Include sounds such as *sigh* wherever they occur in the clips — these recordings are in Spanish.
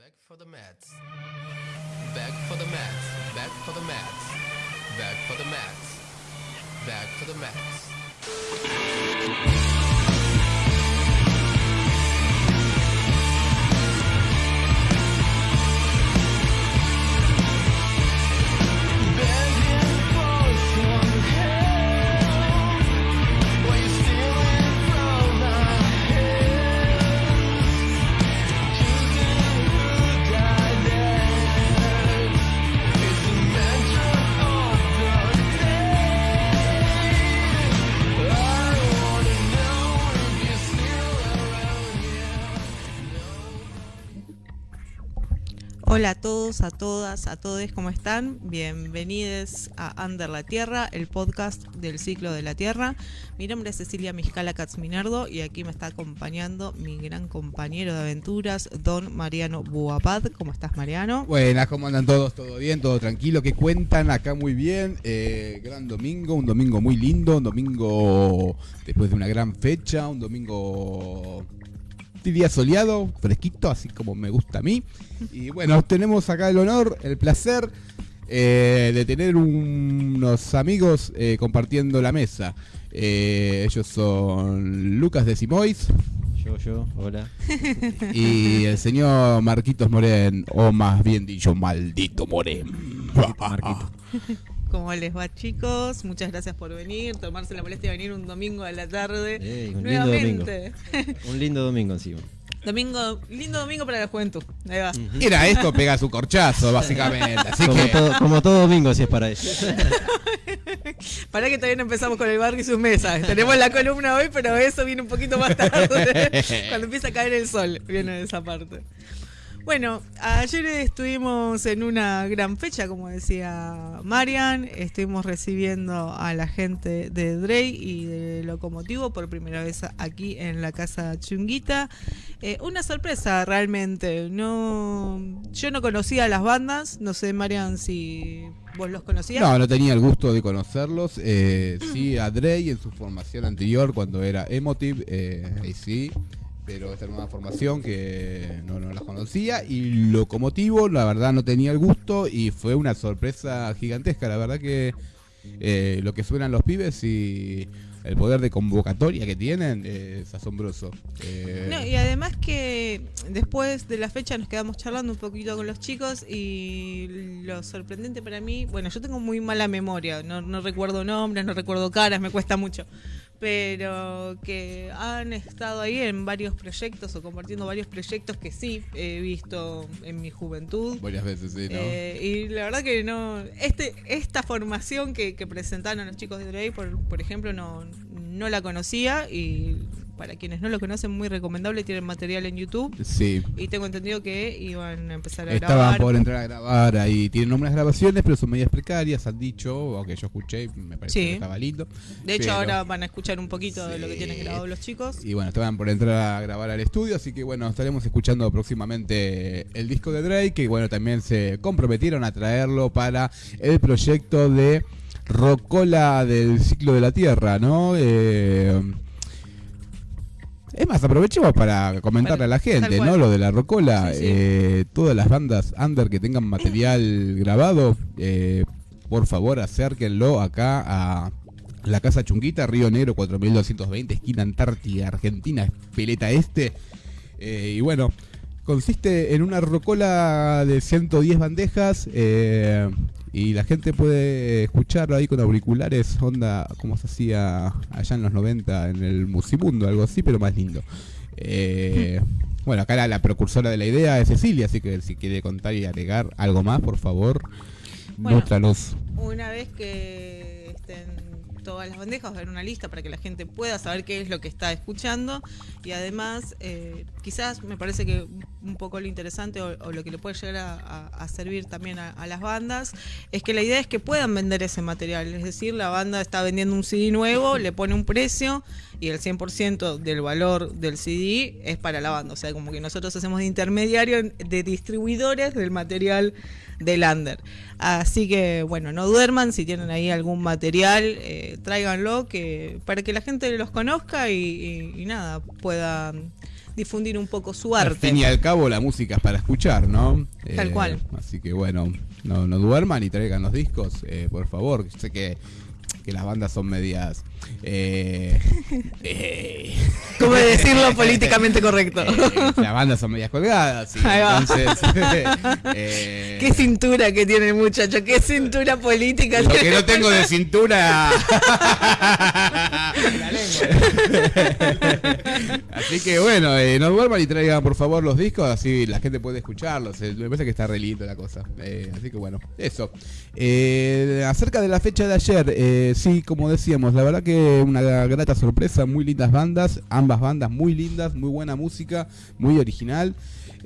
Back for the mats. Back for the mats. Back for the mats. Back for the mats. Back for the mats. Hola a todos, a todas, a todos, ¿cómo están? Bienvenidos a Under la Tierra, el podcast del ciclo de la Tierra. Mi nombre es Cecilia Miscala Katzminardo y aquí me está acompañando mi gran compañero de aventuras, don Mariano Buapad. ¿Cómo estás, Mariano? Buenas, ¿cómo andan todos? ¿Todo bien? ¿Todo tranquilo? ¿Qué cuentan? Acá muy bien. Eh, gran domingo, un domingo muy lindo, un domingo después de una gran fecha, un domingo día soleado, fresquito, así como me gusta a mí. Y bueno, tenemos acá el honor, el placer eh, de tener unos amigos eh, compartiendo la mesa. Eh, ellos son Lucas de Simois Yo, yo, hola. y el señor Marquitos Moren, o más bien dicho, maldito Moren. Marquito. *laughs* ¿Cómo les va, chicos? Muchas gracias por venir, tomarse la molestia de venir un domingo a la tarde. Un lindo domingo. Nuevamente. Un lindo domingo encima. Domingo, lindo domingo para la juventud. Ahí va. Era esto, pega su corchazo, básicamente. Así Como, que. todo, como todo domingo, si es para eso. *laughs* Para que todavía no empezamos con el barrio y sus mesas. Tenemos la columna hoy, pero eso viene un poquito más tarde. *laughs* Cuando empieza a caer el sol, viene esa parte. Bueno, ayer estuvimos en una gran fecha, como decía Marian. Estuvimos recibiendo a la gente de Drey y de Locomotivo por primera vez aquí en la casa Chunguita. Eh, una sorpresa realmente. No, yo no conocía las bandas. No sé, Marian, si vos los conocías. No, no tenía el gusto de conocerlos. Eh, sí, a Drey en su formación anterior, cuando era Emotive, eh, ahí sí. Pero esta nueva formación que no, no las conocía. Y Locomotivo, la verdad, no tenía el gusto. Y fue una sorpresa gigantesca. La verdad que eh, lo que suenan los pibes y el poder de convocatoria que tienen es asombroso. Eh, y además que después de la fecha nos quedamos charlando un poquito con los chicos y lo sorprendente para mí, bueno, yo tengo muy mala memoria, no, no recuerdo nombres, no recuerdo caras, me cuesta mucho, pero que han estado ahí en varios proyectos o compartiendo varios proyectos que sí he visto en mi juventud. varias veces, sí, ¿no? Eh, y la verdad que no. Este, esta formación que, que presentaron los chicos de Drake, por, por ejemplo, no, no la conocía. Y para quienes no lo conocen, muy recomendable. Tienen material en YouTube. sí. Y tengo entendido que iban a empezar a Estaban grabar. por entrar a grabar ahí. Tienen unas grabaciones, pero son medias precarias, han dicho, aunque yo escuché, me pareció Sí. que estaba lindo. De hecho, pero- ahora van a escuchar un poquito de lo que tienen grabado los chicos. Y bueno, estaban por entrar a grabar al estudio, así que bueno, estaremos escuchando próximamente el disco de Drake, que bueno, también se comprometieron a traerlo para el proyecto de Rocola del ciclo de la Tierra, ¿no? Eh, es más, aprovechemos para comentarle a la gente. ¿no? Lo de la Rocola. Sí, sí. Eh, todas las bandas under que tengan material grabado, eh, por favor acérquenlo acá a la Casa Chunguita, Río Negro 4220, esquina Antártida, Argentina, Peleta Este. Eh, y bueno, consiste en una rocola de 110 bandejas eh, y la gente puede escucharlo ahí con auriculares, onda como se hacía allá en los 90 en el Musimundo, algo así, pero más lindo. Eh, *laughs* bueno, acá la, la precursora de la idea es Cecilia, así que si quiere contar y agregar algo más, por favor, Bueno. muéstranos. Una vez que estén todas las bandejas, ver una lista para que la gente pueda saber qué es lo que está escuchando y además eh, quizás me parece que un poco lo interesante o, lo que le puede llegar a, servir también a, las bandas es que la idea es que puedan vender ese material, es decir, la banda está vendiendo un CD nuevo, le pone un precio y el 100% del valor del CD es para la banda, o sea, como que nosotros hacemos de intermediario de distribuidores del material del under. Así que bueno, no duerman si tienen ahí algún material, eh, tráiganlo que para que la gente los conozca y, y- y nada pueda difundir un poco su Al arte. fin y al cabo, la música es para escuchar, ¿no? Eh, Tal cual. Así que bueno, no, no duerman y traigan los discos, eh, por favor. Sé que, que las bandas son medias. Eh, *laughs* eh, ¿Cómo decirlo *laughs* políticamente correcto? eh, las bandas son medias colgadas. y entonces. *laughs* eh, Qué cintura que tiene el muchacho, qué cintura política Lo tiene. que no tengo de cintura. así que bueno, no duerman y traigan por favor los discos, así la gente puede escucharlos. Me parece que está re lindo la cosa. Así que bueno, eso. Acerca de la fecha de ayer, eh, sí, como decíamos, la verdad que una grata sorpresa, muy lindas bandas, ambas bandas muy lindas, muy buena música, muy original.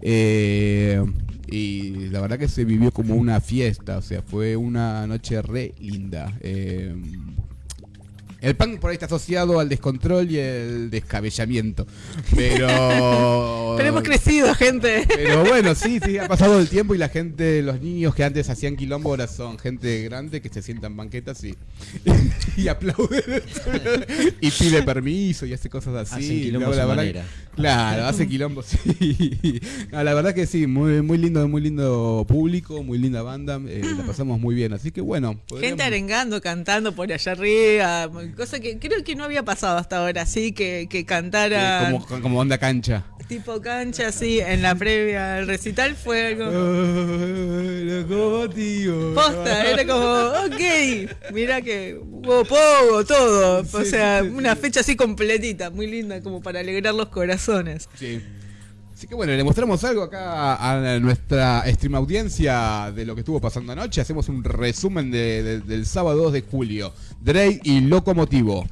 Eh, y la verdad que se vivió como una fiesta, o sea, fue una noche re linda. Eh, el punk por ahí está asociado al descontrol y el descabellamiento. Pero. *laughs* Pero hemos crecido, gente. Pero bueno, sí, sí, ha pasado el tiempo y la gente, los niños que antes hacían quilombo ahora son gente grande que se sientan en banquetas y, *laughs* y aplauden *laughs* y pide permiso y hace cosas así. Hacen quilombo a la manera. Claro, *laughs* hace quilombo, sí. No, la verdad que sí, muy, muy lindo, muy lindo público, muy linda banda, eh, la pasamos muy bien, así que bueno. Gente arengando, cantando por allá arriba, cosa que creo que no había pasado hasta ahora, así que, que cantara eh, como, como onda cancha. tipo cancha, así, en la previa al recital fue algo... Posta, era como, ok, mira que hubo pogo, todo. O Sí, sea, sí, sí, una sí. fecha así completita, muy linda, como para alegrar los corazones. Sí. Así que bueno, le mostramos algo acá a nuestra stream audiencia de lo que estuvo pasando anoche. Hacemos un resumen de- de- del sábado 2 de julio. Drake y Locomotivo.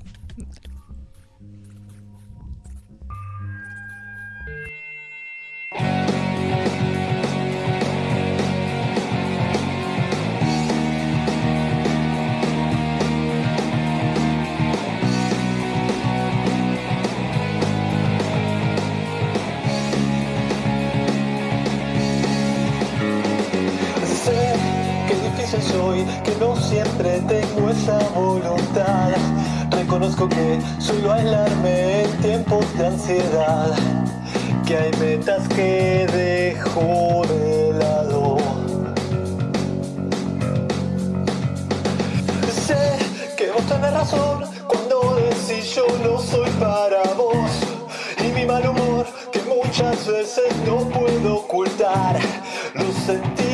Que no siempre tengo esa voluntad. Reconozco que suelo aislarme en tiempos de ansiedad, que hay metas que dejo de lado. Sé que vos tenés razón cuando decís yo no soy para vos. Y mi mal humor que muchas veces no puedo ocultar. Los sentimientos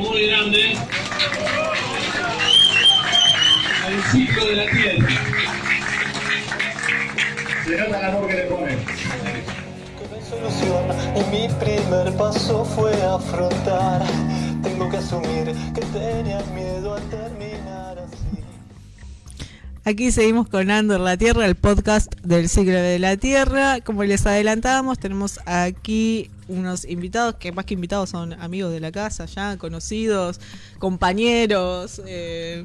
muy grande al ciclo de la tierra. Se nota el amor que le no hay solución y mi primer paso fue afrontar. Tengo que asumir que tenía miedo Aquí seguimos con Andor la Tierra, el podcast del siglo de la Tierra. Como les adelantábamos, tenemos aquí unos invitados que más que invitados son amigos de la casa, ya conocidos, compañeros. Eh,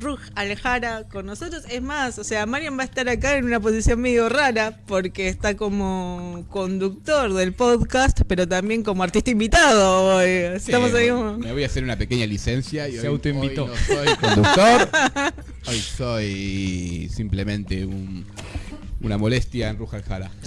Ruj Alejara con nosotros. Es más, o sea, Marian va a estar acá en una posición medio rara porque está como conductor del podcast, pero también como artista invitado. hoy. Estamos Sí, ahí bueno, como- Me voy a hacer una pequeña licencia y Se hoy, autoinvitó. hoy no soy conductor. *laughs* hoy soy simplemente un- una molestia en Ruja Jara. *laughs*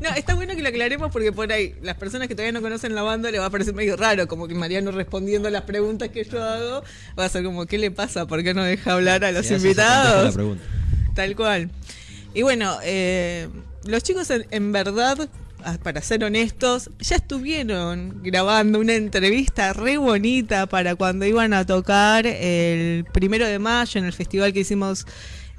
No, está bueno que lo aclaremos porque por ahí las personas que todavía no conocen la banda le va a parecer medio raro, como que Mariano respondiendo a las preguntas que yo hago, va a ser como, ¿qué le pasa? ¿Por qué no deja hablar a los la invitados? Tal cual. Y bueno, eh, los chicos en, en verdad ah, para ser honestos, ya estuvieron grabando una entrevista re bonita para cuando iban a tocar el primero de mayo en el festival que hicimos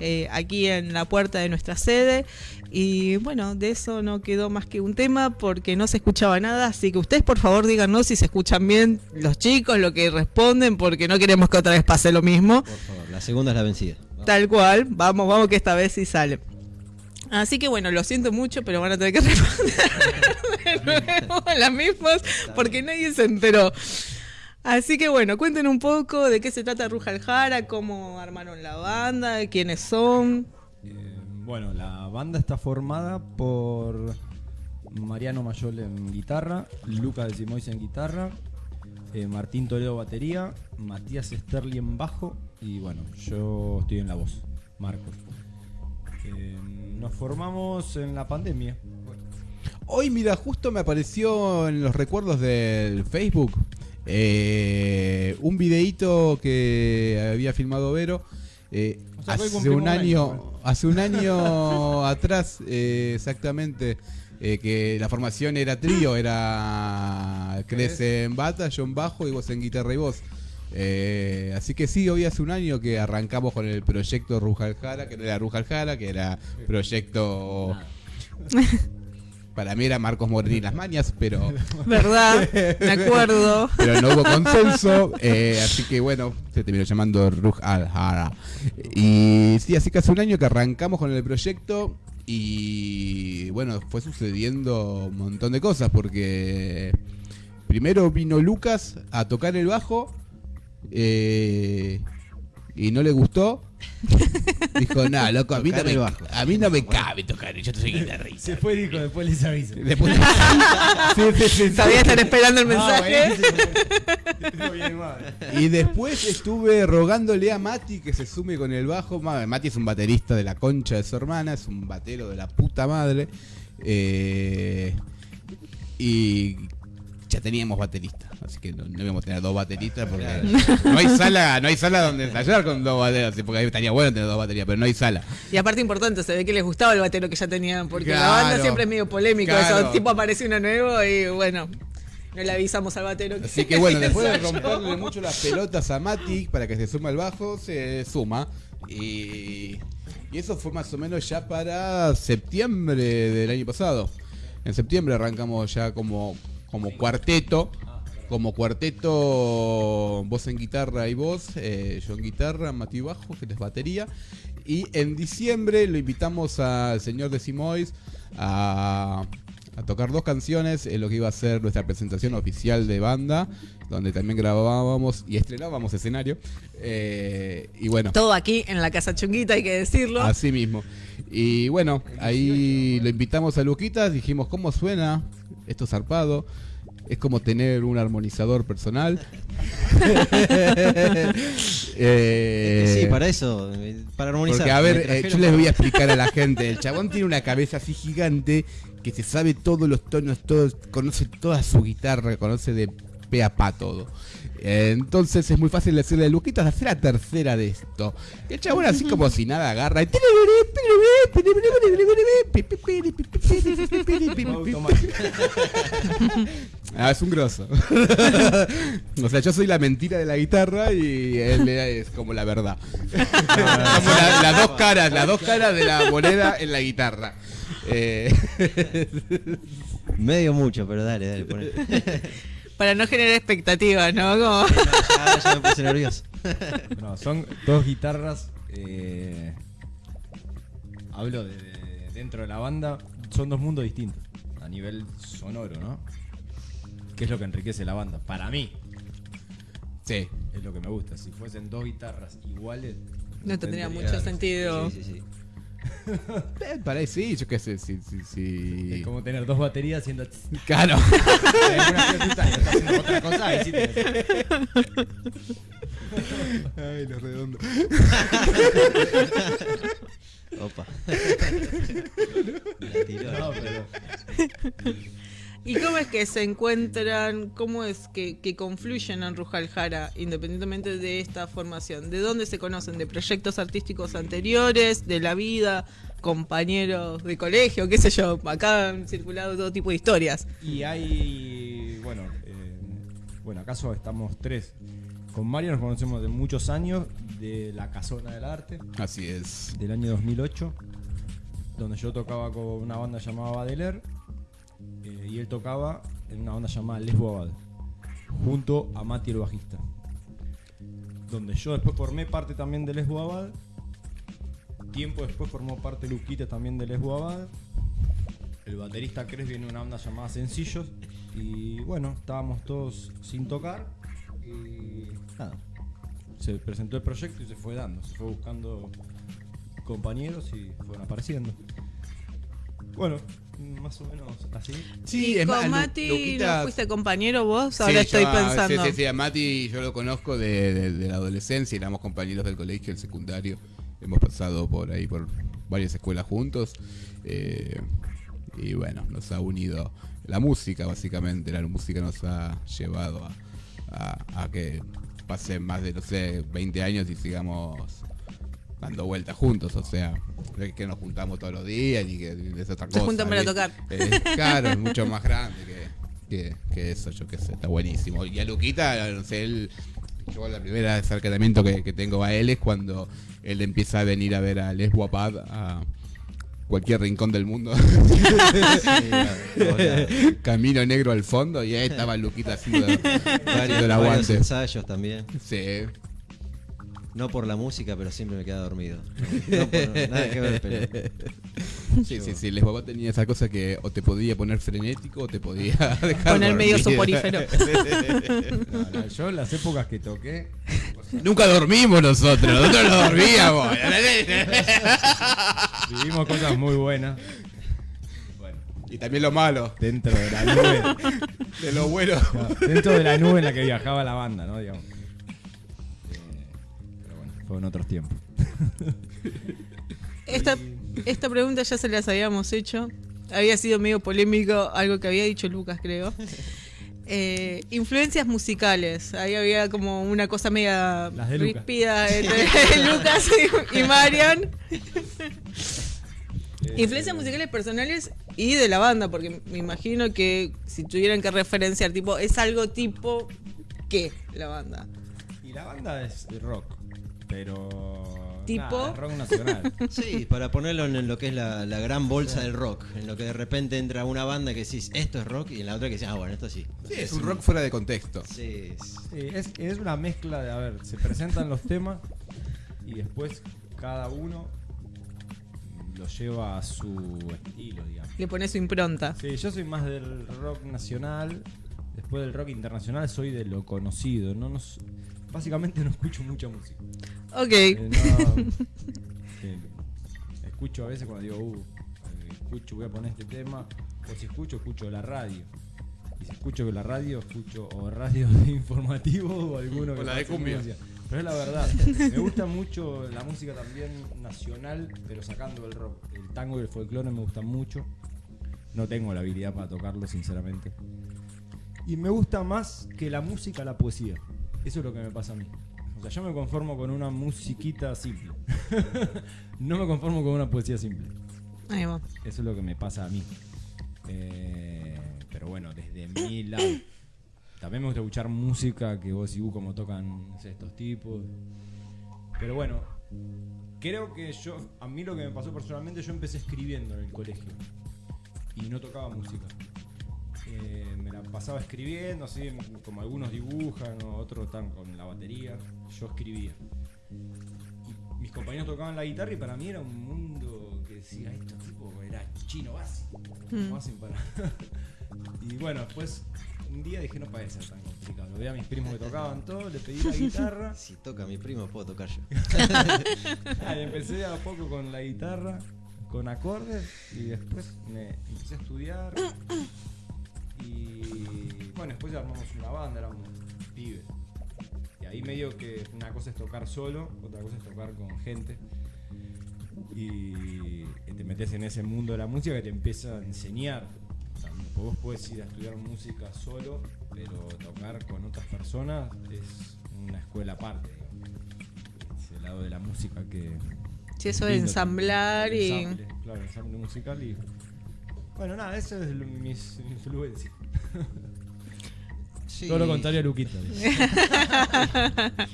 eh, aquí en la puerta de nuestra sede. Y bueno, de eso no quedó más que un tema porque no se escuchaba nada. Así que ustedes, por favor, díganos si se escuchan bien los chicos, lo que responden, porque no queremos que otra vez pase lo mismo. Por favor, la segunda es la vencida. Tal cual, vamos, vamos que esta vez sí sale. Así que bueno, lo siento mucho, pero van a tener que *laughs* responder de nuevo las mismas porque nadie se enteró. Así que bueno, cuenten un poco de qué se trata Ruja Aljara, cómo armaron la banda, quiénes son. Eh, bueno, la banda está formada por Mariano Mayol en guitarra, Lucas de Simois en guitarra, eh, Martín Toledo batería, Matías Sterling en bajo y bueno, yo estoy en la voz, Marcos. Eh, nos formamos en la pandemia. Hoy, mira, justo me apareció en los recuerdos del Facebook eh, un videíto que había filmado Vero. eh, O sea, hace un un año, hace un año *laughs* atrás, eh, exactamente, que la formación era trío, era Crece en bata, yo en bajo y vos en guitarra y voz. Eh, así que sí, hoy hace un año que arrancamos con el proyecto Rujaljara, que no era Rujaljara, que era proyecto... *laughs* Para mí era Marcos Morini y las mañas, pero *laughs* ¿Verdad? Me acuerdo. *laughs* pero no hubo consenso, eh, así que bueno, se terminó llamando Ruj Al Hara. Y sí, así que hace un año que arrancamos con el proyecto y bueno, fue sucediendo un montón de cosas porque primero vino Lucas a tocar el bajo eh, y no le gustó. Dijo, no, loco, a mí no, me, a mí no me cabe tocar, yo soy guitarrista. Se fue dijo, después les aviso. Después- Sí, *laughs* sí, sí, sí. Sabía estar esperando el mensaje. No. Y después estuve rogándole a Mati que se sume con el bajo. Ma- Mati es un baterista de la concha de su hermana, es un batero de la puta madre. Eh, y ya teníamos baterista, así que no, no íbamos a tener dos bateristas porque no hay sala, no hay sala donde ensayar con dos baterías, porque ahí estaría bueno tener dos baterías, pero no hay sala. Y aparte importante, se ve que les gustaba el batero que ya tenían, porque la banda siempre es medio polémico, Claro. eso, tipo aparece uno nuevo y bueno, no le avisamos al batero. Así que bueno, *laughs* después de romperle mucho las pelotas a Mati para que se suma al bajo, se suma. Y, y eso fue más o menos ya para septiembre del año pasado. En septiembre arrancamos ya como, como cuarteto. Como cuarteto, voz en guitarra y voz, eh, yo en guitarra, Mati bajo, que es batería. Y en diciembre lo invitamos al señor de Simois a, a tocar dos canciones en lo que iba a ser nuestra presentación oficial de banda, donde también grabábamos y estrenábamos escenario. Eh, y bueno, Todo aquí en la Casa Chunguita, hay que decirlo. así mismo. Y bueno, ahí lo invitamos a Luquitas, dijimos, ¿cómo suena? Esto zarpado. Es como tener un armonizador personal. *laughs* Eh, sí, para eso, para armonizar. Porque, a ver, eh, yo les voy a explicar a la *laughs* gente. El chabón tiene una cabeza así gigante que se sabe todos los tonos, todos, conoce toda su guitarra, conoce de pe a pa todo. Entonces es muy fácil decirle, Luquitas, hacer la tercera de esto. Y el chabón así como si nada agarra y... *laughs* Ah, es un grosso. *laughs* o sea, yo soy la mentira de la guitarra y él es como la verdad. *laughs* como la- las dos caras, las dos caras de la moneda en la guitarra. Eh, Medio mucho, pero dale, dale. poné. *laughs* Para no generar expectativas, ¿no? Como- ya, ya me puse nervioso. No, son dos guitarras. eh, hablo de, de- dentro de la banda. Son dos mundos distintos. A nivel sonoro, ¿no? Que es lo que enriquece la banda. Para mí. sí. Es lo que me gusta. Si fuesen dos guitarras iguales. No tendría mucho sentido. Sí, sí, sí. *laughs* Eh, Para ahí sí, yo qué sé, sí, sí, sí. Es como tener dos baterías haciendo. *laughs* Claro. *laughs* Otra cosa. y sí te- Ay, lo redondo. Opa. La tiró. No, pero- ¿Y cómo es que se encuentran, cómo es que, que confluyen en Rujal Jara, independientemente de esta formación? ¿De dónde se conocen? ¿De proyectos artísticos anteriores? ¿De la vida? ¿Compañeros de colegio? ¿Qué sé yo? Acá han circulado todo tipo de historias. Y hay, bueno, eh, bueno, acaso estamos tres. Con Mario nos conocemos de muchos años, de la Casona del Arte, Así es. del año 2008, donde yo tocaba con una banda llamada Badeler eh, y él tocaba en una banda llamada Lesbo Abad, junto a Mati el bajista. Donde yo después formé parte también de Lesbo Abad. Tiempo después formó parte Luquita también de Lesbo Abad. El baterista Cres viene de una banda llamada Sencillos. Y bueno, estábamos todos sin tocar. Y nada. Se presentó el proyecto y se fue dando. Se fue buscando compañeros y fueron apareciendo. Bueno, más o menos así. Sí, y es con Mati, Luquita- ¿no fuiste compañero vos? Ahora yo estoy a- pensando. Sí, sí, sí, a Mati yo lo conozco de, de- de la adolescencia, éramos compañeros del colegio, del secundario. Hemos pasado por ahí, por varias escuelas juntos. eh, y bueno, nos ha unido la música, básicamente. La música nos ha llevado a, a- a que pasen más de, no sé, 20 años y sigamos dando vueltas juntos. O sea, no es que nos juntamos todos los días ni que es otra Se cosa. juntan para tocar. Eh, *laughs* claro, es mucho más grande que, que, que eso, yo qué sé, está buenísimo. Y a Luquita, no sé, él, yo la primera acercamiento que, que tengo a él es cuando él empieza a venir a ver a Les Guapad a cualquier rincón del mundo. *laughs* Camino negro al fondo y ahí estaba Luquita haciendo, haciendo Varios, el aguante. ensayos también. Sí. No por la música, pero siempre me queda dormido. No por nada que ver, pero. *laughs* Sí, sí, sí, Les Guapad tenía esa cosa que o te podía poner frenético o te podía *laughs* dejar Poner medio soporífero. *laughs* No, no, yo en las épocas que toqué, Nunca dormimos nosotros, nosotros no dormíamos. vivimos cosas muy buenas. Bueno, y también lo malo, dentro de la nube. de lo bueno. No, dentro de la nube en la que viajaba la banda, ¿no? Digamos. Fueron otros tiempos. *laughs* Esta, esta pregunta ya se las habíamos hecho. Había sido medio polémico, algo que había dicho Lucas, creo. *laughs* Eh, influencias musicales. Ahí había como una cosa media ríspida entre *laughs* Lucas y, y Marian. Influencias musicales personales y de la banda, porque me imagino que si tuvieran que referenciar, tipo, es algo tipo ¿qué? La banda. Y la banda es rock, pero. ¿Tipo? rock nacional. *laughs* Sí, para ponerlo en lo que es la, la gran bolsa del rock. En lo que de repente entra una banda que decís, esto es rock, y en la otra que decís, ah, bueno, esto sí. Sí, es un rock fuera de contexto. Sí, es- Sí, es, es una mezcla de, a ver, se presentan los temas y después cada uno lo lleva a su estilo, digamos. Le pone su impronta. Sí, yo soy más del rock nacional. Después del rock internacional soy de lo conocido. No, no básicamente no escucho mucha música. Ok. Eh, no, *laughs* eh, escucho a veces cuando digo, uh, escucho, voy a poner este tema. O si escucho, escucho la radio. Y si escucho que la radio, escucho o radio informativo o alguno que O la de cumbia. música. Pero es la verdad. *laughs* Me gusta mucho la música también nacional, pero sacando el rock. El tango y el folclore me gustan mucho. No tengo la habilidad para tocarlo, sinceramente. Y me gusta más que la música la poesía. Eso es lo que me pasa a mí. O sea, yo me conformo con una musiquita simple. *laughs* no me conformo con una poesía simple. Ahí va. Eso es lo que me pasa a mí. Eh, pero bueno, desde mi *coughs* lado. También me gusta escuchar música que vos y vos como tocan no sé, estos tipos. Pero bueno, creo que yo, a mí lo que me pasó personalmente, yo empecé escribiendo en el colegio. Y no tocaba música. Eh, me la pasaba escribiendo, así como algunos dibujan, o otros están con la batería. Yo escribía. Y mis compañeros tocaban la guitarra y para mí era un mundo que decía, esto tipo era chino básico. ¿Cómo hacen para.? *laughs* y bueno, después un día dije, no puede ser tan complicado. Lo vi a mis primos que tocaban todo, le pedí la guitarra. *laughs* Si toca mi primo, puedo tocar yo. *laughs* Ah, y empecé a poco con la guitarra, con acordes, y después me empecé a estudiar. Y bueno, después armamos una banda, éramos pibes. Y ahí medio que una cosa es tocar solo, otra cosa es tocar con gente. Y te metes en ese mundo de la música que te empieza a enseñar. Tipo, vos puedes ir a estudiar música solo, pero tocar con otras personas es una escuela aparte. digamos. Ese lado de la música que. Sí, eso de ensamblar y. Ensamble, claro, ensamble musical y. Bueno, nada, eso es lo- mis *laughs* influencias. Sí. Todo lo contrario a Luquita. *laughs*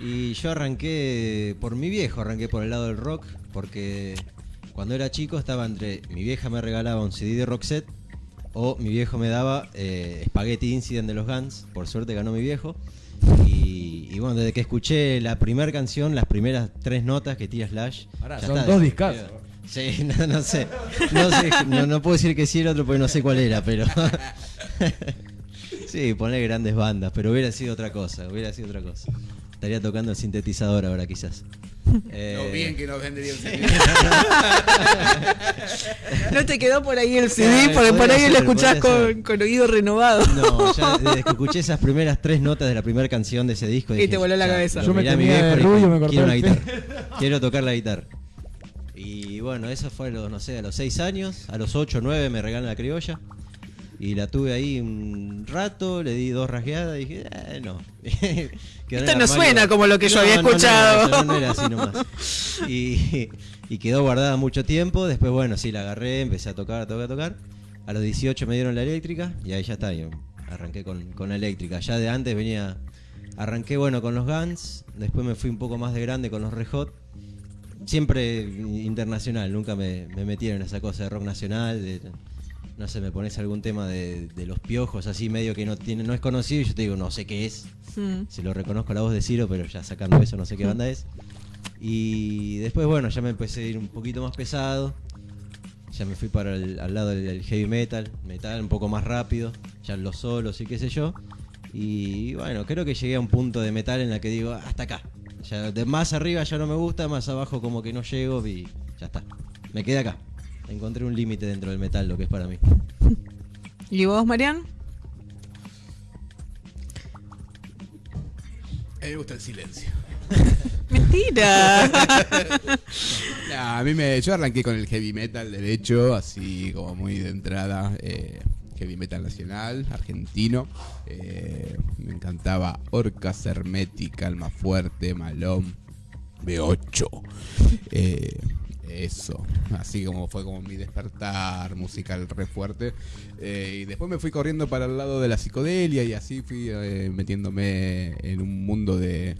Y yo arranqué por mi viejo, arranqué por el lado del rock, porque cuando era chico estaba entre mi vieja me regalaba un CD de Roxette o mi viejo me daba eh, Spaghetti Incident de los Guns, por suerte ganó mi viejo. Y, y bueno, desde que escuché la primera canción, las primeras tres notas que tira Slash. Ya son está, dos discazos. Sí, *laughs* no, no sé. No, sé no, no puedo decir que sí el otro porque no sé cuál era, pero. *laughs* sí, poner grandes bandas, pero hubiera sido otra cosa, hubiera sido otra cosa. Estaría tocando el sintetizador ahora quizás. Eh, Lo bien que nos vendría un *laughs* CD. No te quedó por ahí el CD, Claro, porque por ahí lo escuchás con, con oído renovado. No, ya desde que escuché esas primeras tres notas de la primera canción de ese disco. Y te voló la cabeza. Yo me a mi viejo y me Quiero una el guitarra. Quiero tocar la guitarra. Y bueno, eso fue a los, no sé, a los seis años. A los ocho, nueve me regalan la criolla. Y la tuve ahí un rato, le di dos rasgueadas y dije, eh, no. *laughs* Esto no suena como lo que yo No, había no, escuchado. no, no era así nomás. Y, y quedó guardada mucho tiempo. Después, bueno, sí, la agarré, empecé a tocar, a tocar, a tocar. A los 18 me dieron la eléctrica y ahí ya está. yo arranqué con, con la eléctrica. Ya de antes venía. Arranqué, bueno, con los Guns. Después me fui un poco más de grande con los Red Hot. Siempre internacional, nunca me, me metieron en esa cosa de rock nacional. de- no sé, me pones algún tema de, de los piojos así medio que no tiene, no es conocido y yo te digo, no sé qué es. Mm. Si lo reconozco la voz de Ciro, pero ya sacando eso no sé qué banda es. Y después, bueno, ya me empecé a ir un poquito más pesado. Ya me fui para el, al lado del, del heavy metal, metal un poco más rápido, ya los solos y qué sé yo. Y bueno, creo que llegué a un punto de metal en la que digo, hasta acá. Ya de más arriba ya no me gusta, más abajo como que no llego y ya está. Me quedé acá. Encontré un límite dentro del metal, lo que es para mí. ¿Y vos, Marian? A mí me gusta el silencio. *laughs* Mentira. *laughs* A mí me, yo arranqué con el heavy metal derecho, así como muy de entrada. eh, heavy metal nacional, argentino. eh, me encantaba Orcas Hermética, Alma Fuerte, Malón, B8. eh, eso, así como fue como mi despertar musical re fuerte. Eh, y después me fui corriendo para el lado de la psicodelia y así fui metiéndome en un mundo de-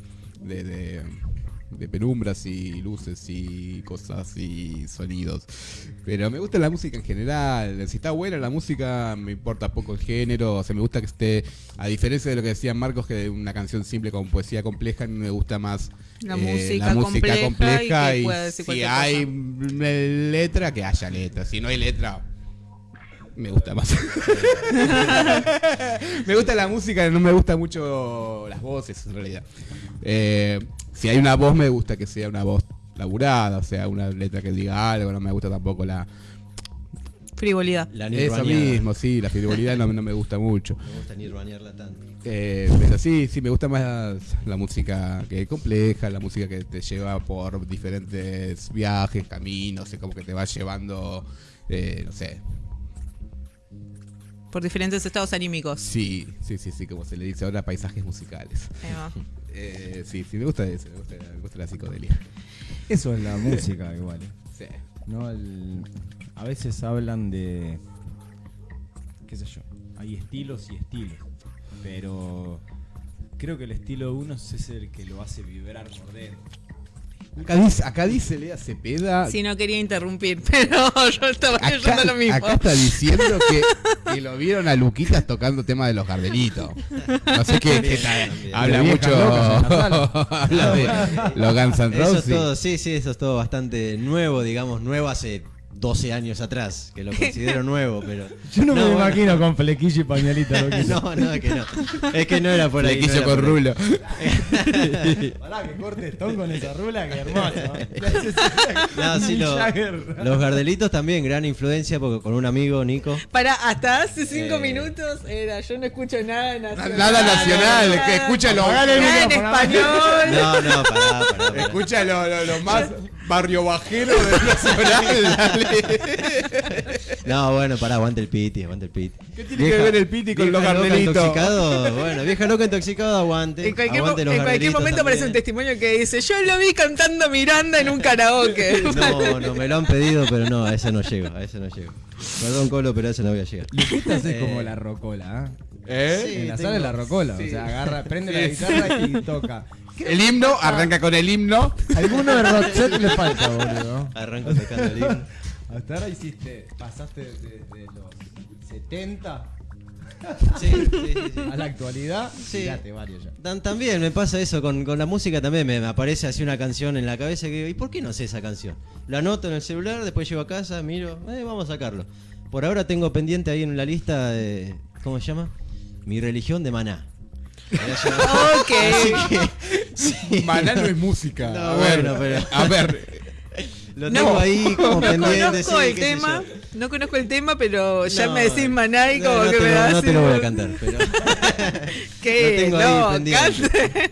de penumbras y luces y cosas y sonidos. Pero me gusta la música en general. Si está buena la música, me importa poco el género. O sea, me gusta que esté, a diferencia de lo que decía Marcos, que una canción simple con poesía compleja, me gusta más La eh, música compleja y si hay letra, que haya letra. Si no hay letra, me gusta más. *laughs* me gusta la música, no me gusta mucho las voces en realidad. Eh, si hay una voz, me gusta que sea una voz laburada, o sea, una letra que diga algo, no me gusta tampoco la... Frivolidad. La Eso mismo, sí, la frivolidad no, no me gusta mucho. Me gusta nirvanearla tanto. Eh, pero sí, sí, me gusta más la música que es compleja, la música que te lleva por diferentes viajes, caminos, y como que te va llevando, eh, no sé. Por diferentes estados anímicos. Sí, sí, sí, sí, como se le dice ahora, paisajes musicales. Ahí va. *laughs* Eh, sí, sí, me gusta eso, me gusta, me gusta la psicodelia. Eso es la *laughs* música igual. ¿eh? Sí. ¿no? El- a veces hablan de, qué sé yo, hay estilos y estilos, pero creo que el estilo de uno es el que lo hace vibrar por dentro. Acá dice, acá dice Lea Cepeda. Sí, no quería interrumpir, *laughs* pero yo estaba leyendo lo mismo. acá está diciendo que, que lo vieron a Luquitas tocando tema de los Gardelitos. No sé qué, qué tal. Habla mucho. *laughs* habla de los Guns N' Eso es Roses. todo, sí, sí, eso es todo bastante nuevo, digamos, nuevo hace 12 años atrás, que lo considero *laughs* nuevo, pero... Yo no, me bueno. imagino con flequillo y pañalita. lo que *laughs* No, no, que no. Es que no era por ahí. no Flequillo era con rulo. *laughs* Pará, que corte Stone con esa rula, que hermoso. No, sí, lo- los Gardelitos también, gran influencia, porque con un amigo, Nico, Para, hasta hace cinco Eh. minutos era yo no escucho nada nacional. Nada nacional, que escucha lo, Apagale el Nada en español. No, no, pará, pará, pará. escucha lo, lo- lo más barrio bajero del nacional. dale. No, bueno, pará, aguante el piti, aguante el piti. ¿Qué tiene que ver el piti con los gardelitos? intoxicado, bueno, vieja loca intoxicado, aguante. En cualquier, mo- aguante los en cualquier gardelitos momento aparece un también. testimonio que dice, yo lo vi cantando Miranda en un karaoke. *laughs* No, no, me lo han pedido, pero no, a ese no llego, a ese no llego. Perdón, Colo, pero a ese no voy a llegar. Luquitas es Eh, como la rocola, ¿eh? ¿Eh? Sí, en la tengo- sala es la rocola, sí. o sea, agarra, prende la guitarra y toca. El himno, arranca con el himno. Alguno de Roxette le falta, boludo. Arranco tocando el himno. Hasta ahora hiciste, pasaste de, de los 70 Sí, sí, sí, sí. a la actualidad, Sí. tiraste varios ya. Tam- También me pasa eso con, con la música, también me, me aparece así una canción en la cabeza que digo, ¿y por qué no sé esa canción? La anoto en el celular, después llego a casa, miro, eh, vamos a sacarlo. Por ahora tengo pendiente ahí en la lista, de, ¿cómo se llama? Mi religión de maná. *laughs* ok. Así que, *laughs* sí. Maná no es música. No, a ver, bueno, pero- a ver. Lo tengo No, ahí *laughs* como No pendiente. conozco sí, el tema, no conozco el tema, pero ya No, me decís maná y no, como no que te me lo- da No te lo voy a cantar, pero. *laughs* ¿Qué? Lo tengo ahí no, cante.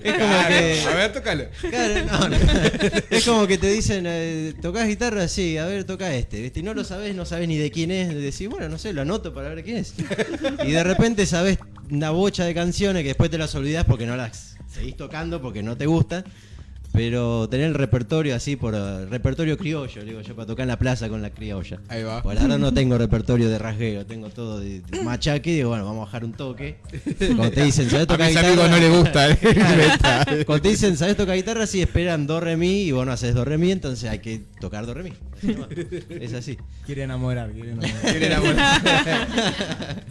Es como Claro, que. A ver, tócalo. Claro, no, no. *laughs* Es como que te dicen, eh, ¿tocás guitarra? Sí, a ver, toca este. ¿viste? Y no lo sabes, no sabes ni de quién es. Decís, bueno, no sé, lo anoto para ver quién es. Y de repente sabes una bocha de canciones que después te las olvidás porque no las seguís tocando porque no te gustan. Pero tener el repertorio así, por eh, repertorio criollo, digo yo, para tocar en la plaza con la criolla. Ahí va. Por ahora no *laughs* tengo repertorio de rasgueo, tengo todo de, de *laughs* machaque. Digo, bueno, vamos a bajar un toque. *laughs* Cuando te dicen, ¿sabes A tocar mis guitarra? amigos no le gusta metal. Cuando te dicen, ¿sabes tocar guitarra? Sí, esperan do, re, mi y vos no haces do, re, mi, entonces hay que tocar do, re, mi. Es así. Quiere enamorar, quiere enamorar. Quiere enamorar.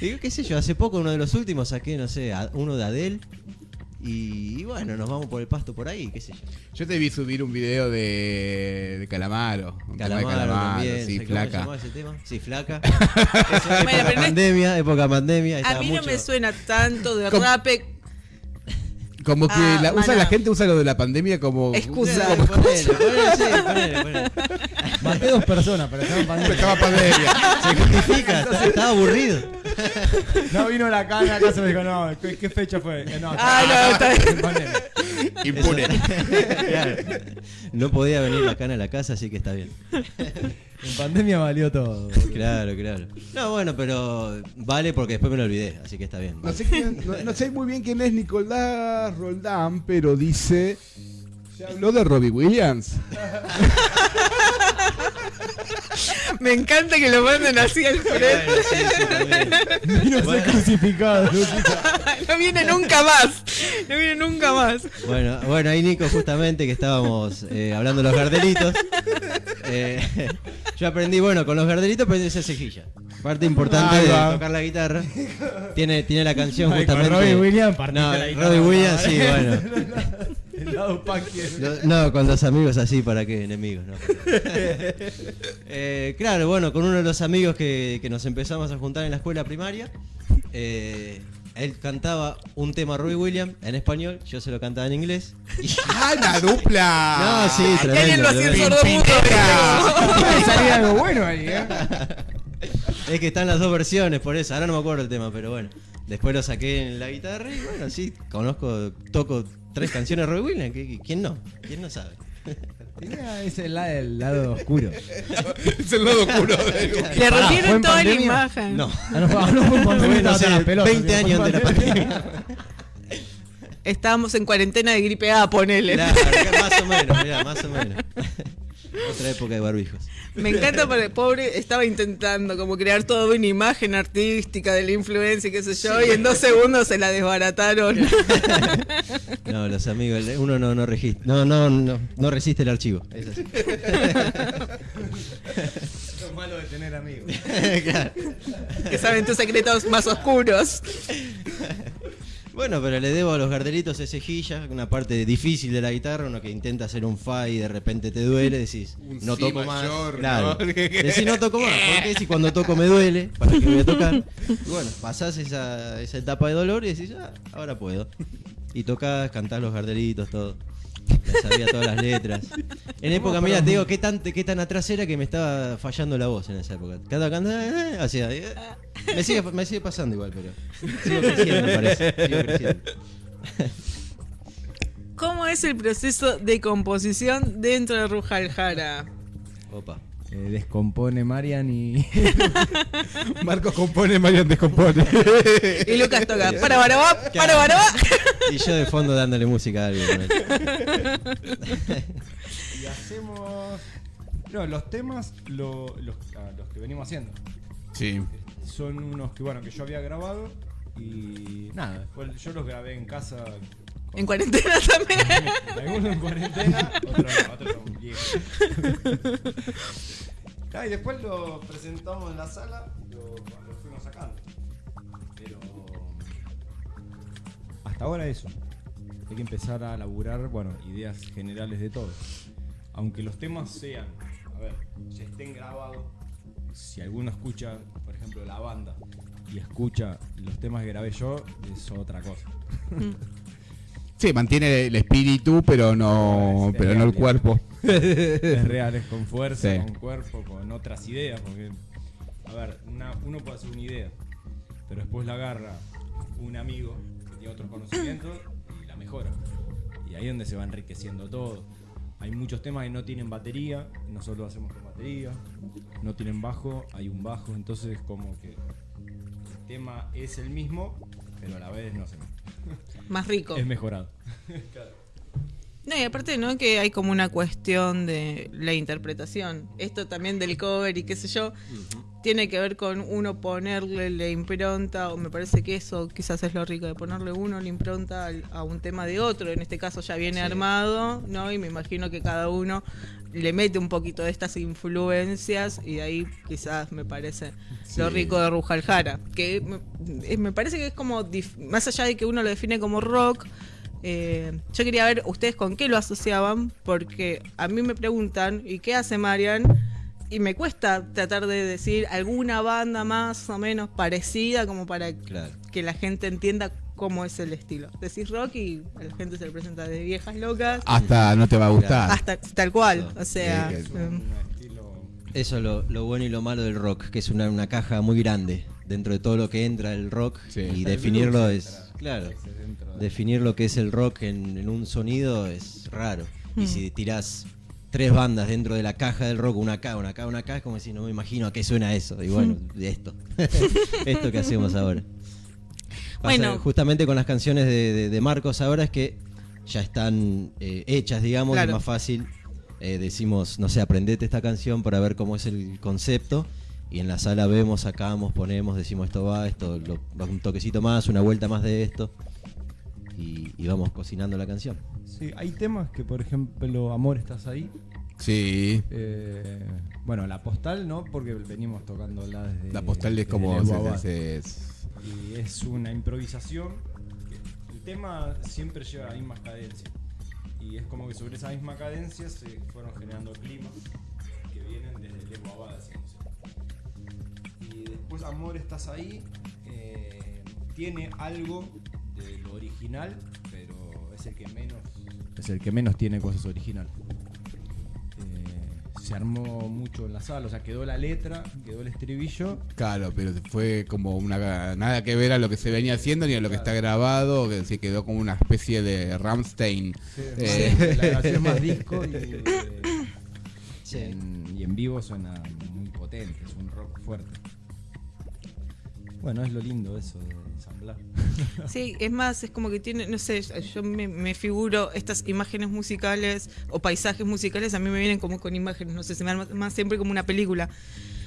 Digo, qué sé yo, hace poco, uno de los últimos, saqué, no sé, a- uno de Adele. Y, y bueno, nos vamos por el pasto por ahí, qué sé yo. Yo te vi subir un video de, de Calamaro. un de Calamaro, también. sí, ¿sabes cómo se flaca. llamaba ese tema? Sí, flaca. *laughs* Eso, época pandemia, época pandemia. A mí no mucho- me suena tanto de rape. Como que Ah, la, usa la gente usa lo de la pandemia como Excusa. Ponele, ponele, ponele, sí, ponele, ponele. Maté dos personas, pero estaba en pandemia. Estaba pandemia. Se justifica, está- estaba aburrido. *laughs* No vino la cana acá, se me dijo, no, ¿qué, qué fecha fue? Eh, No, Ah, no, *laughs* está bien. Impune. Claro. *laughs* No podía venir la cana a la casa, así que está bien. En pandemia valió todo. Claro, claro. No, bueno, pero vale porque después me lo olvidé, así que está bien. No sé, quién- no, no sé muy bien quién es Nicolás Roldán, pero dice. Se habló de Robbie Williams. *laughs* Me encanta que lo manden así al frente. Vino a ser crucificado. Lucita. *laughs* No viene nunca más. No viene nunca más. Bueno, bueno, ahí Nico, justamente que estábamos eh, hablando de los gardelitos. eh, *laughs* yo aprendí, bueno, con los gardelitos aprendí a hacer cejilla. Parte importante de tocar la guitarra. Tiene, tiene la canción Ay, con justamente. Robbie Williams No, la guitarra, Robbie Williams, sí, bueno. El lado. Lo- No, con los amigos así, ¿para qué enemigos? No. *laughs* Eh, claro, bueno, con uno de los amigos que, que nos empezamos a juntar en la escuela primaria, eh, él cantaba un tema Robbie Williams en español, yo se lo cantaba en inglés. Y- *laughs* ¡Ah, la dupla! No, sí, tremendo. lo hacía *laughs* salir algo bueno ahí, ¿eh? Es que están las dos versiones, por eso, ahora no me acuerdo el tema, pero bueno. Después lo saqué en la guitarra y bueno, sí, conozco, toco tres canciones de Robbie Williams, ¿qui- qui- ¿quién no? ¿Quién no sabe? Ese la- el lado oscuro. es el lado oscuro de Le Pará, ¿fue rompieron toda la imagen. No. Ah, no, fue- no fue pandemia, no sé, hasta las pelotas, 20 fue en años de la pandemia. pandemia. Estábamos en cuarentena de gripe A, ponele. Claro, más o menos, mirá, más o menos. Otra época de barbijos. Me encanta porque el pobre estaba intentando como crear toda una imagen artística de la influencia y qué sé yo, y en dos segundos se la desbarataron. *laughs* No, los amigos, uno no, no registra, no, no, no, no resiste el archivo. Es así. *laughs* Lo malo de tener amigos. *laughs* Claro. que saben tus secretos más oscuros. Bueno, pero le debo a los gardelitos ese cejilla, una parte difícil de la guitarra, uno que intenta hacer un fa y de repente te duele, decís, Un no si toco mayor, más. Claro. ¿no? *laughs* Decís, no toco más, porque si cuando toco me duele, ¿para qué voy a tocar? Y *laughs* bueno, pasás esa, esa etapa de dolor y decís, ah, ahora puedo. Y tocás, cantás los gardelitos, todo. Me sabía todas las letras. En época, mira, te digo, qué tan, qué tan atrás era que me estaba fallando la voz en esa época. Cada cantando, hacía. eh, Me sigue, me sigue pasando igual, pero. Sigo creciendo, me parece. Sigo creciendo. ¿Cómo es el proceso de composición dentro de Ruja Aljara? Opa. Eh, descompone Marian y. *laughs* Marcos compone, Marian descompone. *laughs* Y Lucas toca. *laughs* Para Barabá, para Barabá. Y yo de fondo dándole música a alguien. y hacemos. No, los temas, lo- los, ah, los que venimos haciendo. Sí. Son unos que, bueno, que yo había grabado. Y nada, después yo los grabé en casa. En cuarentena también. *laughs* Algunos en cuarentena, otros no, otros son viejos. *laughs* Ah, y después lo presentamos en la sala y lo, lo fuimos sacando. Pero. Hasta ahora eso. Hay que empezar a laburar, bueno, ideas generales de todo. Aunque los temas sean, a ver, ya estén grabados, si alguno escucha, por ejemplo, la banda y escucha los temas que grabé yo, es otra cosa. Sí, mantiene el espíritu, pero no, Es pero no el cuerpo. es real, es con fuerza, Sí. con cuerpo, con otras ideas. Porque, a ver, una- uno puede hacer una idea, pero después la agarra un amigo que tiene otros conocimientos y la mejora. Y ahí es donde se va enriqueciendo todo. Hay muchos temas que no tienen batería, nosotros lo hacemos con batería. No tienen bajo, hay un bajo, entonces como que el tema es el mismo, pero a la vez no se Más rico. es mejorado. *laughs* No, y aparte, ¿no? Que hay como una cuestión de la interpretación. Esto también del cover y qué sé yo, tiene que ver con uno ponerle la impronta, o me parece que eso quizás es lo rico, de ponerle uno la impronta a un tema de otro. En este caso ya viene Sí. armado, ¿no? Y me imagino que cada uno le mete un poquito de estas influencias y de ahí quizás me parece lo rico de Rujaljara. Que me, me parece que es como, más allá de que uno lo define como rock, eh, yo quería ver ustedes con qué lo asociaban, porque a mí me preguntan, ¿y qué hace Marian? Y me cuesta tratar de decir alguna banda más o menos parecida como para Claro. que la gente entienda cómo es el estilo. Decís rock y a la gente se le presenta de viejas locas Hasta no te va a gustar. hasta tal cual. O sea, Sí, estilo Eso es lo, lo bueno y lo malo del rock, que es una, una caja muy grande dentro de todo lo que entra el rock Sí. y El definirlo es, entra, claro, de- definir lo que es el rock en, en un sonido es raro. Mm. Y si tirás tres bandas dentro de la caja del rock, una acá, una acá, una acá, es como si no me imagino a qué suena eso. Y bueno, *laughs* de esto. *laughs* esto que hacemos ahora. Pasa Bueno. justamente con las canciones de, de- de Marcos ahora es que ya están eh, hechas, digamos, Claro. es más fácil. eh, decimos, no sé, aprendete esta canción para ver cómo es el concepto. Y en la sala vemos, sacamos, ponemos, decimos esto va, esto, lo- va un toquecito más, una vuelta más de esto. Y, y vamos cocinando la canción. Sí, hay temas que, por ejemplo, Amor, estás ahí. Sí. Eh, bueno, la postal no, porque venimos tocándola desde. La postal es como. Y es una improvisación. que el tema siempre lleva la misma cadencia. Y es como que sobre esa misma cadencia se fueron generando climas que vienen desde el Evo Abad. Después Amor, estás ahí. eh, tiene algo de lo original, pero es el que menos. Es el que menos tiene cosas originales. Eh, se armó mucho en la sala, o sea, quedó la letra, quedó el estribillo. Claro, pero fue como una nada que ver a lo que se venía haciendo ni a lo que está grabado, que se quedó como una especie de Ramstein. Eh, *laughs* La grabación más disco y, *laughs* eh, Sí. en, y en vivo suena muy potente, es un rock fuerte. Bueno, es lo lindo eso de ensamblar. *laughs* Sí, es más, es como que tiene, no sé, yo me, me figuro estas imágenes musicales o paisajes musicales, a mí me vienen como con imágenes, no sé, se me arma más siempre como una película.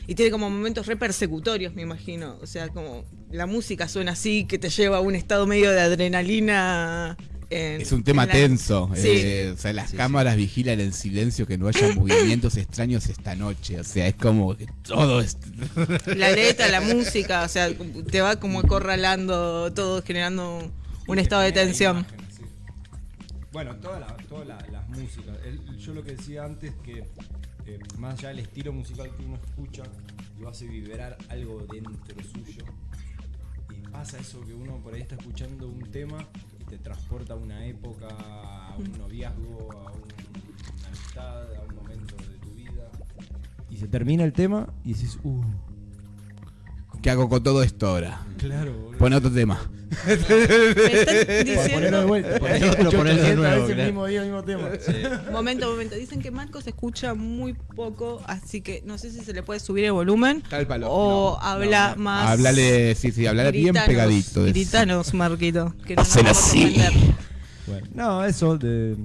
Y tiene como momentos re persecutorios, me imagino. O sea, como la música suena así, que te lleva a un estado medio de adrenalina. en- es un tema la- tenso. Sí. eh, o sea, las cámaras vigilan en silencio que no haya *laughs* movimientos extraños esta noche. O sea, es como que todo es. La letra, la música, o sea, te va como acorralando todo, generando un estado de tensión. Bueno, todas la- todas la- las músicas. Yo lo que decía antes que eh, más allá del estilo musical que uno escucha, lo hace vibrar algo dentro suyo. Y pasa eso que uno por ahí está escuchando un tema y te transporta a una época, a un noviazgo, a un- una amistad, a un momento de tu vida. Y se termina el tema y dices, uh, ¿Qué hago con todo esto ahora? Claro, boludo. Pone otro tema. Me están Para ponerlo de diciendo. vuelta. Ponelo, Escucho ponelo de 800 nuevo, veces el claro. mismo día, el mismo tema. Momento, momento. Dicen que Marcos escucha muy poco, así que no sé si se le puede subir el volumen Tal palo. o No, habla no. más. Háblale, sí, sí, hablar bien pegadito. Gritanos, Marquito. Que no Hacen así. Bueno, no, eso de.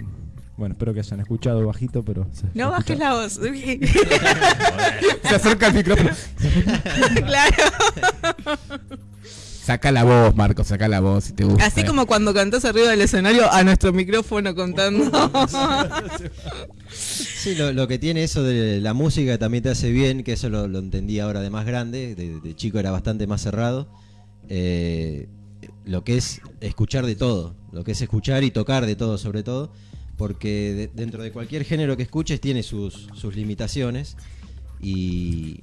Bueno, espero que hayan escuchado bajito, pero. se- se No bajes la voz. *laughs* Se acerca el micrófono. *laughs* claro. Saca la voz, Marco, saca la voz si te gusta. Así como cuando cantás arriba del escenario a nuestro micrófono contando. Sí, lo, lo que tiene eso de la música también te hace bien, que eso lo, lo entendí ahora de más grande, de, de chico era bastante más cerrado. Eh, lo que es escuchar de todo, lo que es escuchar y tocar de todo sobre todo, porque de- dentro de cualquier género que escuches tiene sus, sus limitaciones y,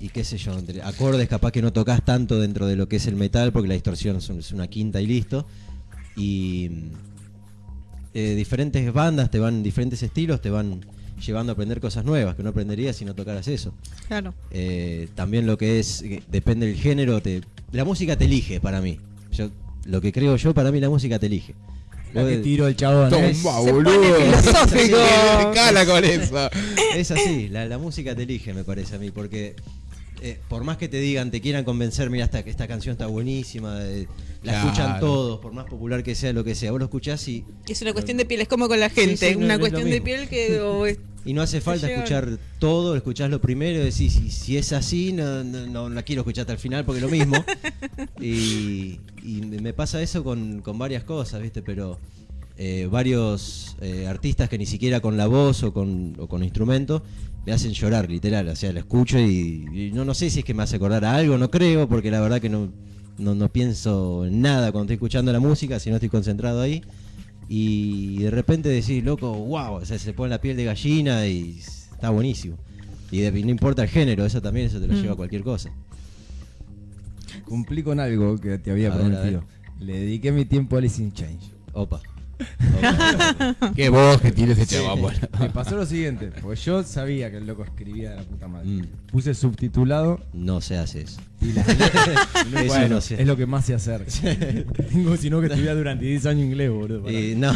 y qué sé yo, entre acordes capaz que no tocas tanto dentro de lo que es el metal, porque la distorsión es un- es una quinta y listo. Y eh, diferentes bandas te van, diferentes estilos te van llevando a aprender cosas nuevas que no aprenderías si no tocaras eso. claro. Eh, también lo que es, eh, depende del género, te, la música te elige para mí. Yo, lo que creo yo, para mí la música te elige. La que tiro el chabón. Toma, ¿eh? Boludo. *laughs* filosófico. Se cala con eso. Es así, la, la música te elige, me parece a mí, porque eh, por más que te digan, te quieran convencer, mira, esta, esta canción está buenísima, eh, la Claro. escuchan todos, por más popular que sea, lo que sea, vos lo escuchás y, Es una cuestión de piel, es como con la gente. Sí, sí, no, una cuestión de piel que. *laughs* o es- y no hace falta escuchar todo, escuchás lo primero y decís, si, si es así, no, no, no la quiero escuchar hasta el final porque es lo mismo. *laughs* y, y me pasa eso con, con varias cosas, ¿viste? Pero eh, varios eh, artistas que ni siquiera con la voz o con, o con instrumento me hacen llorar, literal. O sea, lo escucho y, y no, no sé si es que me hace acordar a algo, no creo, porque la verdad que no, no, no pienso en nada cuando estoy escuchando la música, si no estoy concentrado ahí. Y de repente decís, loco, wow, o sea, se pone la piel de gallina y está buenísimo. Y de- no importa el género, eso también eso te lo Mm. lleva a cualquier cosa. Cumplí con algo que te había A ver, a prometido. Le dediqué mi tiempo a Alice in Change. Opa. *laughs* Qué voz que tiene ese chaval. bueno. *laughs* Me pasó lo siguiente, porque yo sabía que el loco escribía de la puta madre. Mm. Puse subtitulado No se hace eso. y la *laughs* Eso Bueno, no sé. es lo que más sé hacer. Tengo sino que estudiar durante 10 años inglés, boludo. para- Y no,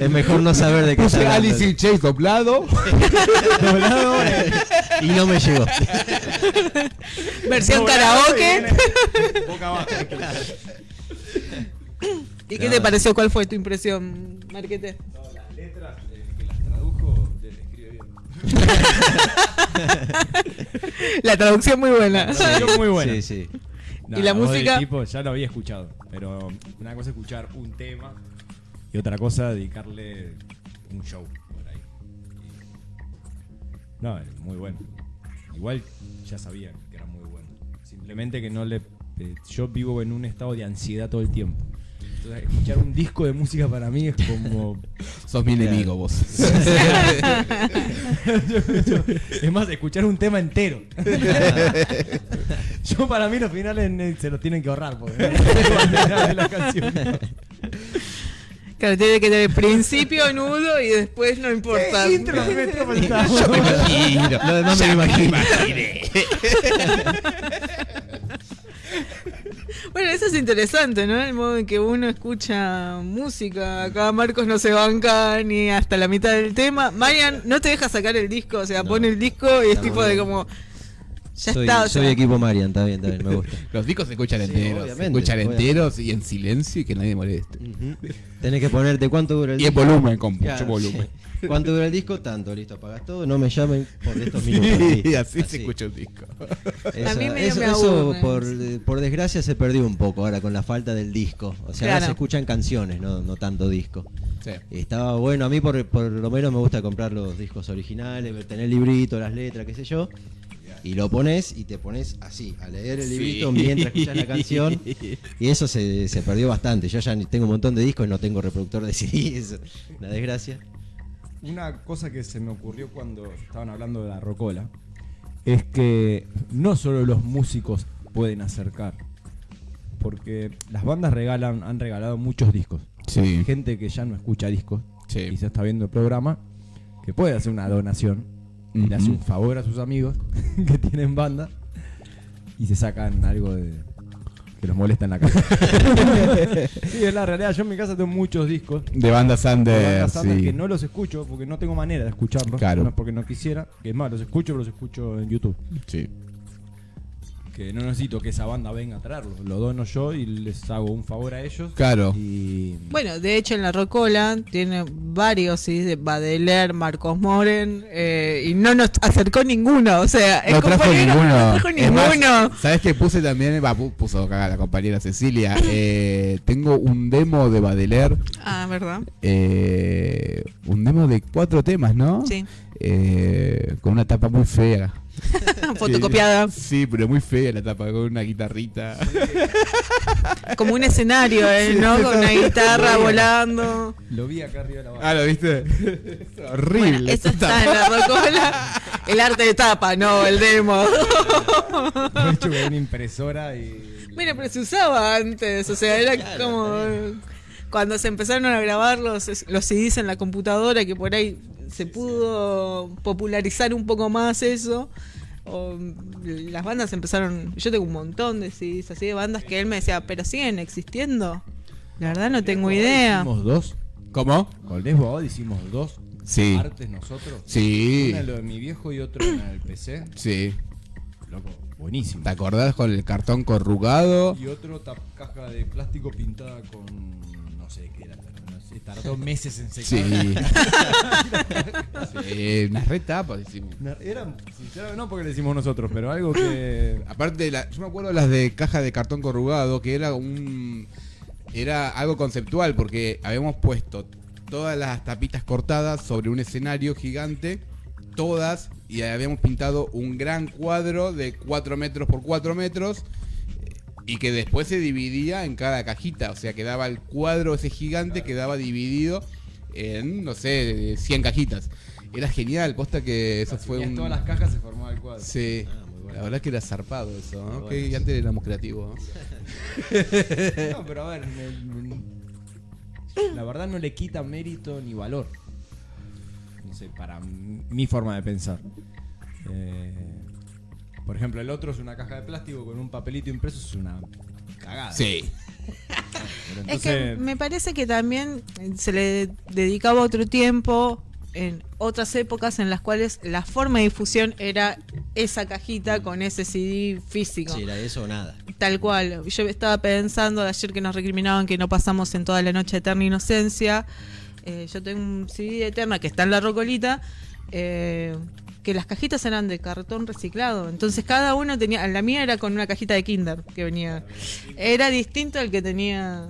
es mejor no saber de qué Puse está hablando. Alice in Chains doblado. Doblado, eh. Y no me llegó. Versión Doblado karaoke. viene Boca abajo. ¿Y qué te pareció? ¿Cuál fue tu impresión, Marquete? No, las letras, eh, que las tradujo, le escribe bien. *laughs* La traducción muy buena. Sí, muy buena. Sí, sí. ¿Y la música? tipo ya lo había escuchado, pero una cosa es escuchar un tema y otra cosa dedicarle un show por ahí. Y- No, es muy bueno. Igual ya sabía que era muy bueno. Simplemente que no le. eh, yo vivo en un estado de ansiedad todo el tiempo. Entonces, escuchar un disco de música para mí es como. *laughs* Sos mi enemigo vos. *laughs* es más, escuchar un tema entero. *laughs* Yo para mí los finales eh, se los tienen que ahorrar porque de la canción. Claro, tiene que tener principio, nudo y después no importa. Intro. Lo demás me imagino. Bueno, eso es interesante, ¿no? El modo en que uno escucha música. Acá Marcos no se banca ni hasta la mitad del tema. Marian no te deja sacar el disco, o sea, No. pone el disco y es tipo de como. Ya soy, está, o soy sea, equipo Marian, está bien, está bien, me gusta. *laughs* Los discos se escuchan Sí, enteros. Se escuchan obviamente. enteros y en silencio y que nadie moleste. Ujú. Tenés que ponerte cuánto dura el Y en disco. volumen, con mucho volumen. sí. ¿Cuánto dura el disco? Tanto, listo, apagas todo, no me llamen por estos *laughs* minutos. Y listo. así se escucha un disco. Esa- A mí eso me eso aburre. por, por desgracia se perdió un poco ahora con la falta del disco. O sea, ahora Claro. se escuchan canciones, no, no tanto disco. Sí. Y Estaba bueno, a mí por, por lo menos me gusta comprar los discos originales, tener el librito, las letras, qué sé yo. Y lo pones y te pones así, a leer el librito mientras escuchas la canción. *laughs* Y eso se, se perdió bastante. Yo ya tengo un montón de discos y no tengo reproductor de CD, eso, una desgracia. Una cosa que se me ocurrió cuando estaban hablando de la rocola es que no solo los músicos pueden acercar, porque las bandas regalan, han regalado muchos discos. Sí. Hay gente que ya no escucha discos Sí. y se está viendo el programa, que puede hacer una donación le hace un favor a sus amigos *laughs* que tienen banda y se sacan algo de que los molesta en la casa. *laughs* sí, es la realidad. Yo en mi casa tengo muchos discos. De bandas de under, bandas under sí. que no los escucho porque no tengo manera de escucharlos. Claro. No es porque no quisiera. Que es más, los escucho, pero los escucho en YouTube. Sí. Que no necesito que esa banda venga a traerlos. Lo dono yo y les hago un favor a ellos. Claro. Y Bueno, de hecho en la Rocola tiene varios CDs de Badeler, Marcos Moren, eh, y no nos acercó ninguno, o sea, el No trajo compañero ninguno. no trajo Es más, ninguno. ¿Sabes qué puse también? Va, puso acá la compañera Cecilia. *laughs* Eh, tengo un demo de Badeler. Ah, ¿verdad? eh, un demo de cuatro temas, ¿no? Sí. Eh, con una tapa muy fea. *laughs* Fotocopiada, Sí, pero muy fea la tapa, con una guitarrita. como un escenario, eh, ¿no? Con una *laughs* guitarra volando. lo vi acá arriba de la banda. Ah, ¿lo viste? *laughs* Es horrible. Bueno, eso esa está en la Rocola. El arte de tapa, no, el demo. Hecho con una impresora y. Mira, pero se usaba antes, o sea, era como cuando se empezaron a grabar los, los CDs en la computadora, que por ahí se pudo popularizar un poco más eso. O, las bandas empezaron, yo tengo un montón de CDs así de bandas que él me decía, pero siguen existiendo. La verdad no tengo idea. Hicimos dos. ¿Cómo? Con Les Boad hicimos dos Sí. artes nosotros. Sí. Una en lo de mi viejo y otro en el PC. Sí. Loco, buenísimo. ¿Te acordás con el cartón corrugado? Y otro caja de plástico pintada con. Sé, tardó meses en secar. Sí. *laughs* sí, unas retapas hicimos. Eran, sinceramente, no porque le hicimos nosotros, pero algo que. *coughs* Aparte, de la, yo me acuerdo las de caja de cartón corrugado, que era un. Era algo conceptual, porque habíamos puesto todas las tapitas cortadas sobre un escenario gigante, todas, y habíamos pintado un gran cuadro de 4 metros por 4 metros, y que después se dividía en cada cajita, o sea, quedaba el cuadro ese gigante, quedaba dividido en, no sé, 100 cajitas. Era genial, posta que eso fue un... todas las cajas se formaba el cuadro. Sí, Ah, muy bueno. la verdad que era zarpado eso, ¿no? Muy que bueno, antes éramos creativos, ¿no? *laughs* No, pero a ver, me- la verdad no le quita mérito ni valor. No sé, para mi forma de pensar. Eh, por ejemplo, el otro es una caja de plástico con un papelito impreso, es una cagada. Sí. Es que me parece que también se le dedicaba otro tiempo en otras épocas en las cuales la forma de difusión era esa cajita con ese CD físico. Si era eso o nada. Tal cual. Yo estaba pensando de ayer que nos recriminaban que no pasamos en toda la noche Eterna Inocencia. Eh, yo tengo un CD de Eterna que está en la rocolita. eh, que las cajitas eran de cartón reciclado. Entonces cada uno tenía. La mía era con una cajita de Kinder que venía. Era distinto al que tenía.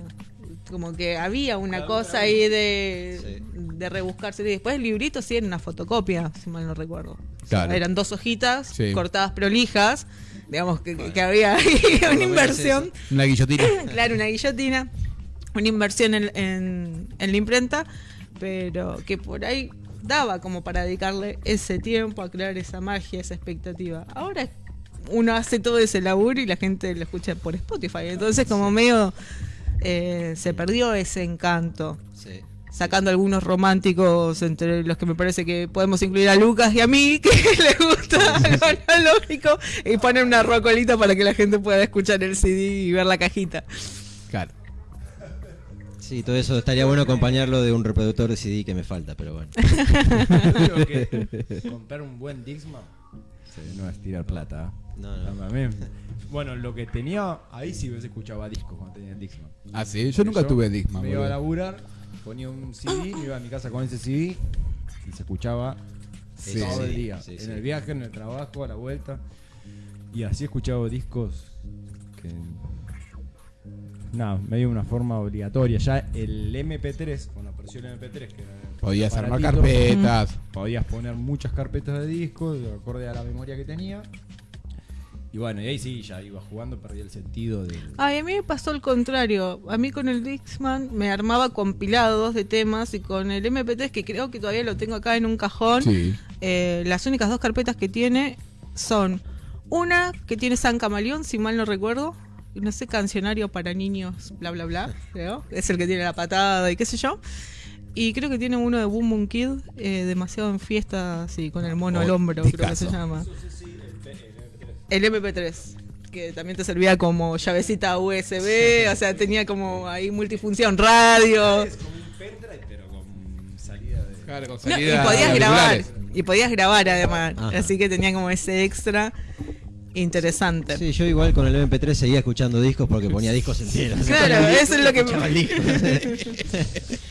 Como que había una cosa ahí de, de rebuscarse. Y después el librito sí era una fotocopia, si mal no recuerdo. O sea, Claro. eran dos hojitas Sí. cortadas prolijas. Digamos que, que había ahí *laughs* una inversión. Una guillotina. *laughs* Claro, una guillotina. Una inversión en, en- en la imprenta. Pero que por ahí daba como para dedicarle ese tiempo a crear esa magia, esa expectativa. Ahora uno hace todo ese laburo y la gente lo escucha por Spotify. Entonces como medio eh, se perdió ese encanto. Sí. Sacando algunos románticos entre los que me parece que podemos incluir a Lucas y a mí, *laughs* que les gusta lo analógico, y poner una rocolita para que la gente pueda escuchar el CD y ver la cajita. Sí, todo eso estaría bueno acompañarlo de un reproductor de CD que me falta, pero bueno. *laughs* creo que *laughs* comprar un buen Dixman sí, no es tirar plata. No, no. A mí- bueno, lo que tenía, ahí sí ves escuchaba discos cuando tenía el Dixman. Ah, sí, yo nunca tuve Discman. Me iba a laburar, ponía un CD, me iba a mi casa con ese CD y se escuchaba Sí, todo sí, el día. sí, en sí. el viaje, en el trabajo, a la vuelta. Y así escuchaba discos que. Nada, medio una forma obligatoria. Ya el MP3, con la presión MP3, que era el Podías armar carpetas. Podías poner muchas carpetas de discos, de acorde a la memoria que tenía. Y bueno, y ahí sí, ya iba jugando, perdí el sentido de. Ay, a mí me pasó el contrario. A mí con el Dixman me armaba compilados de temas y con el MP3, que creo que todavía lo tengo acá en un cajón, Sí. eh, las únicas dos carpetas que tiene son una que tiene San Camaleón, si mal no recuerdo. No sé, cancionario para niños, bla, bla, bla. creo. Es el que tiene la patada y qué sé yo. Y creo que tiene uno de Boom Boom Kid, eh, demasiado en fiesta, así, con el mono al hombro, creo que se llama. El MP3. que también te servía como llavecita USB, o sea, tenía como ahí multifunción, radio. Es como un pendrive, pero con salida de. Claro, con No, y salida podías de grabar. Y podías grabar además. Ajá. Así que tenía como ese extra interesante. Sí, yo igual con el MP3 seguía escuchando discos porque ponía discos enteros. *laughs* Claro, eso es lo que- *laughs*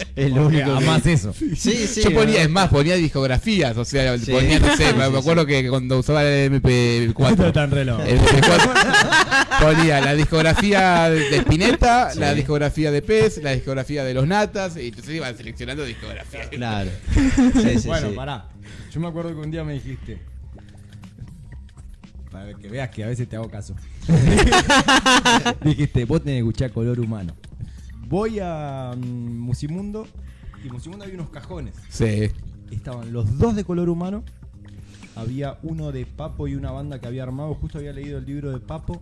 *laughs* es lo único. Además que- eso. Sí, sí. Yo ponía, es más, ponía discografías, o sea, Sí. ponía, no sé, me acuerdo que cuando usaba el Esto MP4. está en reloj. el MP4 ponía la discografía de Spinetta, Sí. la discografía de Pez, la discografía de los Natas, y entonces iban seleccionando discografías. Claro. Sí, sí, bueno, sí. pará. Yo me acuerdo que un día me dijiste. Para que veas que a veces te hago caso. *laughs* dijiste, vos tenés que escuchar color humano. Voy a mm, Musimundo y en Musimundo había unos cajones. Sí. Estaban los dos de color humano. Había uno de Papo y una banda que había armado. Justo había leído el libro de Papo.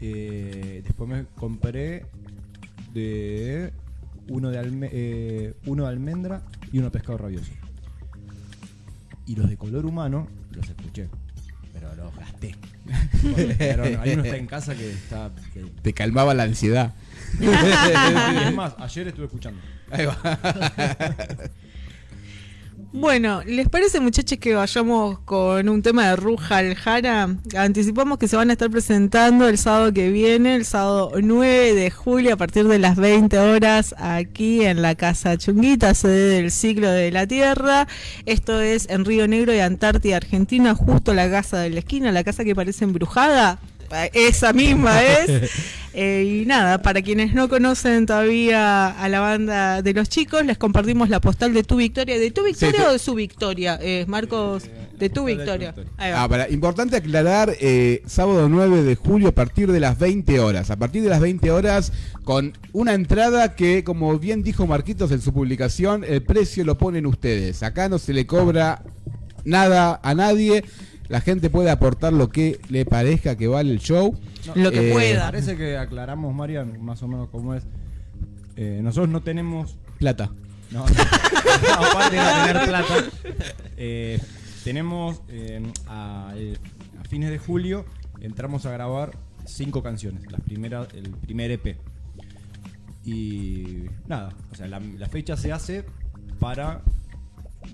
Eh, después me compré de uno de, alme- eh, uno de almendra y uno de pescado rabioso. Y los de color humano los escuché. Pero los gasté. Pero hay uno está en casa que está. que- Te calmaba la ansiedad. *laughs* y es más, ayer estuve escuchando. Ahí va. *laughs* Bueno, ¿les parece muchachos que vayamos con un tema de Ruja al Jara? Anticipamos que se van a estar presentando el sábado que viene, el sábado 9 de julio a partir de las 20 horas aquí en la Casa Chunguita, sede del Ciclo de la Tierra. Esto es en Río Negro y Antártida, Argentina, justo la casa de la esquina, la casa que parece embrujada. Esa misma *laughs* es. Eh, y nada, para quienes no conocen todavía a la banda de los chicos, les compartimos la postal de tu victoria. ¿De tu victoria Sí, o de su victoria? Eh, Marcos, de tu postal de tu victoria. victoria. Ahí va. Ah, para- importante aclarar, eh, sábado 9 de julio a partir de las 20 horas. A partir de las 20 horas con una entrada que, como bien dijo Marquitos en su publicación, el precio lo ponen ustedes. Acá no se le cobra nada a nadie. La gente puede aportar lo que le parezca que vale el show. Lo que Eh, pueda. Parece que aclaramos, Marian, más o menos cómo es. Eh, nosotros no tenemos Plata. No, *laughs* no, aparte de no tener plata, eh, tenemos eh, a, eh, a fines de julio entramos a grabar cinco canciones, las primeras, el primer EP. Y nada, o sea, la, la fecha se hace para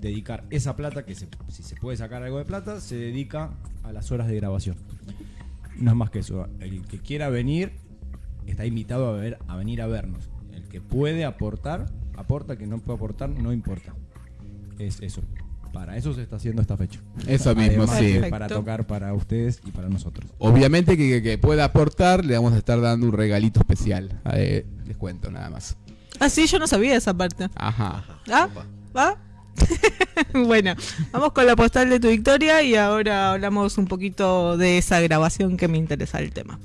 dedicar esa plata, que se- si se puede sacar algo de plata, se dedica a las horas de grabación. No es más que eso. El que quiera venir está invitado a, ver, a venir a vernos. El que puede aportar, aporta. El que no puede aportar, no importa. Es eso. Para eso se está haciendo esta fecha. Eso mismo, Además sí. Para tocar para ustedes y para nosotros. Obviamente que, que- que pueda aportar, le vamos a estar dando un regalito especial. Eh, les cuento nada más. Ah, sí, yo no sabía esa parte. Ajá. ¿Ah? ¿Va? *laughs* bueno, vamos con la postal de tu victoria y ahora hablamos un poquito de esa grabación que me interesa el tema.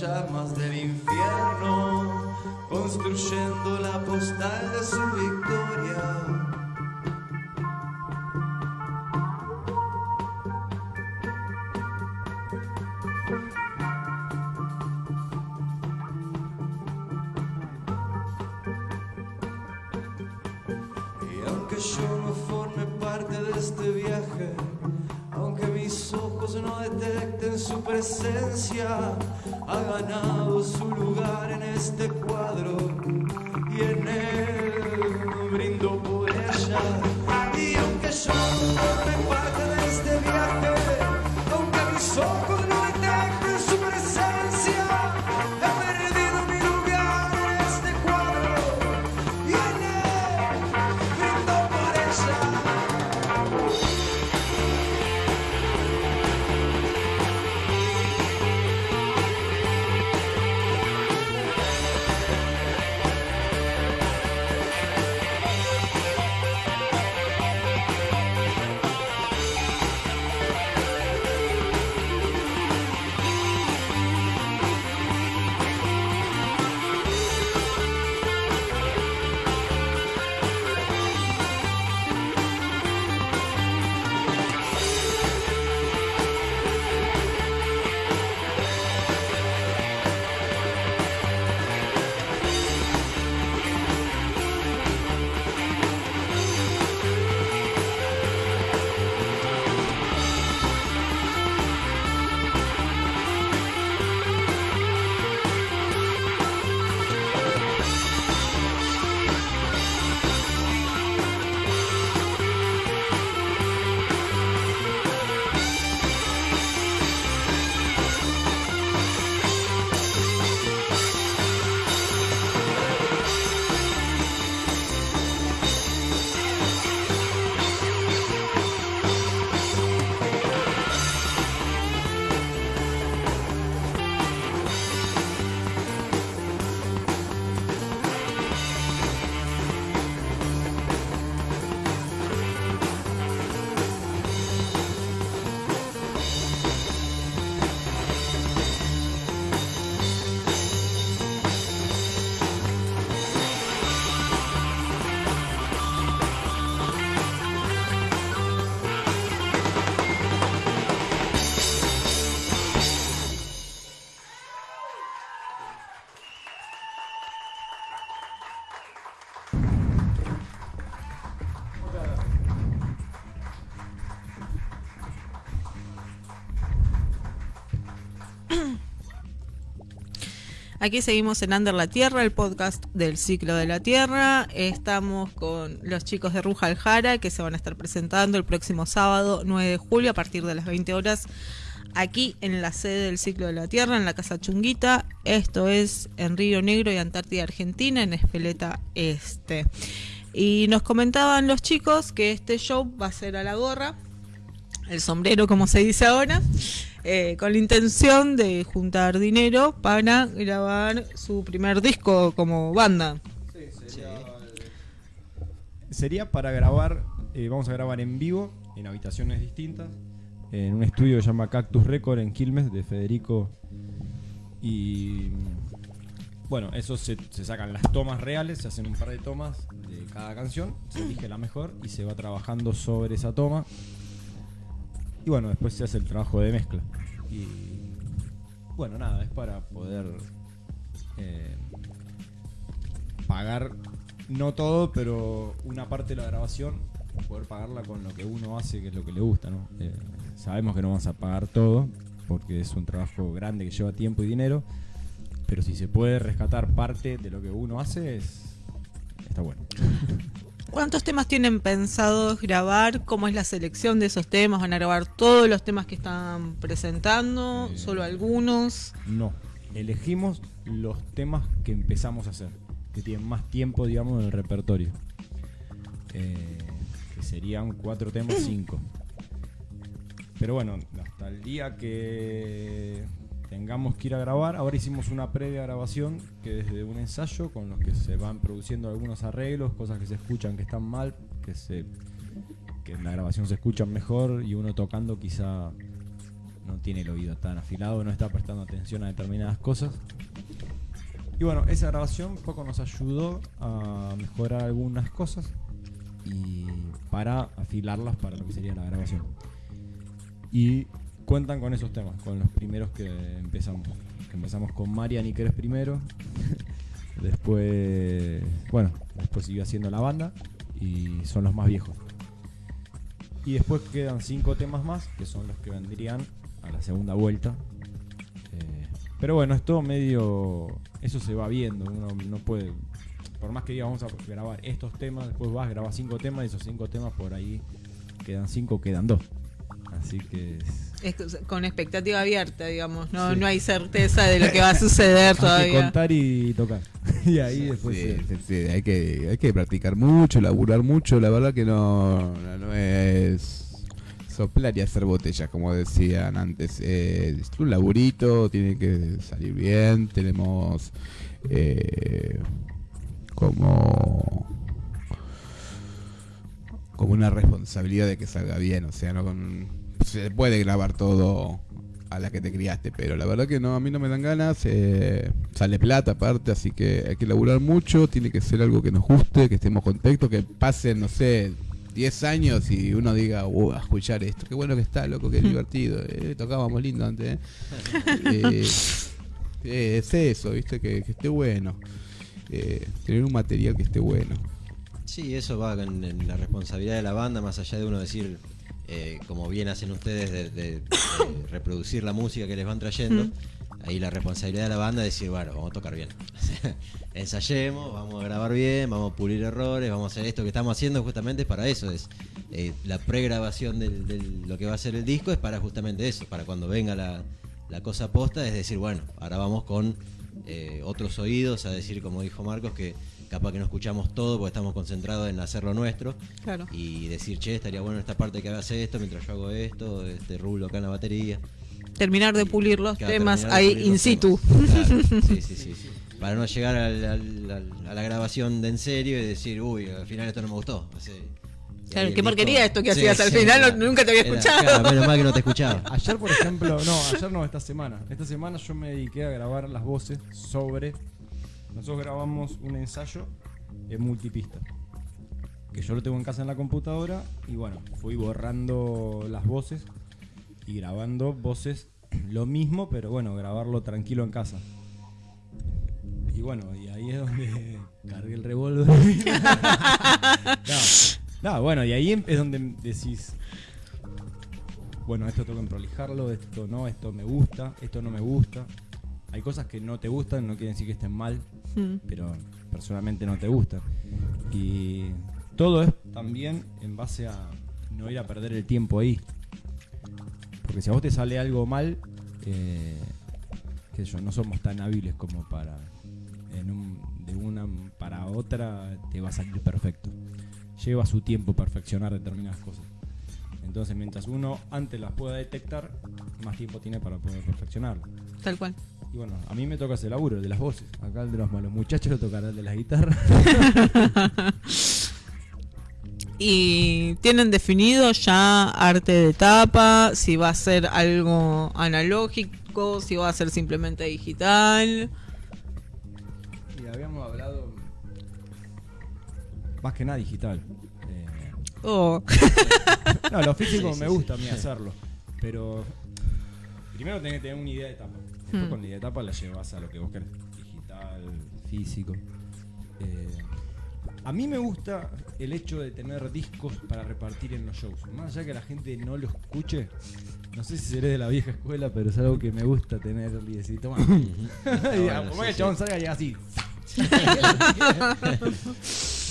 llamas del infierno, construyendo la postal de su victoria. y aunque yo no forme parte de este viaje, aunque mis ojos no detecten su presencia, ha ganado su lugar en este Aquí seguimos en Under la Tierra, el podcast del ciclo de la Tierra. Estamos con los chicos de Ruja Aljara que se van a estar presentando el próximo sábado 9 de julio a partir de las 20 horas aquí en la sede del ciclo de la Tierra, en la Casa Chunguita. Esto es en Río Negro y Antártida Argentina, en Espeleta Este. Y nos comentaban los chicos que este show va a ser a la gorra, el sombrero como se dice ahora, eh, con la intención de juntar dinero para grabar su primer disco como banda. Sería para grabar, eh, vamos a grabar en vivo, en habitaciones distintas, en un estudio que se llama Cactus Record en Quilmes, de Federico. Y bueno, eso se, se sacan las tomas reales, se hacen un par de tomas de cada canción, se elige la mejor y se va trabajando sobre esa toma. Y bueno, después se hace el trabajo de mezcla. Y bueno, nada, es para poder eh, pagar, no todo, pero una parte de la grabación, poder pagarla con lo que uno hace, que es lo que le gusta, ¿no? Eh, sabemos que no vamos a pagar todo, porque es un trabajo grande que lleva tiempo y dinero, pero si se puede rescatar parte de lo que uno hace, es, está bueno. *laughs* ¿Cuántos temas tienen pensados grabar? ¿Cómo es la selección de esos temas? ¿Van a grabar todos los temas que están presentando? Eh, ¿Solo algunos? No, elegimos los temas que empezamos a hacer, que tienen más tiempo, digamos, en el repertorio. Eh, que serían cuatro temas, cinco. Pero bueno, hasta el día que tengamos que ir a grabar, ahora hicimos una previa grabación que desde un ensayo con los que se van produciendo algunos arreglos, cosas que se escuchan que están mal, que se que en la grabación se escuchan mejor y uno tocando quizá no tiene el oído tan afilado, no está prestando atención a determinadas cosas. Y bueno, esa grabación poco nos ayudó a mejorar algunas cosas y para afilarlas para lo que sería la grabación. Y cuentan con esos temas, con los primeros que empezamos. Empezamos con Marian y Keres primero. *laughs* después, bueno, después siguió haciendo la banda y son los más viejos. Y después quedan cinco temas más, que son los que vendrían a la segunda vuelta. Eh, pero bueno, es todo medio. Eso se va viendo. Uno no puede. Por más que diga vamos a grabar estos temas, después vas, grabas cinco temas y esos cinco temas por ahí quedan cinco, quedan dos. Así que. es- Es con expectativa abierta, digamos. No, Sí. no hay certeza de lo que va a suceder *laughs* Hay que todavía. contar y tocar. *laughs* y ahí después. Sí, se- sí, sí, hay, que, hay que practicar mucho, laburar mucho. La verdad que no, no, no es soplar y hacer botellas, como decían antes. Eh, es un laburito, tiene que salir bien. Tenemos eh, como como una responsabilidad de que salga bien. O sea, no con, se puede grabar todo a la que te criaste, pero la verdad que no, a mí no me dan ganas. eh, sale plata aparte, así que hay que laburar mucho. Tiene que ser algo que nos guste, que estemos contentos, que pasen, no sé. 10 años y uno diga, uh, a escuchar esto, qué bueno que está, loco, qué *laughs* divertido, eh, tocábamos lindo antes. *laughs* eh". Eh, es eso, viste, que, que esté bueno. Eh, tener un material que esté bueno. Sí, eso va en, en la responsabilidad de la banda, más allá de uno decir, eh, como bien hacen ustedes, de, de- de reproducir la música que les van trayendo. Ahí la responsabilidad de la banda es decir, bueno, vamos a tocar bien. *laughs* Ensayemos, vamos a grabar bien, vamos a pulir errores, vamos a hacer esto que estamos haciendo justamente para eso. Es eh, la pregrabación del- lo que va a ser el disco es para justamente eso, para cuando venga la, la cosa posta, es decir, bueno, ahora vamos con eh, otros oídos a decir, como dijo Marcos, que capaz que no escuchamos todo porque estamos concentrados en hacer lo nuestro Claro. y decir, che, estaría bueno esta parte que hagas esto mientras yo hago esto, este rulo acá en la batería. Terminar de pulir los Claro, temas ahí in situ. Claro, *laughs* sí, sí, sí, sí. Para no llegar al- al- al- a la grabación de en serio y decir, uy, al final esto no me gustó. Así, Claro, qué porquería esto que hacías al final, nunca te había Era- escuchado. claro, menos mal que no te escuchaba. *laughs* Ayer, por ejemplo, no, ayer no, esta semana. Esta semana yo me dediqué a grabar las voces sobre. Nosotros grabamos un ensayo en multipista. Que yo lo tengo en casa en la computadora. Y bueno, fui borrando las voces y grabando voces lo mismo, pero bueno, grabarlo tranquilo en casa. Y bueno, y ahí es donde *laughs* cargué el revólver. *laughs* no, no, bueno, y ahí es donde decís, bueno, esto tengo que prolijarlo, esto no, esto me gusta, esto no me gusta. hay cosas que no te gustan, no quiere decir que estén mal, Mm. pero personalmente no te gustan. Y todo es también en base a no ir a perder el tiempo ahí. Porque si a vos te sale algo mal, eh, sé yo, no somos tan hábiles como para en un- de una para otra te va a salir perfecto. Lleva su tiempo perfeccionar determinadas cosas. Entonces, mientras uno antes las pueda detectar, más tiempo tiene para poder perfeccionarlo. Tal cual. Y bueno, a mí me toca ese laburo, el de las voces. Acá el de los malos muchachos lo tocará el de las guitarras. *laughs* Y tienen definido ya arte de tapa, si va a ser algo analógico, si va a ser simplemente digital. y habíamos hablado más que nada digital. Eh, Oh. *laughs* no, lo físico Sí, sí, me sí. gusta a mí hacerlo. Pero primero tenés que tener una idea de tapa. Después Hmm. con la idea de tapa la llevas a lo que vos querés. Digital, físico. Eh, a mí me gusta el hecho de tener discos para repartir en los shows. Más allá que la gente no lo escuche. No sé si seré de la vieja escuela, pero es algo que me gusta tener y decir, toma. como sí, el chabón salga y así. *laughs*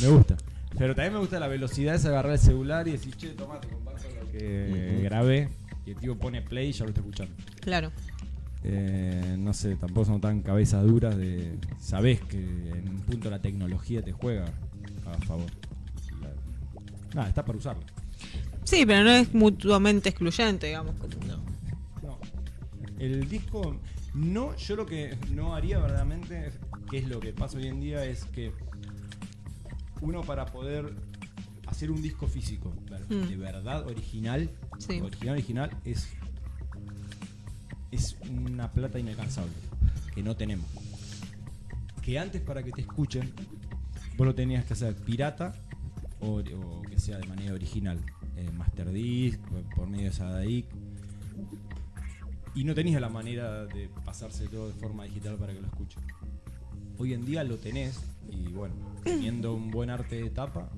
me gusta. Pero también me gusta la velocidad es agarrar el celular y decir, che, toma, te comparto lo que grabé. Y el tío pone play y ya lo está escuchando. Claro. Eh, no sé, tampoco son tan cabezas duras de. Sabés que en un punto la tecnología te juega a favor. Nada, está para usarlo. Sí, pero no es mutuamente excluyente, digamos. como- No. El disco. No, yo lo que no haría verdaderamente, que es lo que pasa hoy en día, es que uno para poder hacer un disco físico Mm. de verdad original, Sí. original, original, es, es una plata inalcanzable que no tenemos. Que antes para que te escuchen, vos lo tenías que hacer pirata o, que sea de manera original. Eh, master disc, por medio de Sadaic. Y no tenías la manera de pasarse todo de forma digital para que lo escuchen. Hoy en día lo tenés y bueno, teniendo un buen arte de tapa,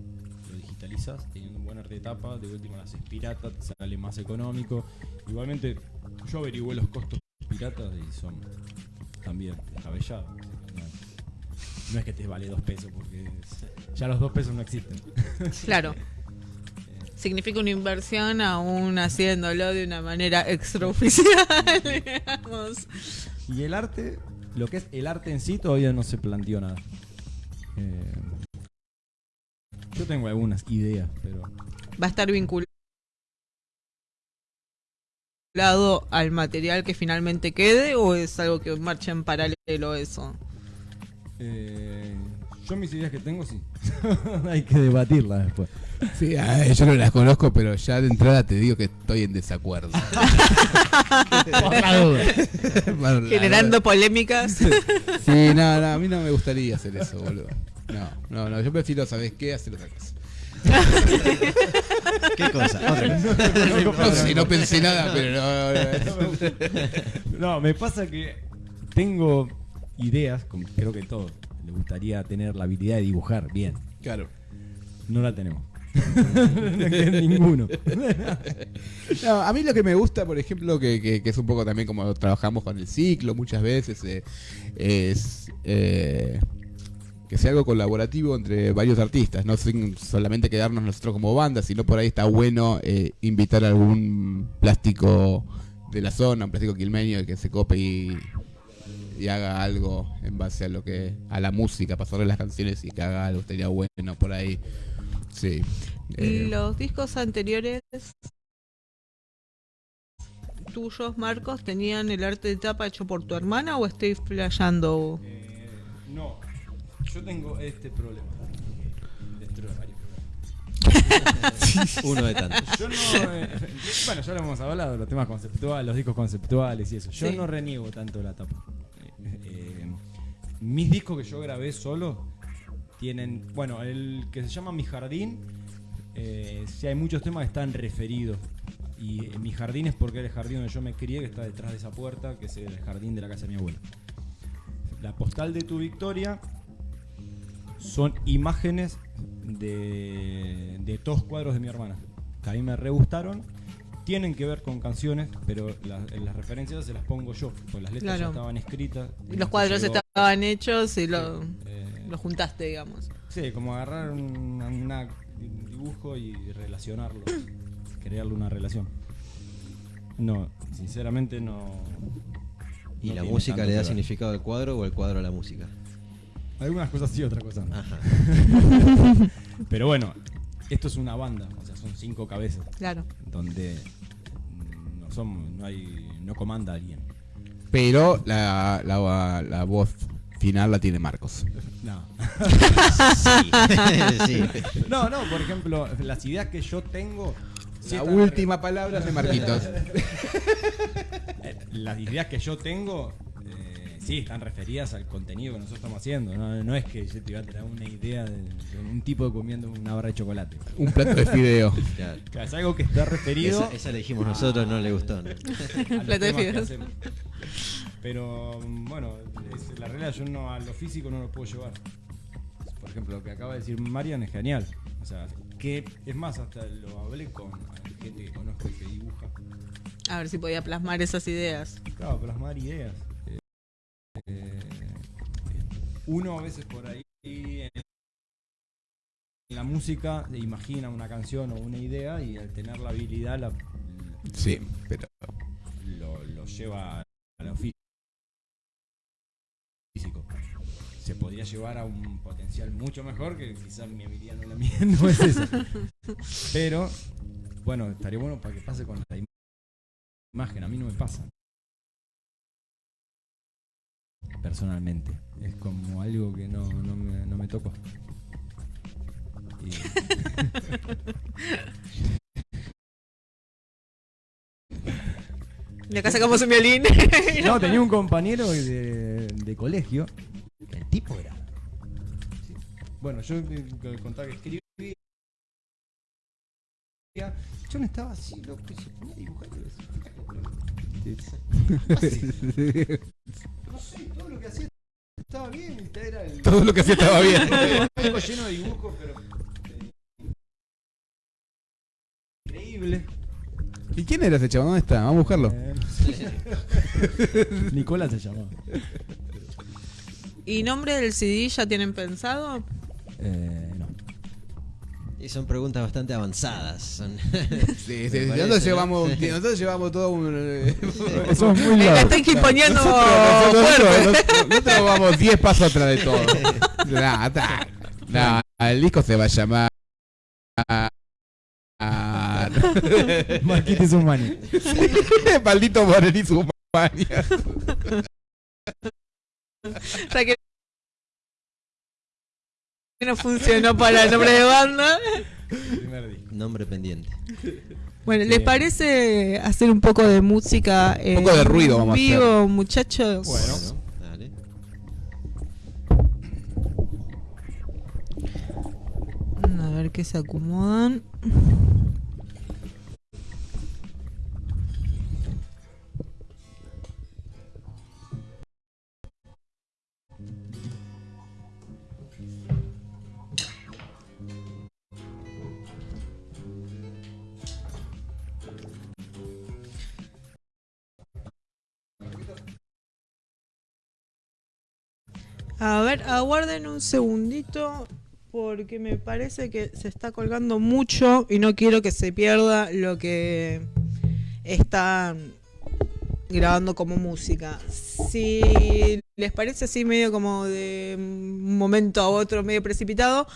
teniendo un buen arte de tapa, de última lo haces pirata, te sale más económico. Igualmente, yo averigué los costos piratas y son también descabellados. No, es que te vale dos pesos porque ya los dos pesos no existen. *laughs* Claro. Significa una inversión aún haciéndolo de una manera extraoficial, *laughs* digamos. Y el arte, lo que es el arte en sí, todavía no se planteó nada. Eh, yo tengo algunas ideas, pero Va a estar vinculado al material que finalmente quede o es algo que marcha en paralelo eso. eh, yo mis ideas que tengo sí. *laughs* Hay que debatirlas después. Sí, ah, yo no las conozco, pero ya de entrada te digo que estoy en desacuerdo. *laughs* Por la duda. Por la Generando polémicas. Sí, no, no, a mí no me gustaría hacer eso, boludo. No, no, no, yo prefiero, ¿sabes qué? Hacer otra cosa. *laughs* ¿Qué cosa? Otra. No sé, no pensé nada, pero no, no. *laughs* No, me pasa que tengo ideas, como creo que todos, le gustaría tener la habilidad de dibujar bien. Claro. No la tenemos. *laughs* Ninguno. No, a mí lo que me gusta, por ejemplo, que, que- que es un poco también como trabajamos con el ciclo muchas veces, eh, es eh, que sea algo colaborativo entre varios artistas, no sin solamente quedarnos nosotros como banda, sino por ahí está bueno eh, invitar a algún plástico de la zona, un plástico quilmeño que se cope y, y haga algo en base a lo que a la música, pasarle las canciones y que haga algo, estaría bueno por ahí. Sí. Eh, Los discos anteriores tuyos, Marcos, tenían el arte de tapa hecho por tu hermana o estoy flasheando? Eh, no, yo tengo este problema. Dentro de varios problemas. *laughs* Uno de tantos. Yo no. eh, bueno, ya lo hemos hablado, los temas conceptuales, los discos conceptuales y eso. Yo Sí. no reniego tanto la tapa. Eh, eh, mis discos que yo grabé solo tienen. Bueno, el que se llama Mi Jardín. Eh, sí, hay muchos temas que están referidos. Y mi jardín es porque era el jardín donde yo me crié, que está detrás de esa puerta, que es el jardín de la casa de mi abuela. La postal de tu victoria son imágenes de, de todos cuadros de mi hermana. Que a mí me re gustaron tienen que ver con canciones, pero la- las referencias se las pongo yo, pues las letras ya Claro. estaban escritas. Y los cuadros llegó- estaban hechos y lo, eh, lo juntaste, digamos. Sí, como agarrar un, una- un dibujo y relacionarlo, crearle una relación. No, sinceramente no. ¿Y no la música le da significado al cuadro o el cuadro a la música? Algunas cosas sí, otras cosas no. Ajá. *laughs* Pero bueno, esto es una banda, o sea, son cinco cabezas, Claro. donde no somos, no hay, no comanda alguien. Pero la, la, la voz final la tiene Marcos. No. *laughs* Sí. sí. *laughs* No, no, por ejemplo, las ideas que yo tengo. La última palabra es de Marquitos. Eh, Las ideas que yo tengo, sí, están referidas al contenido que nosotros estamos haciendo. No, no es que yo te iba a traer una idea de, de un tipo comiendo una barra de chocolate. Un plato de fideo. *laughs* Claro. Es algo que está referido Esa, esa le dijimos nosotros, no le gustó. ¿no? *laughs* los Plato de fideos. Pero bueno, es- la realidad yo no a lo físico no lo puedo llevar. Por ejemplo, lo que acaba de decir Marian es genial. O sea, que es más, hasta lo hablé con gente que conozco y que dibuja. A ver si podía plasmar esas ideas. Claro, plasmar ideas. Eh, uno a veces por ahí en la música imagina una canción o una idea y al tener la habilidad la, Sí, pero lo, lo lleva a lo fí- físico. Se podría llevar a un potencial mucho mejor que quizás mi habilidad no, la mía *laughs* no es esa. Pero, bueno, estaría bueno para que pase con la im- imagen. A mí no me pasa. Personalmente. Es como algo que no, no, me, no me tocó. Y- Y acá sacamos un violín. *laughs* No, tenía un compañero de, de colegio. El tipo era. sí. Bueno, yo eh, contaba que escribía. Yo no estaba así, loco, se ponía a dibujar. No sé, todo lo que hacía estaba bien. Era el, todo lo que hacía estaba bien. *laughs* Lleno de dibujos, pero. eh, Increíble. ¿Y quién era ese chavo? ¿Dónde está? Vamos a buscarlo. Eh, no sé. Nicolás se llamaba. ¿Y nombre del CD ya tienen pensado? Eh, no. Y son preguntas bastante avanzadas. Son... *laughs* Sí, sí, nosotros, llevamos, ¿no? nosotros llevamos todo un... *laughs* Somos muy largos. están quimponeando nosotros, nosotros- nosotros vamos 10 pasos atrás de todo. *laughs* Nah, ta- nah, el disco se va a llamar... Ah, Marquitos Humani. Maldito Morelli Sumania. Ya que no funcionó para el nombre de banda. Nombre pendiente. Bueno, ¿les parece hacer un poco de música? Un poco de ruido vamos a hacer. vivo, muchachos. Bueno. Dale. A ver qué se acomodan. A ver, aguarden un segundito porque me parece que se está colgando mucho y no quiero que se pierda lo que están grabando como música. Si les parece así medio como de un momento a otro medio precipitado,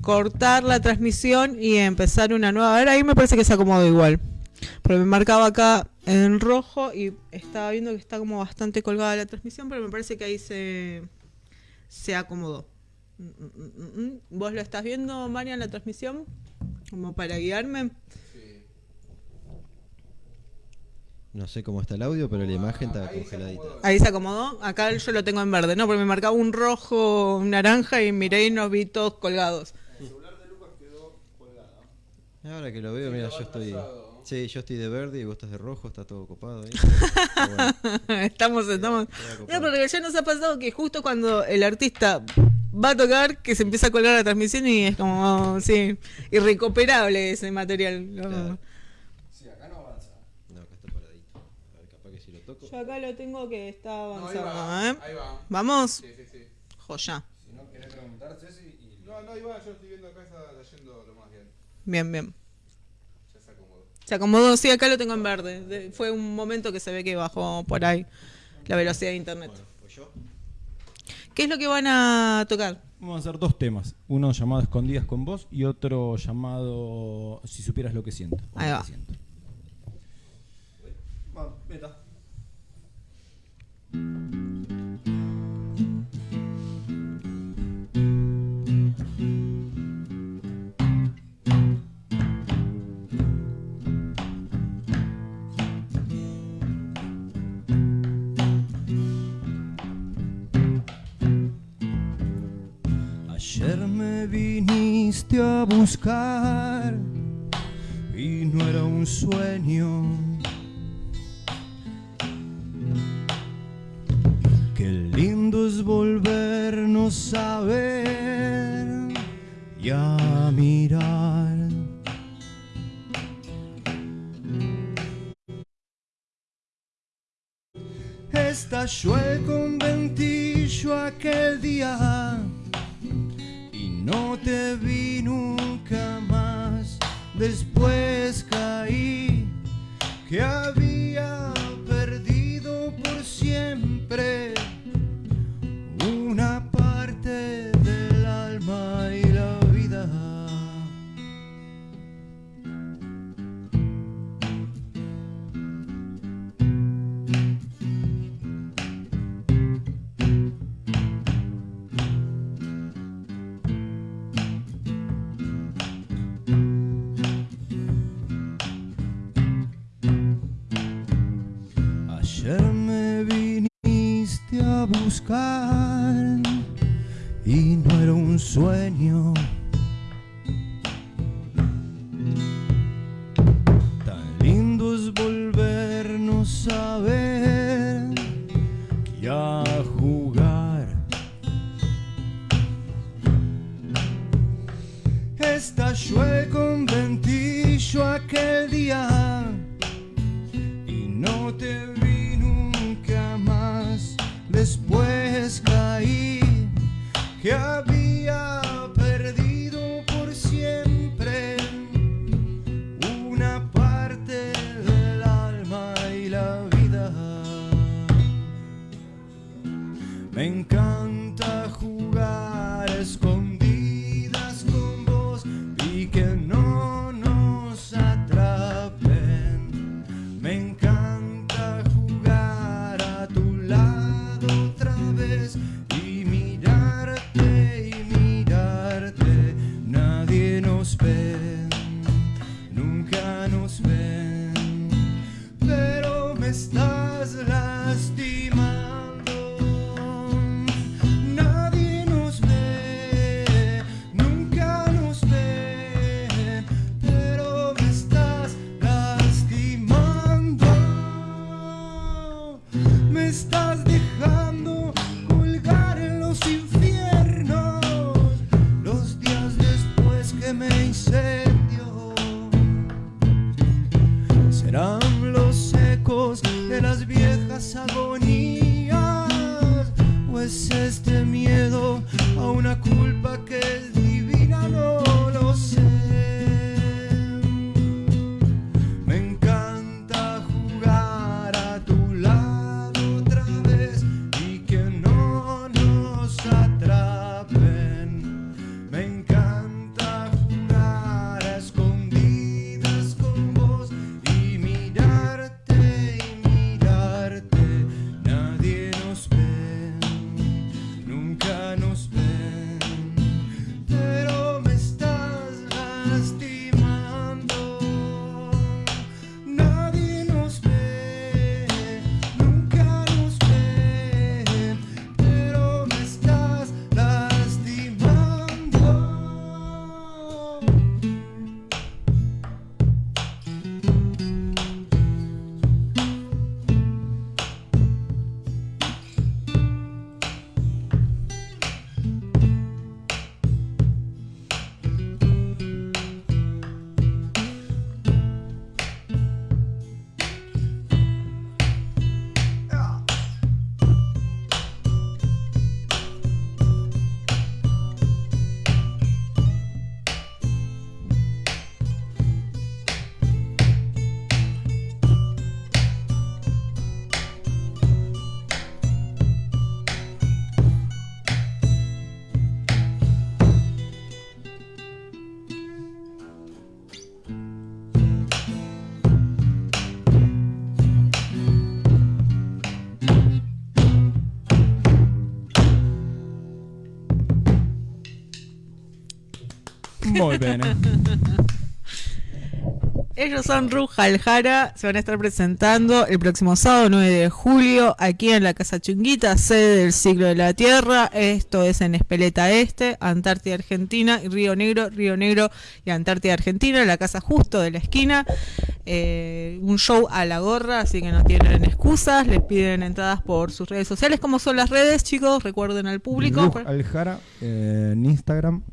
cortar la transmisión y empezar una nueva. A ver, ahí me parece que se acomodó igual. Porque me marcaba acá en rojo y estaba viendo que está como bastante colgada la transmisión, pero me parece que ahí se, se acomodó. Mm, mm, mm. ¿Vos lo estás viendo, Marian, la transmisión? Como para guiarme. No sé cómo está el audio, pero la imagen está congeladita. Ahí se acomodó. Acá yo lo tengo en verde, ¿no? Porque me marcaba un rojo, un naranja y miré y nos vi todos colgados. Ahora que lo veo, mira, yo estoy. Sí, yo estoy de verde y vos estás de rojo, está todo copado ahí. *laughs* Pero bueno, estamos, estamos. No, porque ya nos ha pasado que justo cuando el artista va a tocar, que se empieza a colgar la transmisión y es como, sí, irrecuperable ese material. ¿no? Claro. Sí, acá no avanza. Yo acá lo tengo que está No, ahí va, ¿eh? ahí va. Vamos. Sí, sí, sí. Joya. Si no querés preguntar, Ceci, y... No, no, ahí va, yo estoy viendo acá, está leyendo lo más bien. Bien, bien. Se acomodó. Sí, acá lo tengo en verde. De- fue un momento que se ve que bajó por ahí la velocidad de internet. Pues yo. ¿Qué es lo que van a tocar? Vamos a hacer dos temas. Uno llamado Escondidas con vos y otro llamado Si supieras lo que siento. Ahí va. siento. Va, meta. Me viniste a buscar y no era un sueño. Qué lindo es volvernos a ver y a mirar. Estalló el conventillo aquel día no te vi nunca más. Después caí que había buscar y no era un sueño. Tan lindo es volvernos a ver y a jugar. Estalló el conventillo aquel día y no te. Después caí que había Muy bien. ¿eh? *laughs* Ellos son Ruja Aljara, se van a estar presentando el próximo sábado 9 de julio aquí en la Casa Chunguita, sede del Siglo de la Tierra. Esto es en Espeleta Este, Antártida Argentina, y Río Negro, Río Negro y Antártida Argentina, la casa justo de la esquina. Eh, un show a la gorra, así que no tienen excusas. Les piden entradas por sus redes sociales. ¿Cómo son las redes, chicos? Recuerden al público. Ruj Aljara eh, en Instagram.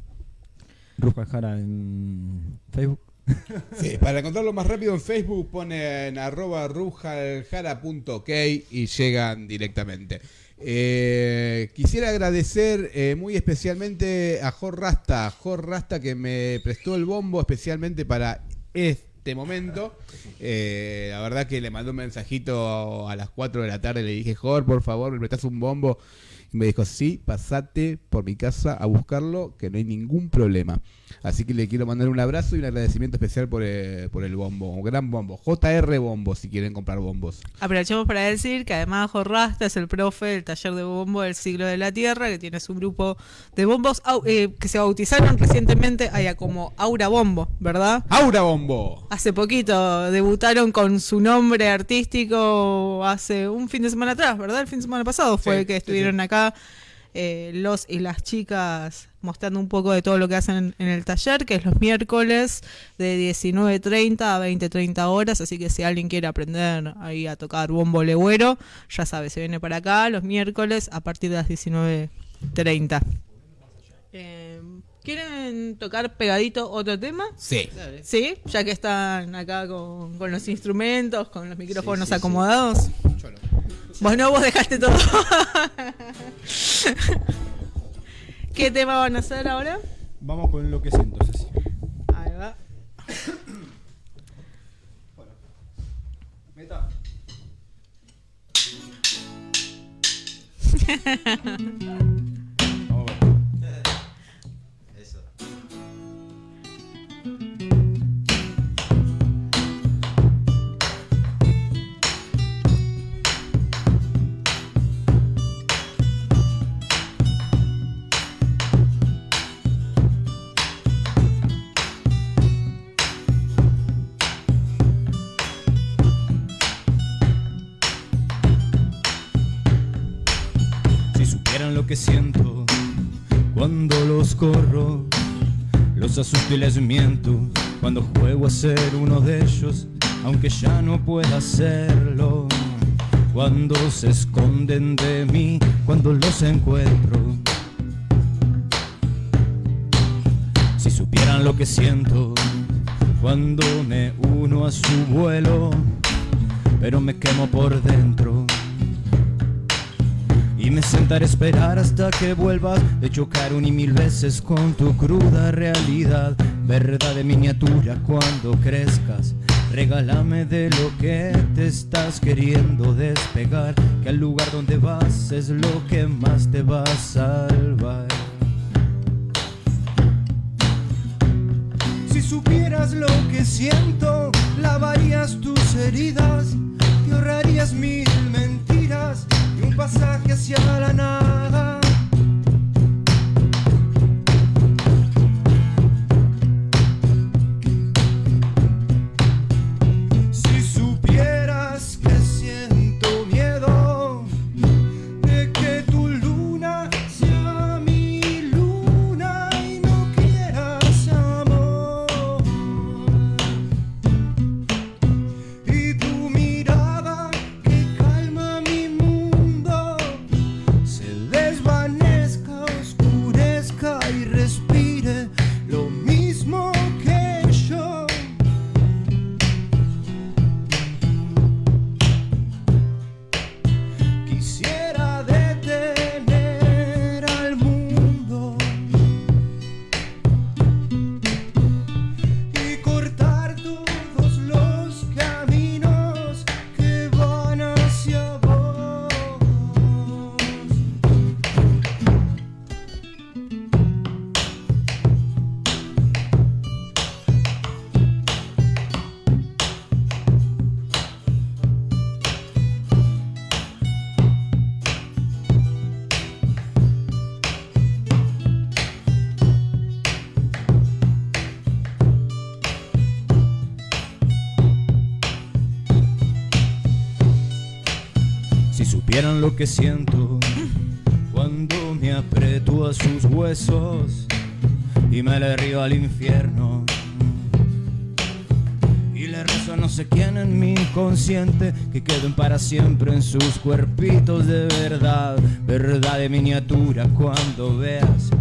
Ruj Aljara en Facebook. *laughs* Sí, para encontrarlo más rápido en Facebook ponen arroba rujaljara.ok y llegan directamente. Eh, quisiera agradecer eh, muy especialmente a Jor Rasta, Jor Rasta que me prestó el bombo especialmente para este momento. Eh, la verdad que le mandó un mensajito a las 4 de la tarde, le dije, Jor, por favor, me prestas un bombo. Me dijo, sí, pasate por mi casa a buscarlo, que no hay ningún problema. Así que le quiero mandar un abrazo y un agradecimiento especial por, eh, por el bombo, un gran bombo. JR Bombo, si quieren comprar bombos. Aprovechemos para decir que además Jorrasta es el profe del taller de bombo del siglo de la Tierra, que tiene su grupo de bombos eh, que se bautizaron recientemente allá como Aura Bombo, ¿verdad? ¡Aura Bombo! Hace poquito debutaron con su nombre artístico hace un fin de semana atrás, ¿verdad? El fin de semana pasado fue Sí, que sí, estuvieron acá eh, los y las chicas mostrando un poco de todo lo que hacen en, en el taller, que es los miércoles de 19.30 a 20.30 horas, así que si alguien quiere aprender ahí a tocar bombo legüero, ya sabe, se viene para acá los miércoles a partir de las 19.30. Eh, ¿Quieren tocar pegadito otro tema? Sí. Sí, ya que están acá con, con los instrumentos, con los micrófonos sí, sí. acomodados. Bueno, vos dejaste todo. *laughs* *laughs* ¿Qué tema van a hacer ahora? Vamos con lo que siento, Ceci. Ahí va. *coughs* Vamos *laughs* los asusto y les miento cuando juego a ser uno de ellos, aunque ya no pueda hacerlo. Cuando se esconden de mí, cuando los encuentro. Si supieran lo que siento cuando me uno a su vuelo, pero me quemo por dentro. Me sentaré a esperar hasta que vuelvas de chocar un y mil veces con tu cruda realidad. Verdad de miniatura cuando crezcas. Regálame de lo que te estás queriendo despegar. Que al lugar donde vas es lo que más te va a salvar. Si supieras lo que siento, lavarías tus heridas, te ahorrarías mil mentiras pasaje hacia la nada. Lo que siento cuando me aprieto a sus huesos y me le río al infierno. Y le rezo a no sé quién en mi inconsciente que queden para siempre en sus cuerpitos de verdad, verdad de miniatura cuando veas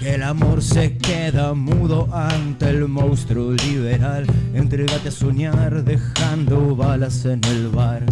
que el amor se queda mudo ante el monstruo liberal. Entrégate a soñar dejando balas en el bar.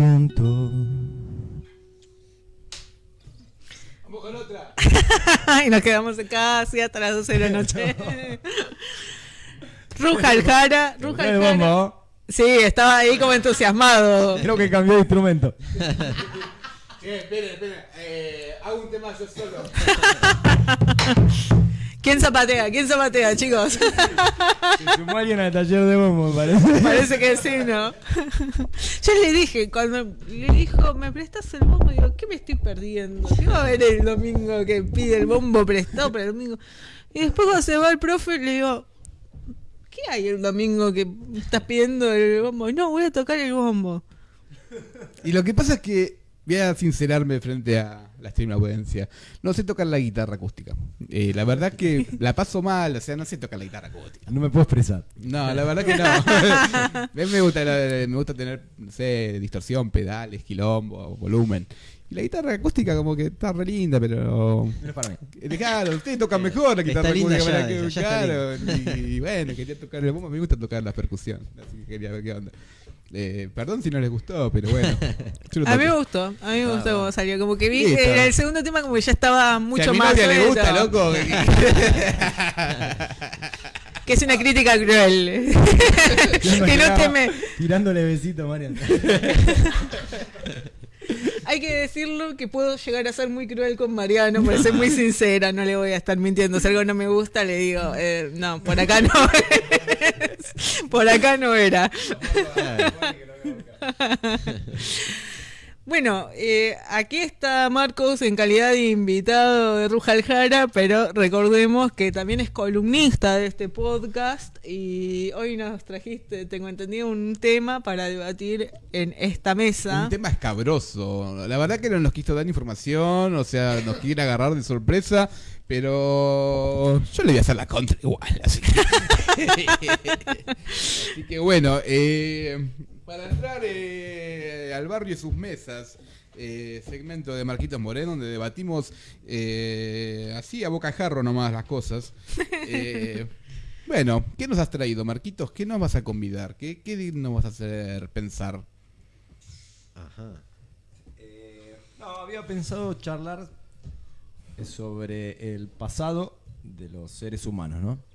Lo que siento. *laughs* y nos quedamos casi hasta las 12 de la *laughs* noche. Rujal Jara, *laughs* Rujal El Jara. bombo. Sí, estaba ahí como entusiasmado. Creo que cambió de instrumento. esperen, esperen. Eh, hago un tema yo solo. ¿Quién zapatea? ¿Quién zapatea, chicos? Se sumó alguien al taller de bombo, parece. Parece que sí, ¿no? Yo le dije, cuando le dijo, ¿me prestas el bombo? Digo, ¿qué me estoy perdiendo? ¿Qué va a haber el domingo que pide el bombo prestado para el domingo? Y después cuando se va el profe, le digo, ¿qué hay el domingo que estás pidiendo el bombo? No, voy a tocar el bombo. Y lo que pasa es que voy a sincerarme frente a la stream audiencia. No sé tocar la guitarra acústica. Eh, la verdad que la paso mal, o sea, no sé tocar la guitarra acústica. No me puedo expresar. No, la verdad que no. *laughs* A mí me gusta, me gusta tener, no sé, distorsión, pedales, quilombo, volumen. Y la guitarra acústica como que está re linda, pero... No es para mí. Eh, Claro, ustedes tocan mejor la guitarra Está linda acústica. ya, para que- ya está claro, y, y bueno, quería tocar el bombo, me gusta tocar la percusión. Así que quería ver qué onda. Eh, perdón si no les gustó, pero bueno. *laughs* A mí me gustó, a mí me Ah, gustó cómo salió. Como que vi Listo. en el segundo tema como que ya estaba Si a mucho mi más novia le gusta, loco. *laughs* *laughs* Que es una crítica cruel. que no teme. Tirándole besito, Marian. Hay que decirlo que puedo llegar a ser muy cruel con Mariano, por ser muy sincera, no le voy a estar mintiendo. Si algo no me gusta, le digo, eh, no, por acá no es. Por acá no era. *laughs* Bueno, eh, aquí está Marcos en calidad de invitado de Rujal Jara, pero recordemos que también es columnista de este podcast y hoy nos trajiste, tengo entendido, un tema para debatir en esta mesa. Un tema escabroso. La verdad que no nos quiso dar información, o sea, nos quiere agarrar de sorpresa, pero yo le voy a hacer la contra igual. Así que, *laughs* Así que bueno, eh, Para entrar eh, al barrio y sus mesas, eh, segmento de Marquitos Moreno, donde debatimos eh, así a boca jarro nomás las cosas. *laughs* Eh, bueno, ¿qué nos has traído, Marquitos? ¿Qué nos vas a convidar? ¿Qué, qué nos vas a hacer pensar? Ajá. Eh, no, había pensado charlar sobre el pasado de los seres humanos, ¿no?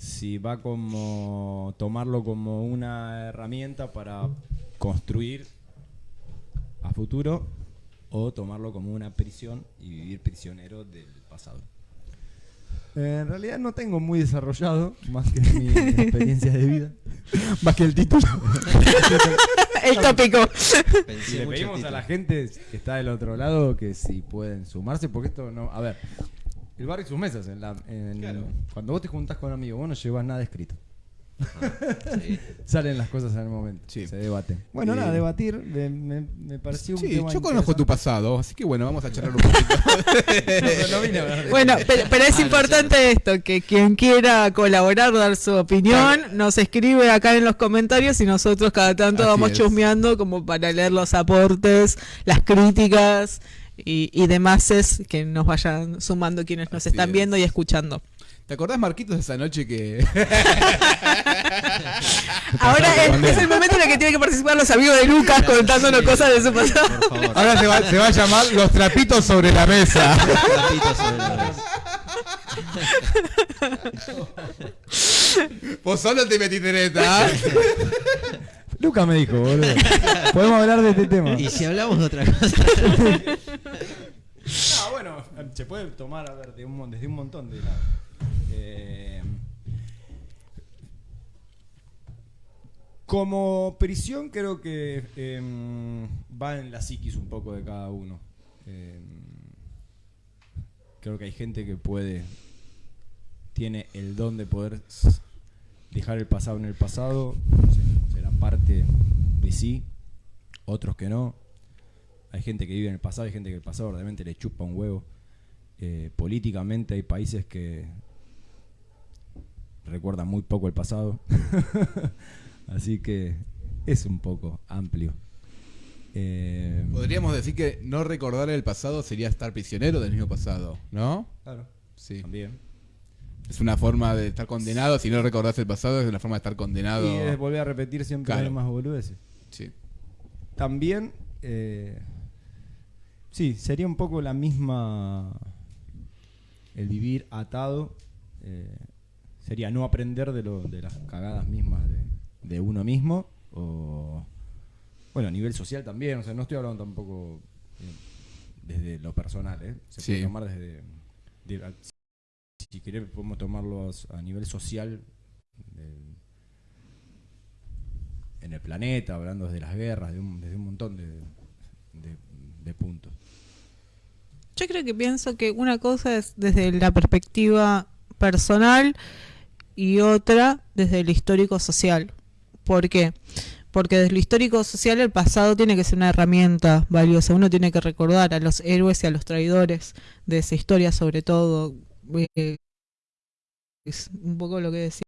Si va como tomarlo como una herramienta para construir a futuro o tomarlo como una prisión y vivir prisionero del pasado. Eh, en realidad no tengo muy desarrollado, más que mi *laughs* experiencia de vida, más que el título. *laughs* El tópico. Le pedimos a la gente que está del otro lado que si pueden sumarse, porque esto no. A ver, el barrio y sus mesas. En la, en- Claro. Cuando vos te juntás con amigos, vos no llevas nada escrito. Sí. *laughs* Salen las cosas en el momento. Sí. Se debaten. Bueno, Eh, nada, debatir me, me, me pareció un Sí, tema yo conozco tu pasado, así que bueno, vamos a charlar un poquito. *laughs* No Bueno, pero, pero es Ah, no, importante esto, que quien quiera colaborar, dar su opinión, nos escribe acá en los comentarios y nosotros cada tanto Así vamos es. chusmeando como para leer los aportes, las críticas y, y demás es que nos vayan sumando quienes nos Así están es. viendo y escuchando. ¿Te acordás, Marquitos, de esa noche que... *laughs* Ahora es, es el momento en el que tienen que participar los amigos de Lucas contándonos Sí, cosas de su Por pasado. favor. Ahora se va, se va a llamar Los trapitos sobre la mesa. *laughs* Trapitos sobre la mesa. Vos solo te metiste en esta. ¿ah? Luca me dijo, boludo. Podemos hablar de este tema. Y si hablamos de otra cosa. *laughs* Puede tomar a ver, desde un montón de lados. Eh, como prisión creo que em, va en la psiquis un poco de cada uno. Em, creo que hay gente que puede, tiene el don de poder dejar el pasado en el pasado, se- será parte de sí, otros que no. Hay gente que vive en el pasado, hay gente que el pasado realmente le chupa un huevo. Eh, políticamente hay países que recuerdan muy poco el pasado. *laughs* Así que es un poco amplio. Eh, Podríamos decir que no recordar el pasado sería estar prisionero del mismo pasado, ¿no? claro, Sí. también. Es una forma de estar condenado. Si no recordás el pasado, es una forma de estar condenado. Y es volver a repetir siempre Claro. las mismas boludeces. Sí. También, eh, sí, sería un poco la misma. El vivir atado eh, sería no aprender de, lo, de las cagadas mismas de, de uno mismo. O. Bueno, a nivel social también. O sea, no estoy hablando tampoco eh, desde lo personal, ¿eh? Se puede tomar desde. de- si querés, podemos tomarlo a nivel social. en el planeta, hablando desde las guerras, de un- desde un montón de puntos. Yo creo que pienso que una cosa es desde la perspectiva personal y otra desde lo histórico social. ¿Por qué? Porque desde lo histórico social el pasado tiene que ser una herramienta valiosa. Uno tiene que recordar a los héroes y a los traidores de esa historia, sobre todo. Eh, es un poco lo que decía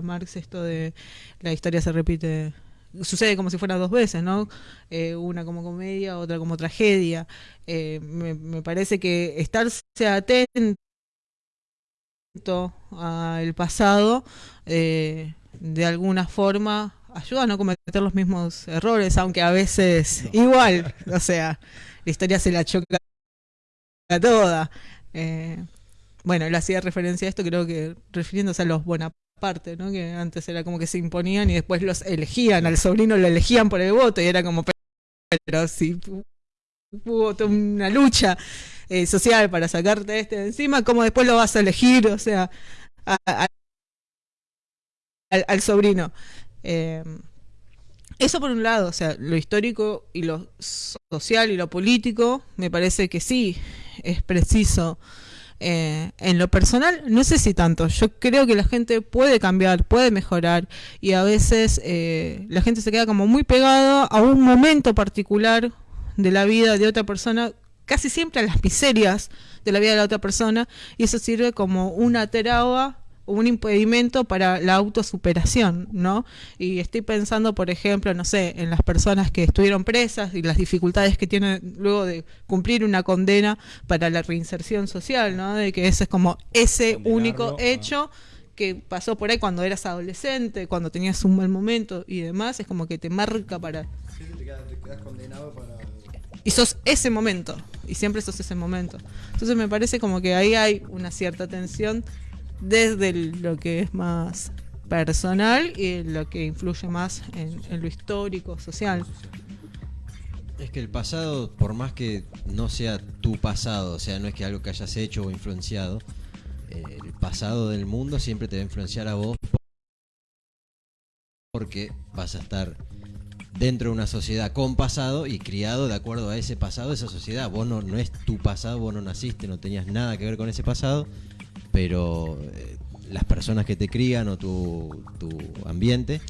Marx, esto de la historia se repite sucede como si fuera dos veces, ¿no? Eh, una como comedia, otra como tragedia. Eh, me, me parece que estarse atento al pasado, eh, de alguna forma, ayuda a no cometer los mismos errores, aunque a veces igual, o sea, la historia se la choca toda. Bueno, él hacía referencia a esto, creo que refiriéndose a los Bonaparte, ¿no? Que antes era como que se imponían y después los elegían, al sobrino lo elegían por el voto y era como, pero si hubo una lucha eh, social para sacarte este de encima, ¿cómo después lo vas a elegir? O sea, al, sobrino. Eh, eso por un lado, o sea, lo histórico y lo social y lo político, me parece que sí, es preciso. Eh, en lo personal, no sé si tanto. Yo creo que la gente puede cambiar, puede mejorar y a veces eh, la gente se queda como muy pegada a un momento particular de la vida de otra persona, casi siempre a las miserias de la vida de la otra persona y eso sirve como una terapia un impedimento para la autosuperación, ¿no? Y estoy pensando, por ejemplo, no sé, en las personas que estuvieron presas y las dificultades que tienen luego de cumplir una condena para la reinserción social, ¿no? De que ese es como ese Condenarlo, único ah. hecho que pasó por ahí cuando eras adolescente, cuando tenías un mal momento y demás, es como que te marca para... Y sos ese momento, y siempre sos ese momento. Entonces me parece como que ahí hay una cierta tensión desde lo que es más personal y lo que influye más en, en lo histórico, social. Es que el pasado, por más que no sea tu pasado, o sea, no es que algo que hayas hecho o influenciado, eh, el pasado del mundo siempre te va a influenciar a vos porque vas a estar dentro de una sociedad con pasado y criado de acuerdo a ese pasado, esa sociedad. Vos no, no es tu pasado, vos no naciste, no tenías nada que ver con ese pasado, pero eh, las personas que te crían o tu, tu ambiente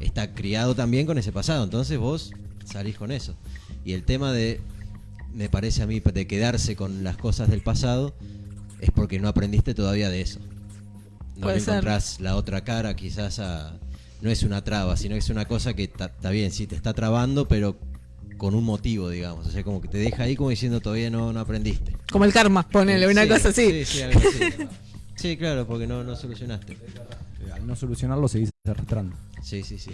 está criado también con ese pasado, entonces vos salís con eso. Y el tema de, me parece a mí, de quedarse con las cosas del pasado, es porque no aprendiste todavía de eso. No le ser. encontrás la otra cara quizás a... No es una traba, sino que es una cosa que está está bien, sí, te está trabando, pero con un motivo, digamos. O sea, como que te deja ahí como diciendo todavía no, no aprendiste. Como el karma, ponele una cosa así. Sí, sí, algo así. *laughs* Sí, claro, porque no, no solucionaste. Eh, Al no solucionarlo seguís arrastrando. Sí, sí, sí.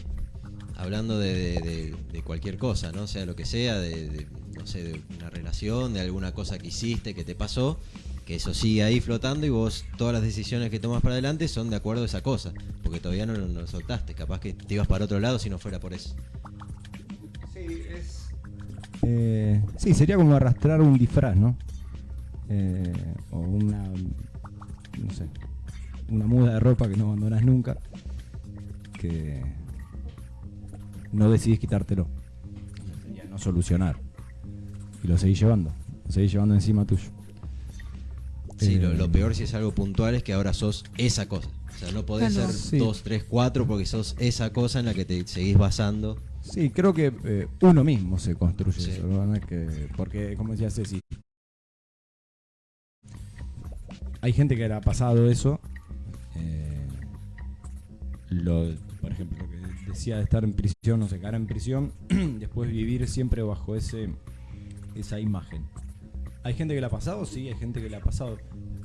Hablando de, de- de- de cualquier cosa, ¿no? Sea lo que sea, de, de, no sé, de una relación, de alguna cosa que hiciste, que te pasó, que eso sigue ahí flotando y vos todas las decisiones que tomas para adelante son de acuerdo a esa cosa, porque todavía no, lo- no lo soltaste, capaz que te ibas para otro lado si no fuera por eso. Eh, sí, sería como arrastrar un disfraz, ¿no? Eh, o una, no sé, una muda de ropa que no abandonas nunca, que no decidís quitártelo. No solucionar. Y lo seguís llevando, lo seguís llevando encima tuyo. Sí, Eh, lo, lo peor si es algo puntual es que ahora sos esa cosa. O sea, no podés Claro. ser Sí. dos, tres, cuatro porque sos esa cosa en la que te seguís basando. Sí, creo que eh, uno mismo se construye Sí. eso, porque, como decía Ceci, hay gente que le ha pasado eso. eh, lo, por ejemplo, lo que decía de estar en prisión, no sé, quedar en prisión, *clears throat* después vivir siempre bajo ese esa imagen. ¿Hay gente que le ha pasado? Sí, hay gente que le ha pasado.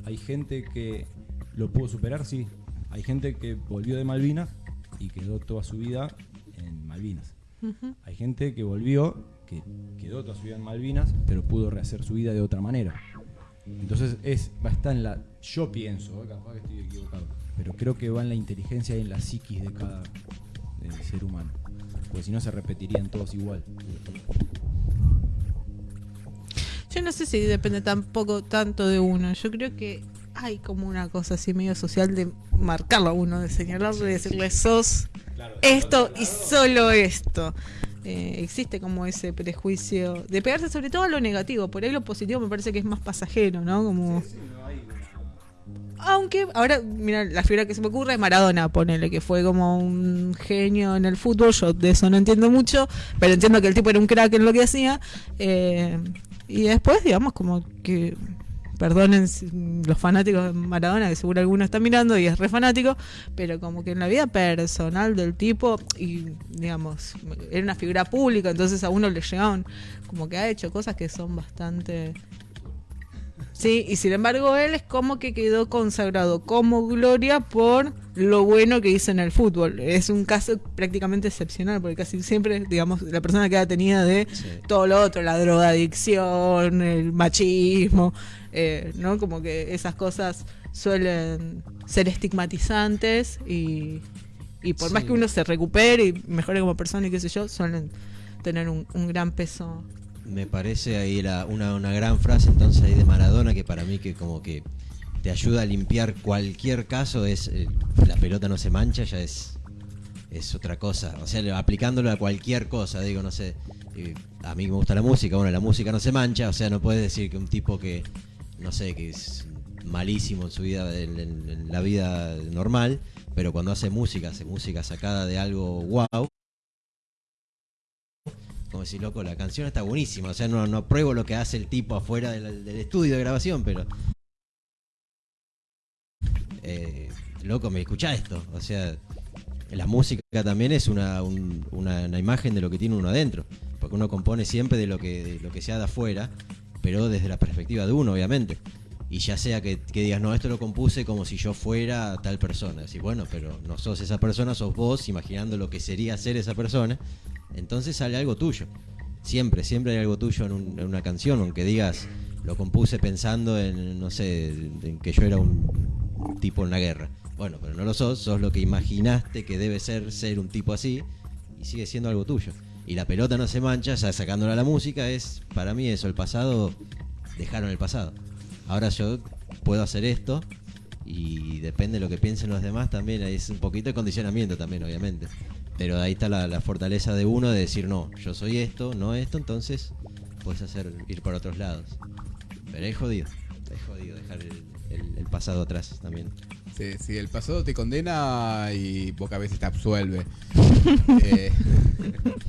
Hay gente que lo pudo superar, sí. Hay gente que volvió de Malvinas y quedó toda su vida en Malvinas. Hay gente que volvió, que quedó toda su vida en Malvinas, pero pudo rehacer su vida de otra manera. Entonces es, va a estar en la. Yo pienso, eh, capaz que estoy equivocado, pero creo que va en la inteligencia y en la psiquis de cada eh, ser humano. Porque si no se repetirían todos igual. Yo no sé si depende tampoco tanto de uno. Yo creo que hay como una cosa así medio social de marcarlo a uno, de señalarlo y decirle sos esto y solo esto. Eh, existe como ese prejuicio de pegarse sobre todo a lo negativo. Por ahí lo positivo me parece que es más pasajero, ¿no? Como... Aunque ahora, mira, la figura que se me ocurre es Maradona, ponele, que fue como un genio en el fútbol. Yo de eso no entiendo mucho, pero entiendo que el tipo era un crack en lo que hacía. Eh, y después, digamos, como que, perdonen si- los fanáticos de Maradona, que seguro alguno está mirando y es re fanático, pero como que en la vida personal del tipo, y digamos, era una figura pública, entonces a uno le llegaban, como que ha hecho cosas que son bastante Sí, y sin embargo él es como que quedó consagrado como gloria por lo bueno que hizo en el fútbol. Es un caso prácticamente excepcional, porque casi siempre, digamos, la persona queda tenida de Sí. todo lo otro, la drogadicción, el machismo, eh, ¿no? Como que esas cosas suelen ser estigmatizantes y, y por más que uno se recupere y mejore como persona y qué sé yo, suelen tener un, un gran peso. Me parece ahí la, una, una gran frase entonces ahí de Maradona que para mí que como que te ayuda a limpiar cualquier caso es eh, la pelota no se mancha ya es es otra cosa o sea aplicándolo a cualquier cosa digo no sé eh, a mí me gusta la música bueno la música no se mancha o sea no puedes decir que un tipo que no sé que es malísimo en su vida en, la vida normal pero cuando hace música hace música sacada de algo wow como decir, loco, la canción está buenísima. O sea, no, no apruebo lo que hace el tipo afuera del, del estudio de grabación, pero. eh, loco, me escucha esto. O sea, la música también es una, un- una, una imagen de lo que tiene uno adentro. Porque uno compone siempre de lo que, de lo que sea de afuera, pero desde la perspectiva de uno, obviamente. Y ya sea que, digas, no, esto lo compuse como si yo fuera tal persona. Decís, bueno, pero no sos esa persona, sos vos imaginando lo que sería ser esa persona. Entonces sale algo tuyo. Siempre, siempre hay algo tuyo en, en una canción, aunque digas, lo compuse pensando en, no sé, en que yo era un tipo en la guerra. Bueno, pero no lo sos, sos lo que imaginaste que debe ser ser un tipo así y sigue siendo algo tuyo. Y la pelota no se mancha, ya sacándola a la música, es para mí eso, el pasado, dejaron el pasado. Ahora yo puedo hacer esto y depende de lo que piensen los demás también, es un poquito de condicionamiento también, obviamente. Pero ahí está la, fortaleza de uno de decir, no, yo soy esto, no esto, entonces puedes hacer ir por otros lados. Pero es jodido, es jodido dejar el pasado atrás también. Sí, sí, el pasado te condena y pocas veces te absuelve. *laughs* Eh,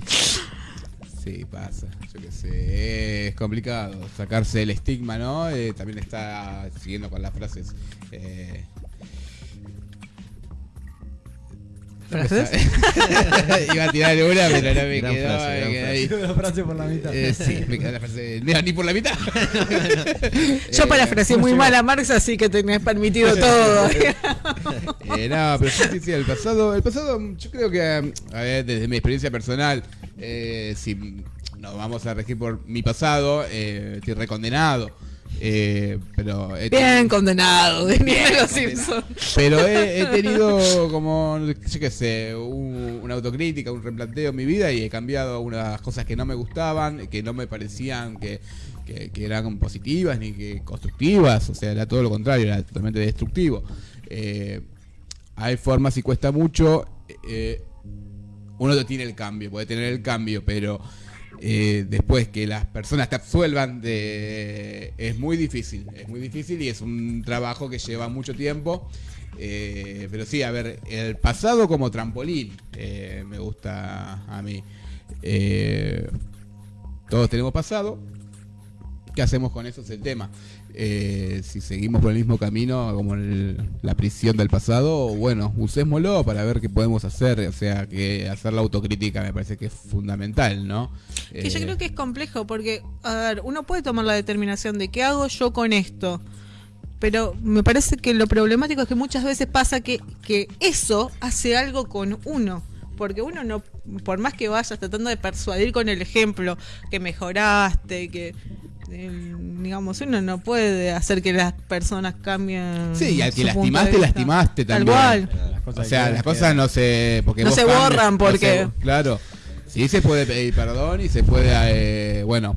*laughs* sí, pasa, yo qué sé, es complicado sacarse el estigma, ¿no? Eh, también está siguiendo con las frases. eh, ¿Frases? *laughs* Iba a tirar una, pero no me Gran quedó. frase, me gran quedé frase. ahí. la frase por la mitad. Eh, sí, me quedó la frase. Mira, ni por la mitad. *laughs* Yo Eh, parafraseé muy mal a Marx, así que tenés permitido *laughs* todo. Eh, no, pero sí, sí, sí, el pasado, el pasado, yo creo que, a ver, desde mi experiencia personal, eh, si nos vamos a regir por mi pasado, eh, estoy recondenado. Eh, pero Bien condenado, de Bien los condenado. Simpsons. Pero he, he tenido como, yo qué sé, un- una autocrítica, un replanteo en mi vida y he cambiado algunas cosas que no me gustaban, que no me parecían que, que- que eran positivas ni que constructivas, o sea, era todo lo contrario, era totalmente destructivo. Eh, hay formas y cuesta mucho. eh, uno no tiene el cambio, puede tener el cambio, pero eh, después que las personas te absuelvan es muy difícil, es muy difícil y es un trabajo que lleva mucho tiempo. eh, pero sí, a ver, el pasado como trampolín eh, me gusta a mí. Todos tenemos pasado. ¿Qué hacemos con eso? Es el tema. Eh, si seguimos por el mismo camino, como el- la prisión del pasado, bueno, usémoslo para ver qué podemos hacer. O sea, que hacer la autocrítica me parece que es fundamental, ¿no? Que yo Eh, creo que es complejo porque, a ver, uno puede tomar la determinación de qué hago yo con esto. Pero me parece que lo problemático es que muchas veces pasa que, que eso hace algo con uno. Porque uno no, por más que vayas tratando de persuadir con el ejemplo que mejoraste, que eh, digamos, uno no puede hacer que las personas cambien. Sí, y al que lastimaste, lastimaste Tal también. cual. Las cosas O sea, las cosas no se. Porque No se cambias, borran no porque- se- claro. Sí se puede pedir perdón y se puede, eh, bueno,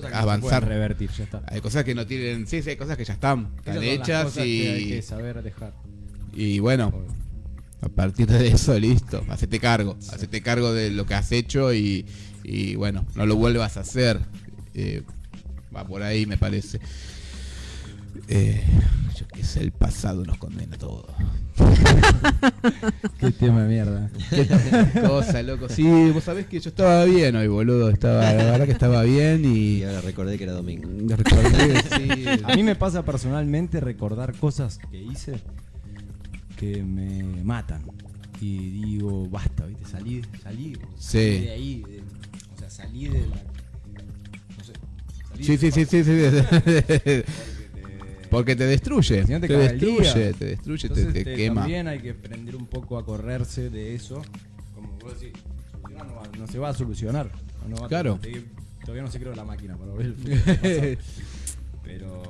no avanzar. revertir, ya está. hay cosas que no tienen. Sí, sí, hay cosas que ya están, están hechas que hay que y. saber dejar. Y bueno, a partir de eso, listo. Hacete cargo. Hacete cargo de lo que has hecho y, y bueno, no lo vuelvas a hacer. Eh, va por ahí, me parece. Eh, yo qué sé, el pasado nos condena a todos. *laughs* Qué tema de mierda. Qué cosa, loco. Sí, vos sabés que yo estaba bien hoy, boludo. Estaba, la verdad que estaba bien y. Y ahora recordé que era domingo. *laughs* recordé, sí. A mí me pasa personalmente recordar cosas que hice que me matan. Y digo, basta, ¿viste? Salí, salí, Sí. salí de ahí. de- o sea, salí de la. Sí, sí, sí, sí, sí. *laughs* Porque te destruye. Si no te destruye, te destruye, te, Entonces, te te- quema. También hay que aprender un poco a correrse de eso. Como vos decís, no, va- no se va a solucionar. No va a- Claro. todavía no se creó la máquina para ver el. *laughs* Pero.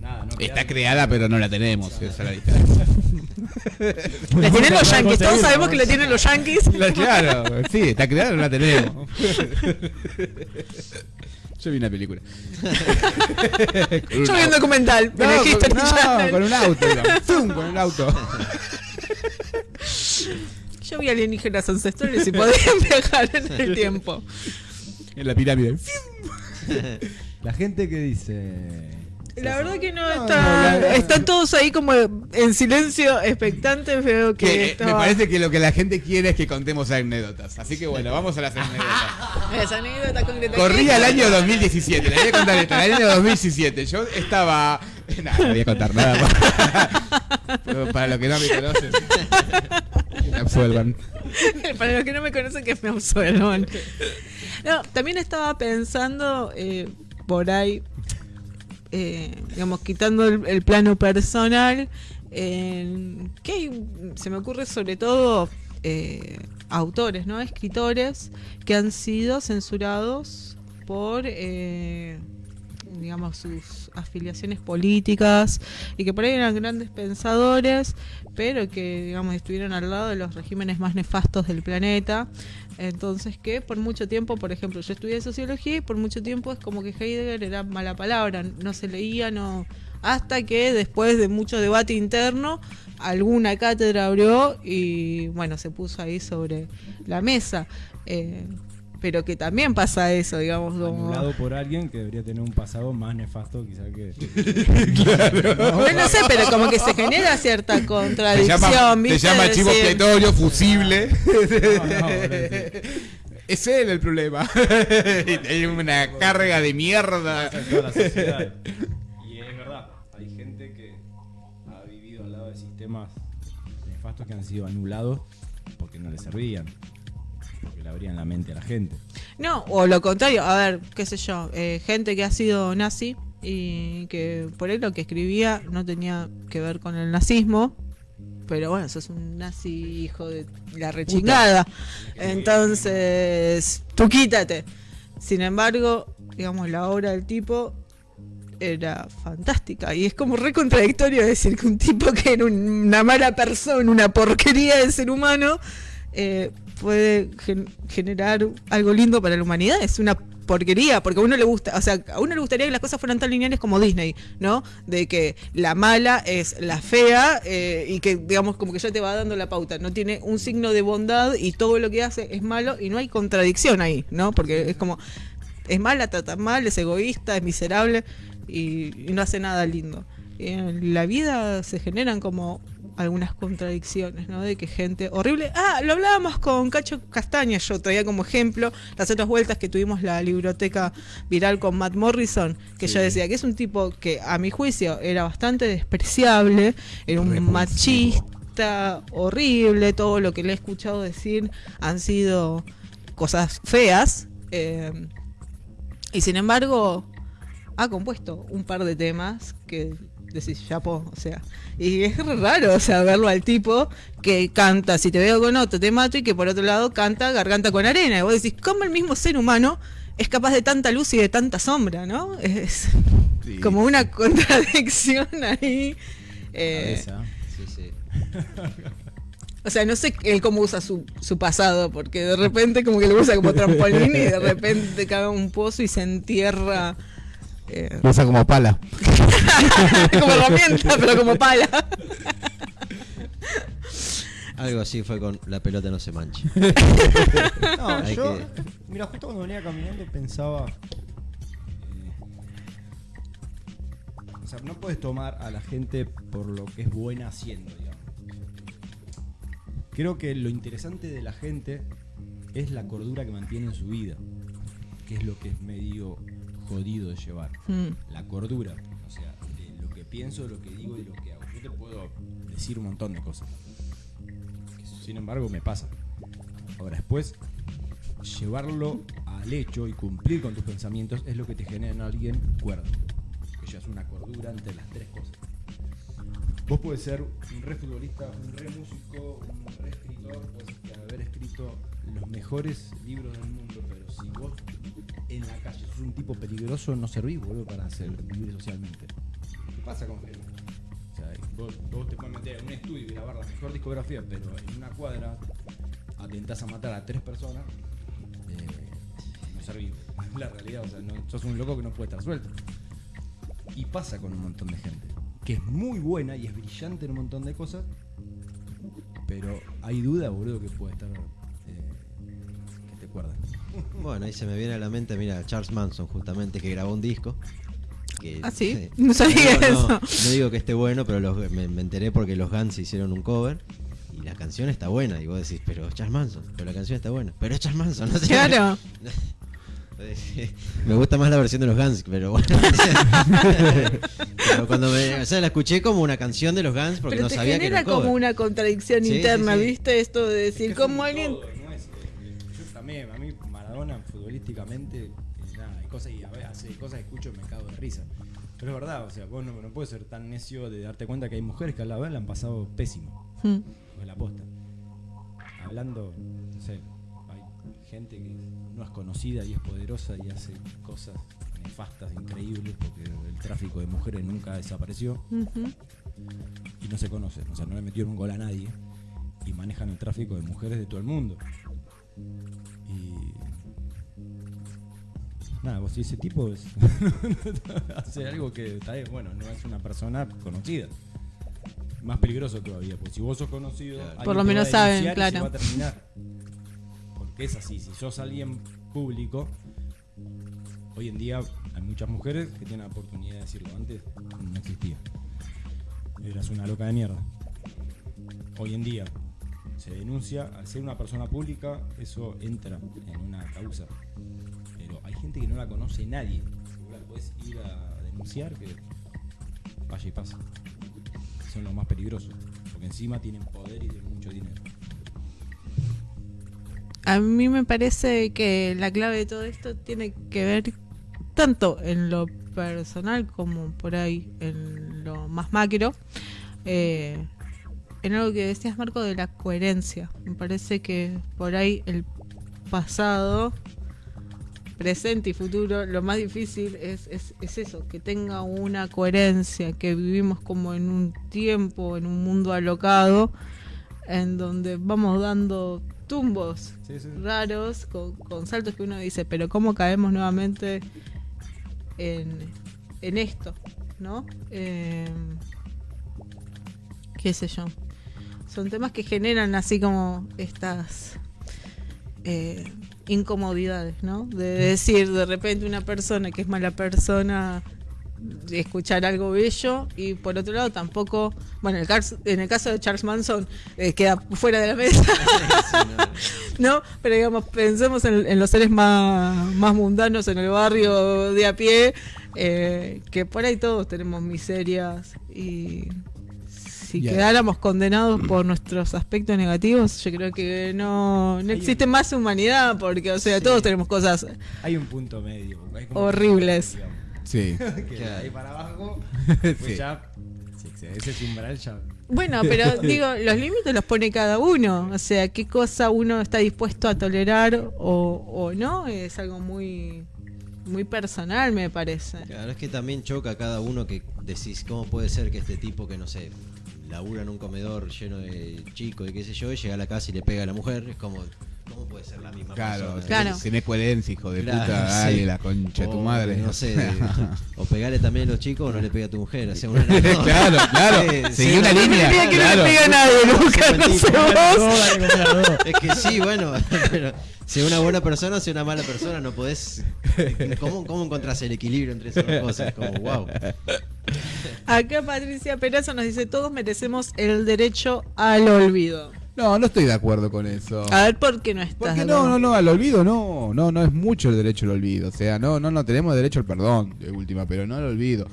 Nada, no. Está creada, pero no la tenemos. Esa es la diferencia. *laughs* La tienen los yankees, todos sabemos que la tienen los yankees. claro, sí, está creada, pero no la tenemos. Yo vi una película. Yo vi un documental No, History con, no, Channel. con un auto. Zoom, con el auto. Yo vi alienígenas ancestrales y podían *laughs* viajar en el tiempo. En la pirámide. La gente que dice. La verdad que no No, está. no, Están todos ahí como en silencio, expectantes. Veo que. Que, eh, me parece que lo que la gente quiere es que contemos anécdotas. Así que bueno, vamos a las anécdotas. *laughs* Esa anécdota concreta. Corría el año 2017, le voy a contar esto, el año 2017. Yo estaba. *laughs* Nada, no voy a contar nada. *laughs* Para, para los que no me conocen. Me absuelvan. Para los que no me conocen, que me absuelvan. No, también estaba pensando eh, por ahí, eh, digamos, quitando el, plano personal, en que se me ocurre sobre todo eh, autores, ¿no? Escritores que han sido censurados por, eh, digamos, sus afiliaciones políticas y que por ahí eran grandes pensadores, pero que, digamos, estuvieron al lado de los regímenes más nefastos del planeta. Entonces, que por mucho tiempo, por ejemplo, yo estudié sociología y por mucho tiempo es como que Heidegger era mala palabra, no se leía, no. Hasta que después de mucho debate interno, alguna cátedra abrió y bueno, se puso ahí sobre la mesa. Eh, pero que también pasa eso, digamos, como. Anulado por alguien que debería tener un pasado más nefasto quizá que... *laughs* No, no sé, pero como que se genera cierta Te contradicción, llama, te ¿viste? llama De chivo decir, expiatorio, fusible. No, no, *laughs* Es él el problema. *laughs* Hay una carga de mierda. en toda la sociedad. Y es verdad, hay gente que ha vivido al lado de sistemas nefastos que han sido anulados porque no les servían, porque le abrían la mente a la gente. No, o lo contrario, a ver, qué sé yo, eh, gente que ha sido nazi y que por ahí lo que escribía no tenía que ver con el nazismo, pero bueno, sos un nazi hijo de la rechingada. Entonces, tú quítate. Sin embargo, digamos, la obra del tipo era fantástica y es como re contradictorio decir que un tipo que era un- una mala persona, una porquería de ser humano, eh, puede gen- generar algo lindo para la humanidad. Es una porquería, porque a uno le gusta, o sea, a uno le gustaría que las cosas fueran tan lineales como Disney, ¿no? De que la mala es la fea eh, y que, digamos, como que ya te va dando la pauta. No tiene un signo de bondad y todo lo que hace es malo y no hay contradicción ahí, ¿no? Porque es como, es mala, trata mal, es egoísta, es miserable y, y no hace nada lindo. Y en la vida se generan como algunas contradicciones, ¿no? De que gente horrible. Ah, lo hablábamos con Cacho Castaña, yo traía como ejemplo las otras vueltas que tuvimos la biblioteca viral con Matt Morrison, que yo decía que es un tipo que a mi juicio era bastante despreciable, era un Repulsivo. machista horrible, todo lo que le he escuchado decir han sido cosas feas. eh, y sin embargo, ha compuesto un par de temas que decís, chapo, o sea, y es raro, o sea, verlo al tipo que canta, si te veo con otro, te mato, y que por otro lado canta Garganta con Arena, y vos decís, ¿cómo el mismo ser humano es capaz de tanta luz y de tanta sombra, no? Es Sí. como una *laughs* contradicción ahí. eh. Sí, sí. o sea, no sé él cómo usa su, su pasado, porque de repente como que lo usa como trampolín y de repente cae a un pozo y se entierra eh, Lo usa como pala. *laughs* como herramienta, pero como pala. Algo así fue con la pelota no se mancha. No, Hay yo, que- mira, justo cuando venía caminando pensaba. eh, o sea, no puedes tomar a la gente por lo que es buena haciendo, digamos. Creo que lo interesante de la gente es la cordura que mantiene en su vida, que es lo que es medio jodido de llevar. Mm. La cordura, o sea, de lo que pienso, lo que digo y lo que hago. Yo te puedo decir un montón de cosas. sin embargo, me pasa. Ahora, después, llevarlo al hecho y cumplir con tus pensamientos es lo que te genera en alguien cuerdo. Que llevas una cordura entre las tres cosas. Vos puedes ser un re futbolista, un re músico, un re escritor, puedes haber escrito los mejores libros del mundo, pero si vos en la calle sos un tipo peligroso, no servís, boludo, para hacer, vivir socialmente. ¿Qué pasa con gente? O sea, vos, vos te puedes meter en un estudio y grabar la mejor discografía, pero en una cuadra atentás a matar a tres personas, eh, no servís. Es la realidad, o sea, no, sos un loco que no puede estar suelto. Y pasa con un montón de gente, que es muy buena y es brillante en un montón de cosas, pero hay duda, boludo, que puede estar... eh, que te acuerdas. Bueno, ahí se me viene a la mente, mira, Charles Manson, justamente, que grabó un disco. que- ¿Ah, sí? *laughs* No sabía no, eso. no digo que esté bueno, pero los- me, me enteré porque los Guns hicieron un cover. Y la canción está buena. Y vos decís, pero es Charles Manson. Pero la canción está buena. Pero es Charles Manson. No sé. Claro. *laughs* Me gusta más la versión de los Guns, pero bueno. *laughs* pero cuando me, o sea, la escuché como una canción de los Guns porque Pero no te sabía que era un cover. como una contradicción Sí, interna, sí. ¿viste? Esto de decir, Es como alguien... no es, eh, yo también, a mí Maradona futbolísticamente, eh, nada, hay cosas, y a veces hace cosas que escucho y me cago de risa. Pero es verdad, o sea, vos no, no puedes ser tan necio de darte cuenta que hay mujeres que a la vez la han pasado pésimo. Pues la posta. Hablando, no sé, hay gente que no es conocida y es poderosa y hace cosas nefastas, increíbles, porque el tráfico de mujeres nunca desapareció y no se conocen, o sea, no le metieron un gol a nadie y manejan el tráfico de mujeres de todo el mundo. Nada, vos ese tipo es- *laughs* *laughs* hace algo que está bien, bueno, no es una persona conocida. Más peligroso todavía, porque si vos sos conocido, Claro. Por lo menos va a saben, claro. va a terminar. Porque es así, si sos alguien público, hoy en día hay muchas mujeres que tienen la oportunidad de decirlo. Antes no existía. Eras una loca de mierda. Hoy en día se denuncia, al ser una persona pública, eso entra en una causa. Hay gente que no la conoce nadie. Podés ir a denunciar, que vaya y pasa. Son los más peligrosos. Porque encima tienen poder y tienen mucho dinero. A mí me parece que la clave de todo esto tiene que ver tanto en lo personal como por ahí en lo más macro. eh, en algo que decías, Marco, de la coherencia. Me parece que por ahí el pasado, presente y futuro, lo más difícil es, es, es eso, que tenga una coherencia, que vivimos como en un tiempo, en un mundo alocado, en donde vamos dando tumbos Sí, sí. raros, con, con saltos que uno dice, pero ¿cómo caemos nuevamente en, en esto? ¿No? Eh, ¿Qué sé yo? Son temas que generan así como estas eh, incomodidades, ¿no? De decir de repente una persona que es mala persona escuchar algo bello y por otro lado tampoco, bueno, en el, caso- en el caso de Charles Manson eh, queda fuera de la mesa. *laughs* *laughs* ¿no? Pero digamos, pensemos en, en los seres más, más mundanos en el barrio de a pie, eh, que por ahí todos tenemos miserias y si Ya. quedáramos condenados por nuestros aspectos negativos, yo creo que no, no existe un- más humanidad, porque, o sea, Sí. todos tenemos cosas Hay un punto medio. hay como- Sí. Horribles. *laughs* Que de Claro. ahí para abajo, *laughs* Sí. pues ya. si excede ese umbral ya. Bueno, pero *laughs* digo, los límites los pone cada uno. O sea, qué cosa uno está dispuesto a tolerar o, o no es algo muy, muy personal, me parece. Claro, es que también choca a cada uno que decís, ¿cómo puede ser que este tipo que, no sé, labura en un comedor lleno de chicos y qué sé yo, y llega a la casa y le pega a la mujer? Es como, ¿cómo puede ser la misma Claro, persona? Claro. tenés coherencia, hijo de Claro, puta, sí. dale la concha de tu madre. No sé, *laughs* o pegarle también a los chicos o no le pega a tu mujer. O sea, una- *laughs* claro, claro. Sí, Seguí sí, una no, línea. Mira que no claro. le pega a nadie nunca, no sé vos. *laughs* Es que sí, bueno, pero si una buena persona o si una mala persona, no podés. ¿Cómo, cómo encontrás el equilibrio entre esas dos cosas? Como, wow. Acá Patricia Perazo nos dice, todos merecemos el derecho al olvido. No, no estoy de acuerdo con eso. A ver, ¿por qué no estás? Porque no, no, no, al olvido no, no, no es mucho el derecho al olvido. O sea, no, no, no tenemos derecho al perdón, de última, pero no al olvido.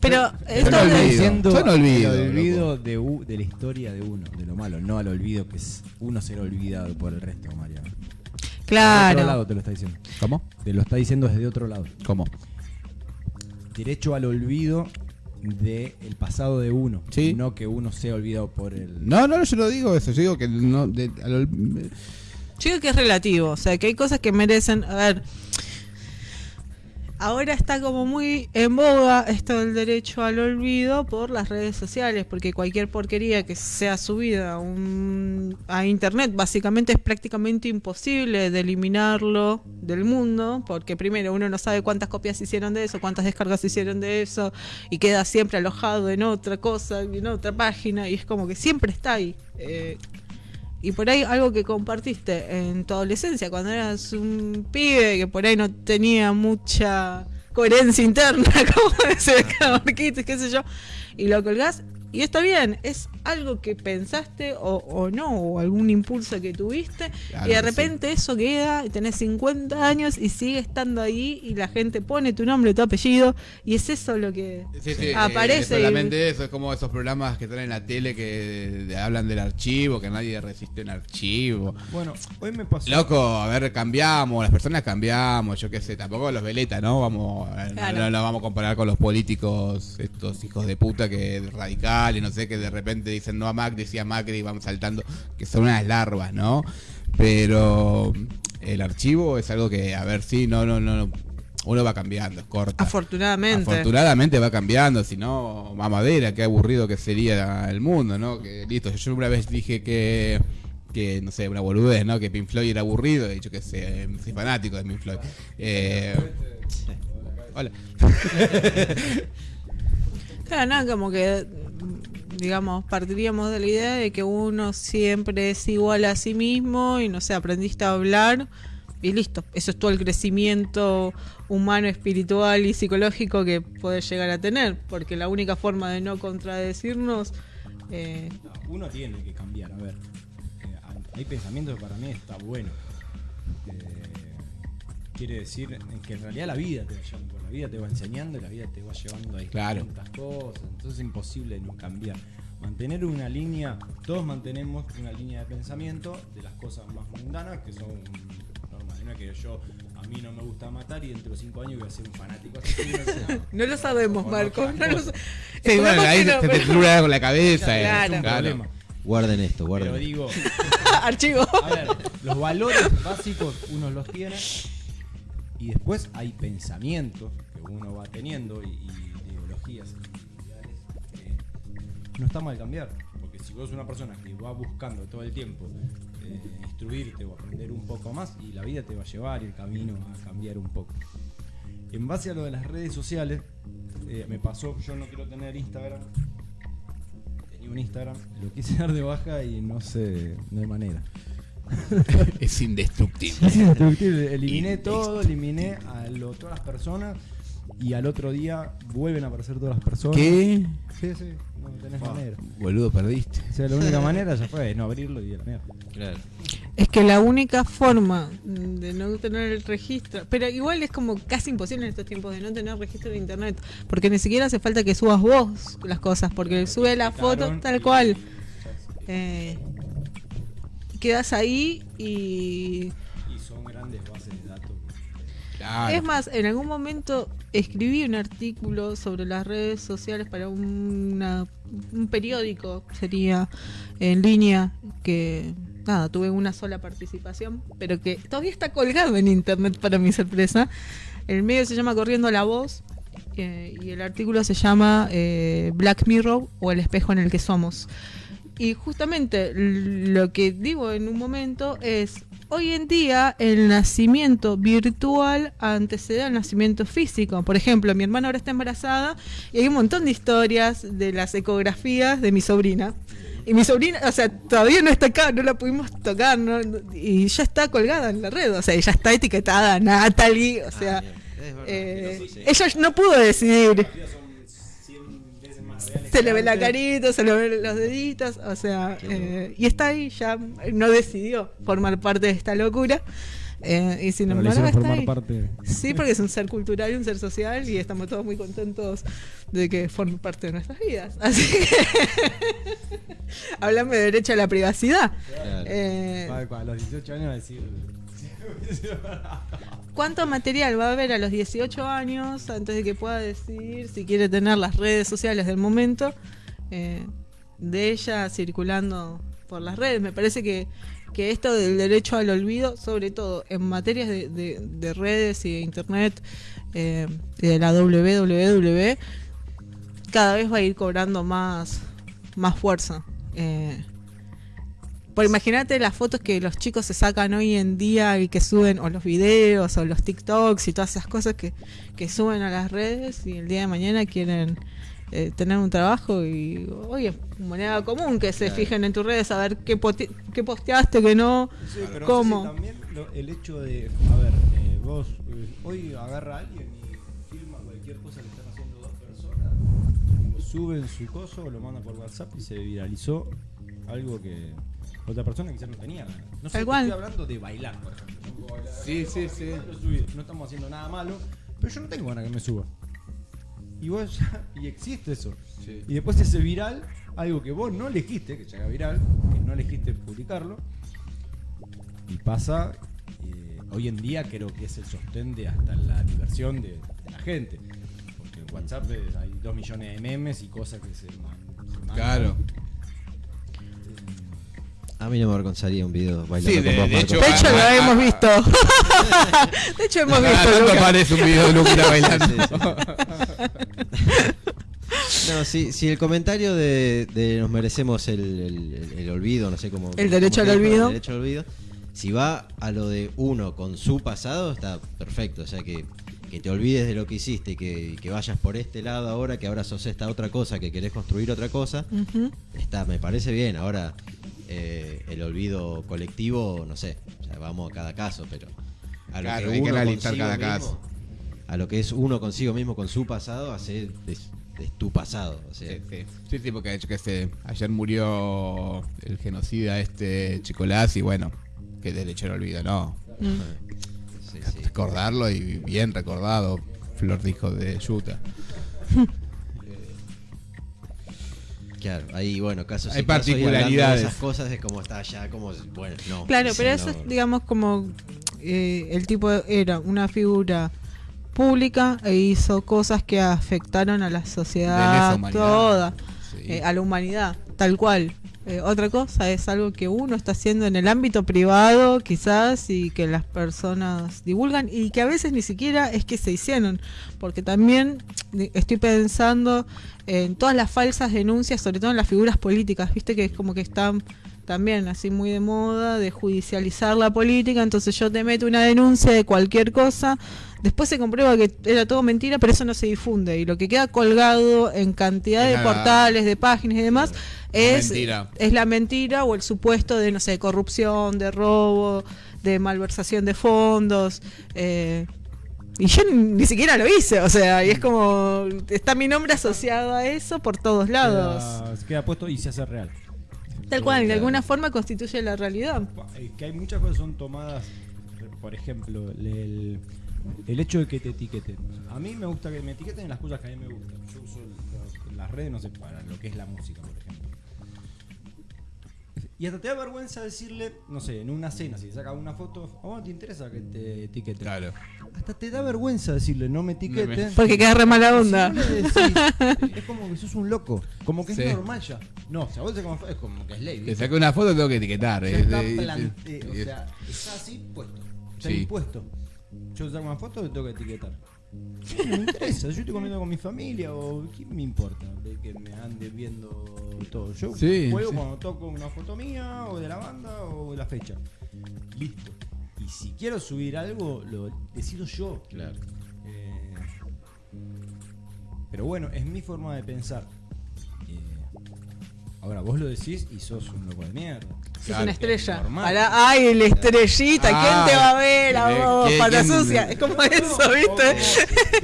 Pero Yo esto no olvido. diciendo yo no olvido, al olvido de, u- de la historia de uno, de lo malo, no al olvido que es uno ser olvidado por el resto, María. De otro lado Claro. te lo está diciendo. ¿Cómo? Te lo está diciendo desde otro lado. ¿Cómo? Derecho al olvido del pasado de uno. Sí. No que uno sea olvidado por el. No, no, yo no digo eso. Yo digo que no, de- al Yo digo que es relativo, o sea, que hay cosas que merecen, a ver, ahora está como muy en boga esto del derecho al olvido por las redes sociales, porque cualquier porquería que sea subida a, un- internet básicamente es prácticamente imposible de eliminarlo del mundo, porque primero uno no sabe cuántas copias hicieron de eso, cuántas descargas hicieron de eso, y queda siempre alojado en otra cosa, en otra página, y es como que siempre está ahí. Eh, y por ahí algo que compartiste en tu adolescencia, cuando eras un pibe que por ahí no tenía mucha coherencia interna, *laughs* como cada Marquitos, qué sé yo, y lo colgás, Y está bien, es algo que pensaste o, o no, o algún impulso que tuviste, Claro y de repente eso queda, y tenés 50 años y sigue estando ahí, y la gente pone tu nombre, tu apellido, y es eso lo que Sí, sí, aparece. eh, y- solamente eso, es como esos programas que están en la tele que de- hablan del archivo, que nadie resiste un archivo. Bueno, hoy me pasó. Loco, a ver, cambiamos, las personas cambiamos, yo qué sé, tampoco los veleta, ¿no? Vamos, Claro. no, no lo vamos a comparar con los políticos, estos hijos de puta que radicales, no sé, que de repente dicen no a Macri, sí a Macri y van saltando, que son unas larvas, ¿no? Pero el archivo es algo que, a ver, sí, no, no, no, no, uno va cambiando, es corta. Afortunadamente. Afortunadamente va cambiando, si no, mamadera, qué aburrido que sería el mundo, ¿no? Que listo, yo una vez dije que, que no sé, una boludez, ¿no? Que Pink Floyd era aburrido, y yo que sé, soy fanático de Pink Floyd. Eh, hola. *laughs* Claro, no, como que, digamos, partiríamos de la idea de que uno siempre es igual a sí mismo y no sé, aprendiste a hablar y listo. Eso es todo el crecimiento humano, espiritual y psicológico que puedes llegar a tener, porque la única forma de no contradecirnos. eh, Uno tiene que cambiar, a ver. eh, hay pensamientos que para mí está bueno. Eh, quiere decir que en realidad la vida te va llevando, la vida te va enseñando y la vida te va llevando a Claro. distintas cosas. Entonces es imposible no cambiar. Mantener una línea, todos mantenemos una línea de pensamiento de las cosas más mundanas que son normales. No es que yo, a mí no me gusta matar y dentro de cinco años voy a ser un fanático así. *laughs* No lo sabemos, O Marco. No lo sa- Sí, bueno, ahí se te pero- trura con la cabeza. eh, Claro. Es un claro. problema. Guarden esto, guarden Pero digo, *laughs* Archivo. A ver, los valores básicos uno los tiene y después hay pensamientos que uno va teniendo y, ideologías que no está mal cambiar. Porque si vos sos una persona que va buscando todo el tiempo eh, instruirte o aprender un poco más y la vida te va a llevar y el camino a cambiar un poco. En base a lo de las redes sociales, eh, me pasó, yo no quiero tener Instagram, tenía un Instagram, lo quise *laughs* dar de baja y no sé, no hay manera. *laughs* Es indestructible. Es indestructible. Eliminé todo, eliminé a lo- todas las personas y al otro día vuelven a aparecer todas las personas. ¿Qué? Sí, sí, no tenés manera. Boludo, perdiste. O sea, la única manera ya fue no abrirlo y a la mierda. Claro. Es que la única forma de no tener el registro, pero igual es como casi imposible en estos tiempos de no tener registro de internet, porque ni siquiera hace falta que subas vos las cosas, porque sube la foto tal cual. Eh, quedas ahí y Y son grandes bases de datos. Claro. es más, en algún momento escribí un artículo sobre las redes sociales para una- un periódico, sería en línea, que nada, tuve una sola participación, pero que todavía está colgado en internet para mi sorpresa. El medio se llama Corriendo la Voz eh, y el artículo se llama eh, Black Mirror o el espejo en el que somos. Y justamente lo que digo en un momento es, hoy en día el nacimiento virtual antecede al nacimiento físico. Por ejemplo, mi hermana ahora está embarazada y hay un montón de historias de las ecografías de mi sobrina. Y mi sobrina, o sea, todavía no está acá, no la pudimos tocar, ¿no? y ya está colgada en la red, o sea, ya está etiquetada Natalie, o sea, Ah, bien. Es verdad. eh, ella no pudo decidir. Se le ve la carita, se le ven los deditos, o sea, eh, y está ahí, ya no decidió formar parte de esta locura. eh, y sin Pero embargo hicieron está formar ahí. parte. Sí, porque es un ser cultural y un ser social y estamos todos muy contentos de que forme parte de nuestras vidas. *laughs* Así que hablame de derecho a la privacidad. Claro. Eh, A los 18 años va a decir. ¿Cuánto material va a haber a los 18 años antes de que pueda decidir si quiere tener las redes sociales del momento eh, de ella circulando por las redes? Me parece que, que esto del derecho al olvido, sobre todo en materias de, de- de redes y de internet eh, de la WWW, cada vez va a ir cobrando más, más fuerza. Eh, por imagínate las fotos que los chicos se sacan hoy en día y que suben, o los videos, o los TikToks y todas esas cosas que, que suben a las redes y el día de mañana quieren eh, tener un trabajo y, oye, moneda común que se Claro. fijen en tus redes a ver qué, qué posteaste, qué no, Sí, pero cómo. no sé si también lo- el hecho de, a ver, eh, vos eh, hoy agarra a alguien y filma cualquier cosa que están haciendo dos personas, sube en su coso, lo manda por WhatsApp y se viralizó algo que otra persona quizás no tenía ganas. No sé, cual. estoy hablando de bailar, por ejemplo. No puedo bailar. Sí, sí, sí. No estamos haciendo nada malo, pero yo no tengo ganas que me suba. Y vos ya- y existe eso. Sí. Y después ese viral, algo que vos no elegiste, que se haga viral, que no elegiste publicarlo, y pasa, eh, hoy en día creo que es el sostén de hasta la diversión de, de la gente. Porque en WhatsApp eh, hay dos millones de memes y cosas que se, man- se mandan. Claro. A mí no me avergonzaría un video bailando Sí, de- con vos, de Marco. hecho, De hecho, ah, lo ah, *laughs* hemos ah, visto. De hecho, hemos Cada visto. tanto un video de Lucas *laughs* bailando. No, si, si el comentario de, de nos merecemos el, el- el- el olvido, no sé cómo. El derecho cómo al olvido. El derecho al olvido. Si va a lo de uno con su pasado, está perfecto. O sea, que, que te olvides de lo que hiciste, que, que vayas por este lado ahora, que ahora sos esta otra cosa, que querés construir otra cosa, está, me parece bien. Ahora, eh, el olvido colectivo, no sé, o sea, vamos a cada caso, pero a lo Claro, que hay que uno analizar cada mismo, caso. a lo que es uno consigo mismo con su pasado, hacer de, de tu pasado. O sea, Sí, sí. Sí, sí, porque yo que sé, ayer murió el genocida este Chicolás y bueno, que derecho al olvido, no. Mm. sí, sí. Recordarlo y bien recordado, Flor dijo de Yuta. *laughs* Claro, ahí bueno, casos Hay y casos, y hablando de particularidades. esas cosas es como está ya, como bueno, no. Claro, pero no. eso es, digamos, como eh, el tipo era una figura pública e hizo cosas que afectaron a la sociedad toda, Sí. eh, a la humanidad, tal cual. Eh, otra cosa es algo que uno está haciendo en el ámbito privado, quizás, y que las personas divulgan, y que a veces ni siquiera es que se hicieron, porque también di- estoy pensando en todas las falsas denuncias, sobre todo en las figuras políticas, viste que es como que están también así muy de moda de judicializar la política, entonces yo te meto una denuncia de cualquier cosa, después se comprueba que era todo mentira, pero eso no se difunde y lo que queda colgado en cantidad de portales, de páginas y demás es mentira. es la mentira o el supuesto de no sé, corrupción, de robo, de malversación de fondos, eh, y yo ni, siquiera lo hice, o sea, y es como está mi nombre asociado a eso por todos lados. Queda, queda puesto y se hace real. Tal cual, de alguna forma constituye la realidad. Es que hay muchas cosas que son tomadas, por ejemplo, el, el hecho de que te etiqueten. A mí me gusta que me etiqueten en las cosas que a mí me gustan. Yo uso las redes, no sé, para lo que es la música, por ejemplo. Y hasta te da vergüenza decirle, no sé, en una cena, si sacas una foto, ¿a vos no te interesa que te etiqueten? Claro. Hasta te da vergüenza decirle, no me etiqueten. Porque queda re mala onda. Si vos le decís, es como que sos un loco, como que Sí. es normal ya. No, si a vos te como, es como que es ley. Te saqué una foto, tengo que etiquetar. Eh, está eh, plante- eh, o sea, está así puesto. Está Sí. impuesto. Yo saco una foto tengo que etiquetar. No me interesa, yo estoy comiendo con mi familia o ¿qué me importa de que me ande viendo todo? Yo Sí, juego sí. cuando toco una foto mía o de la banda o de la fecha. Listo. Y si quiero subir algo, lo decido yo. Claro. Eh, pero bueno, es mi forma de pensar. Ahora, vos lo decís y sos un loco de mierda. Es Claro, una estrella. ay, la estrellita, Ah, ¿quién te va a ver a ¿de vos? Pata sucia. Es como eso, No, ¿viste?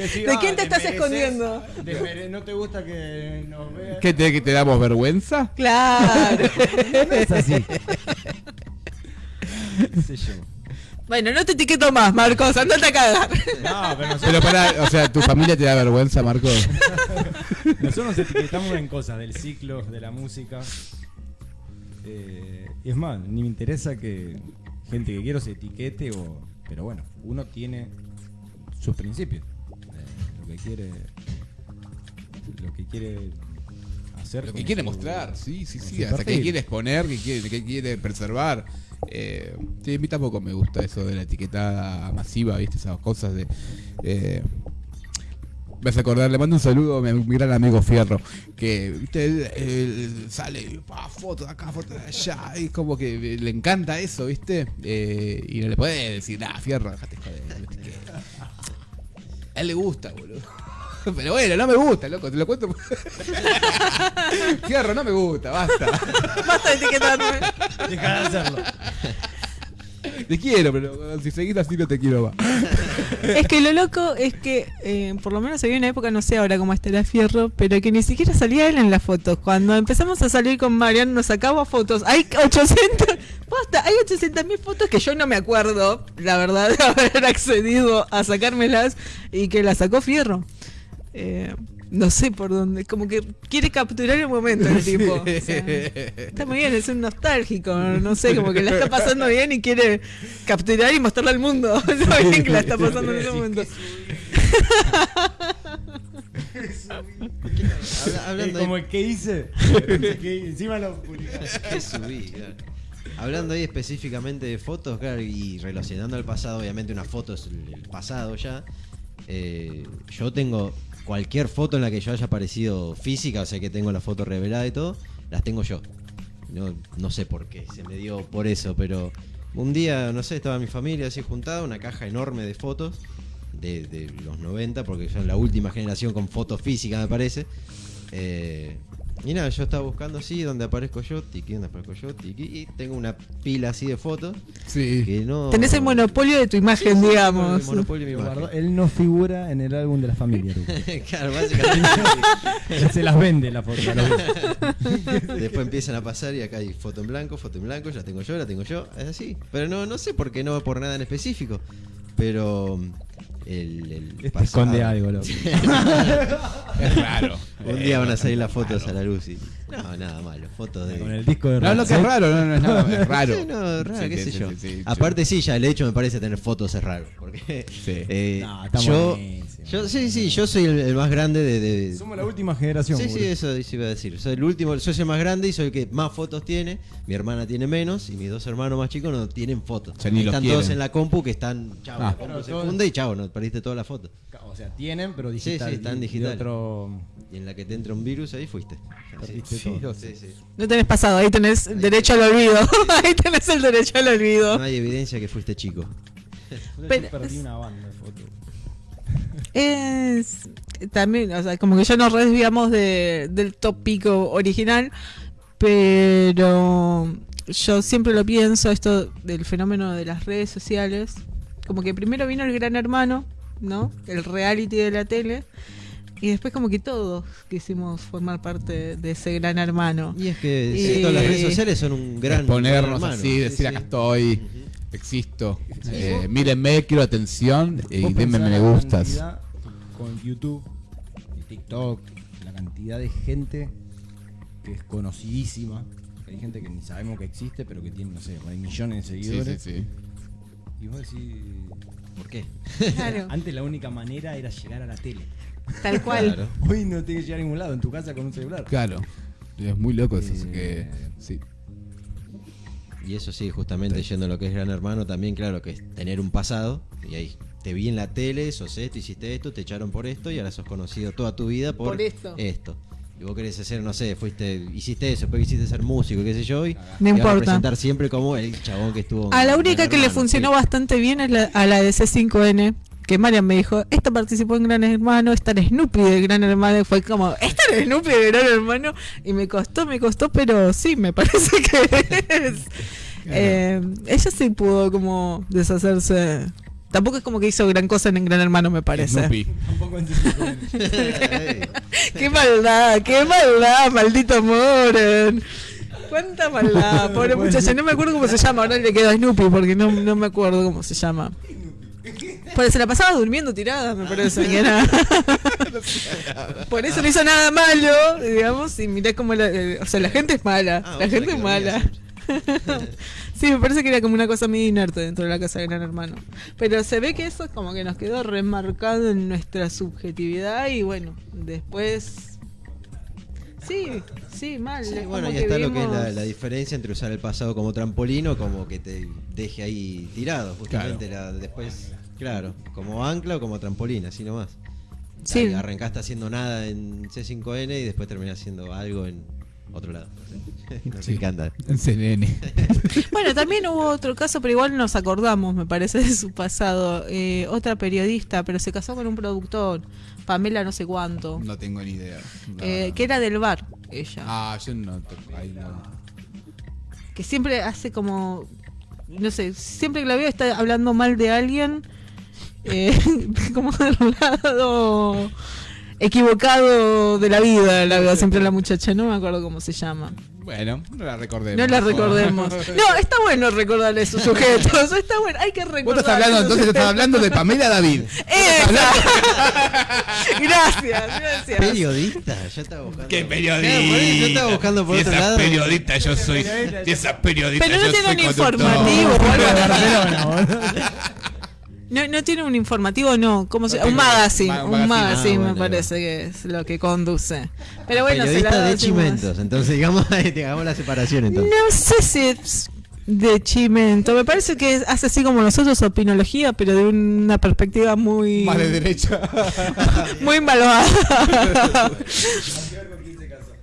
si, ¿De ah, *laughs* quién te estás mereces- escondiendo? mere- ¿No te gusta que nos vean? ¿Qué te, que te damos vergüenza? Claro. *laughs* No es así. *laughs* ¿Qué sé yo? Bueno, no te etiqueto más, Marcos, andate a cagar. No, pero nosotros, Pero para, o sea, ¿tu familia te da vergüenza, Marco? nosotros nos etiquetamos en cosas del ciclo, de la música. Eh, y es más, ni me interesa que gente que quiero se etiquete o. Pero bueno, uno tiene sus principios. Eh, lo que quiere. Lo que quiere hacer. Lo que quiere su- mostrar, sí, sí, sí. Hasta qué perfil. quiere exponer, qué quiere, qué quiere preservar. Eh, a mí tampoco me gusta eso de la etiquetada masiva, ¿viste? Esas cosas de. Eh, me hace acordar, le mando un saludo a mi, mi gran amigo Fierro, que ¿viste? Él, sale y pa, foto de acá, foto de allá, y como que le encanta eso, ¿viste? Eh, y no le puede decir, nah, Fierro, dejate joder, a él le gusta, boludo. *laughs* Pero bueno, no me gusta, loco, te lo cuento. *laughs* Fierro, no me gusta, basta. Basta de etiquetarme. Deja de hacerlo. Te quiero, pero si seguís así no te quiero más. Es que lo loco es que, eh, por lo menos había una época, no sé ahora cómo estará Fierro, pero que ni siquiera salía él en las fotos. Cuando empezamos a salir con Marian, nos sacaba fotos. Hay 800, posta, hay 800 mil fotos que yo no me acuerdo, la verdad, de haber accedido a sacármelas y que las sacó Fierro. Eh, no sé por dónde, como que quiere capturar el momento el *laughs* tipo. O sea, está muy bien, es un nostálgico, no sé, como que la está pasando bien y quiere capturar y mostrarle al mundo *laughs* lo bien que la está pasando en ese momento. *laughs* Habla- hablando Es como que hice. encima lo que subí. Hablando ahí específicamente de fotos, claro, y relacionando al pasado, obviamente una foto es el el pasado ya. eh, yo tengo cualquier foto en la que yo haya aparecido física, o sea que tengo la foto revelada y todo, las tengo yo. No, sé por qué, se me dio por eso, pero un día, no sé, estaba mi familia así juntada, una caja enorme de fotos de, de los 90, porque son la última generación con fotos físicas, me parece. Eh, y nada, yo estaba buscando así, donde aparezco yo, tiqui, donde aparezco yo, tiqui, y tengo una pila así de fotos Sí. que no... Tenés el monopolio de tu imagen, Sí, sí, digamos. el monopolio de mi imagen. Él no figura en el álbum de la familia. Luco. *laughs* claro, básicamente. Él se las vende la foto. luz. *laughs* Después empiezan a pasar y acá hay foto en blanco, foto en blanco, ya tengo yo, la tengo yo, es así. Pero no, no sé por qué, no por nada en específico. Pero el, el pasado- esconde algo, loco. *laughs* Es raro. Un día van a salir las fotos a la luz y. No, nada malo. Fotos de. Con el disco de No, lo que es raro, no, no es nada, es *laughs* raro. Sí, no, raro, Sí, qué sí, sé sí, yo. sí, sí, Aparte, sí, ya el hecho me parece tener fotos es raro. Porque. Sí. *laughs* eh, No, está yo, yo. Sí, sí, yo soy el, el más grande de. de- Somos la última generación. Sí, sí, eso sí iba a decir. Soy el último, soy el más grande y soy el que más fotos tiene. Mi hermana tiene menos y mis dos hermanos más chicos no tienen fotos. Ya ni los están todos en la compu que están. Chao, Ah. la compu Pero se funde y chao, no perdiste todas las fotos. O sea, tienen, pero Sí, digital. sí, están y- y digital. otro... Y en la que te entra un virus, ahí fuiste. Sí, todo. sí, sí. No tenés pasado, ahí tenés derecho al olvido. *laughs* ahí tenés el derecho al olvido. No hay evidencia que fuiste chico. *laughs* Pero- perdí una banda de fotos. Es también, o sea, como que ya nos desviamos de, del tópico original, pero yo siempre lo pienso, esto del fenómeno de las redes sociales, como que primero vino el gran hermano, ¿no? El reality de la tele, y después como que todos quisimos formar parte de ese gran hermano. Y es que Y- sí, todas las redes sociales son un gran. Hermano. así, Sí, decir sí. acá estoy, existo. Eh, mírenme, quiero atención y denme me la gustas. cantidad Con YouTube, y TikTok, la cantidad de gente que es conocidísima. Hay gente que ni sabemos que existe, pero que tiene, no sé, hay millones de Sí, seguidores. sí, sí. Y vos decís. ¿Por qué? Claro, Antes la única manera era llegar a la tele. Tal cual. Claro. Hoy no tienes que llegar a ningún lado, en tu casa con un celular. Claro. Es muy loco eso, así Eh, que sí. Y eso sí, justamente yendo a lo que es Gran Hermano, también claro que es tener un pasado. Y ahí te vi en la tele, sos esto, hiciste esto, te echaron por esto y ahora sos conocido toda tu vida por, Por esto. Y vos querés hacer, no sé, fuiste, hiciste eso, después quisiste ser músico, qué sé yo, y No te van a importa. presentar siempre como el chabón que estuvo. A la única que le funcionó sí. bastante bien es la, a la de C5N. Que Marian me dijo, esta participó en Gran Hermano, esta en Snoopy de Gran Hermano. Y fue como, esta en Snoopy de Gran Hermano. Y me costó, me costó, pero sí, me parece *laughs* que es. Eh, ella sí pudo como deshacerse. Tampoco es como que hizo gran cosa en Gran Hermano, me parece. Snoopy. Tampoco en C5N. Ey, qué maldad, qué maldad, maldito Moren. Cuánta maldad, pobre muchacha. No me acuerdo cómo se llama, ahora le queda Snoopy porque no, no me acuerdo cómo se llama. Pues se la pasaba durmiendo tirada, me parece que era. *laughs* Por eso no hizo nada malo, digamos, y mirá cómo la, eh, o sea, la gente es mala, Ah, la vos gente sabés es que mala. *laughs* sí, me parece que era como una cosa medio inerte dentro de la casa de Gran Hermano. Pero se ve que eso es como que nos quedó remarcado en nuestra subjetividad y bueno, después... Sí, sí, mal. Sí, es bueno, y está lo que es la, diferencia entre usar el pasado como trampolín o como que te deje ahí tirado, justamente la, después, claro, como ancla o como trampolín, así nomás. Sí. Ahí arrancaste haciendo nada en C5N y después terminás haciendo algo en otro lado. No sé, no sé Sí. En CNN. *laughs* Bueno, también hubo otro caso, pero igual nos acordamos, me parece, de su pasado. Eh, otra periodista, pero se casó con un productor, Pamela no sé cuánto, No tengo ni idea. Eh, que era del bar, ella. Ah, yo no. ahí no. Que siempre hace como, no sé, siempre que la veo está hablando mal de alguien. eh, *laughs* como del lado equivocado de la vida, la veo siempre la muchacha, no me acuerdo cómo se llama. Bueno, no la recordemos. No la recordemos. *laughs* No, está bueno recordar esos sujetos, está bueno, hay que recordar. Vos estás hablando, entonces estás hablando de Pamela David. Esa. *laughs* gracias, gracias. Periodista, ya estaba buscando. ¿Qué ahí yo estaba buscando por Si otro lado. periodista yo soy. Si periodista Pero no yo un conductor. informativo *laughs* No, no tiene un informativo, no. ¿Cómo se No Un magazine. ma- un magazine. magazine Ah, me parece que es lo que conduce. Pero bueno, se la de. Chimentos, entonces *laughs* digamos, hagamos la separación entonces. No sé si es de Chimento. Me parece que hace así como nosotros opinología, pero de una perspectiva muy. Más de derecha. *laughs* muy malvada.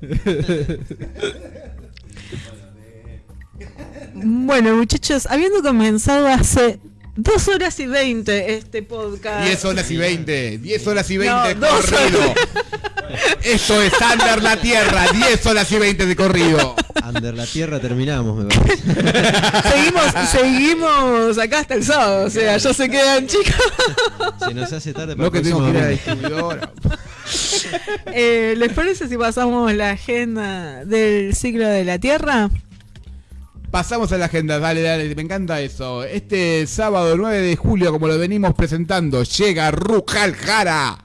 *laughs* bueno, muchachos, habiendo comenzado hace dos horas y veinte este podcast. 10 horas y 20. 10 horas y 20 No, dos corrido. horas. Esto es Under la Tierra. 10 horas y 20 de corrido. Under la tierra terminamos, me parece. *laughs* seguimos, seguimos acá hasta el sábado, o sea, ya se quedan chicos. Se nos hace tarde para Lo que tengo que ir a la próximo distribuidora. Eh, ¿Les parece si pasamos la agenda del ciclo de la Tierra? Pasamos a la agenda, dale, dale, me encanta eso. Este sábado 9 de julio, como lo venimos presentando, llega Rujal Jara.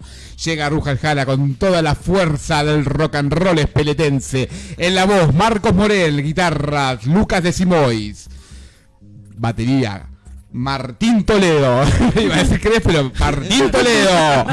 Llega Rujal Jara con toda la fuerza del rock and roll espeletense. En la voz, Marcos Morel, guitarras, Lucas de Simois. Batería, Martín Toledo. *laughs* Iba a decir Cres, pero Martín *laughs* Toledo.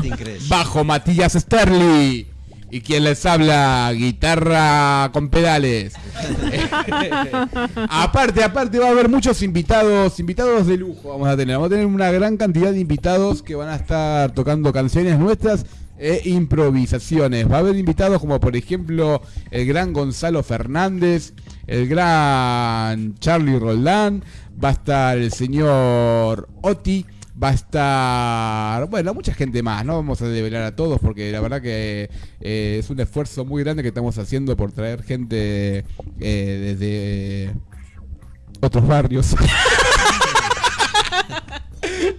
Bajo Matías Sterling. Y quien les habla, guitarra con pedales. *laughs* aparte, aparte va a haber muchos invitados, invitados de lujo vamos a tener. Vamos a tener una gran cantidad de invitados que van a estar tocando canciones nuestras e improvisaciones. Va a haber invitados como por ejemplo el gran Gonzalo Fernández, el gran Charlie Roldán, va a estar el señor Oti, va a estar, bueno, mucha gente más, no vamos a develar a todos porque la verdad que eh, es un esfuerzo muy grande que estamos haciendo por traer gente eh, desde otros barrios. *laughs*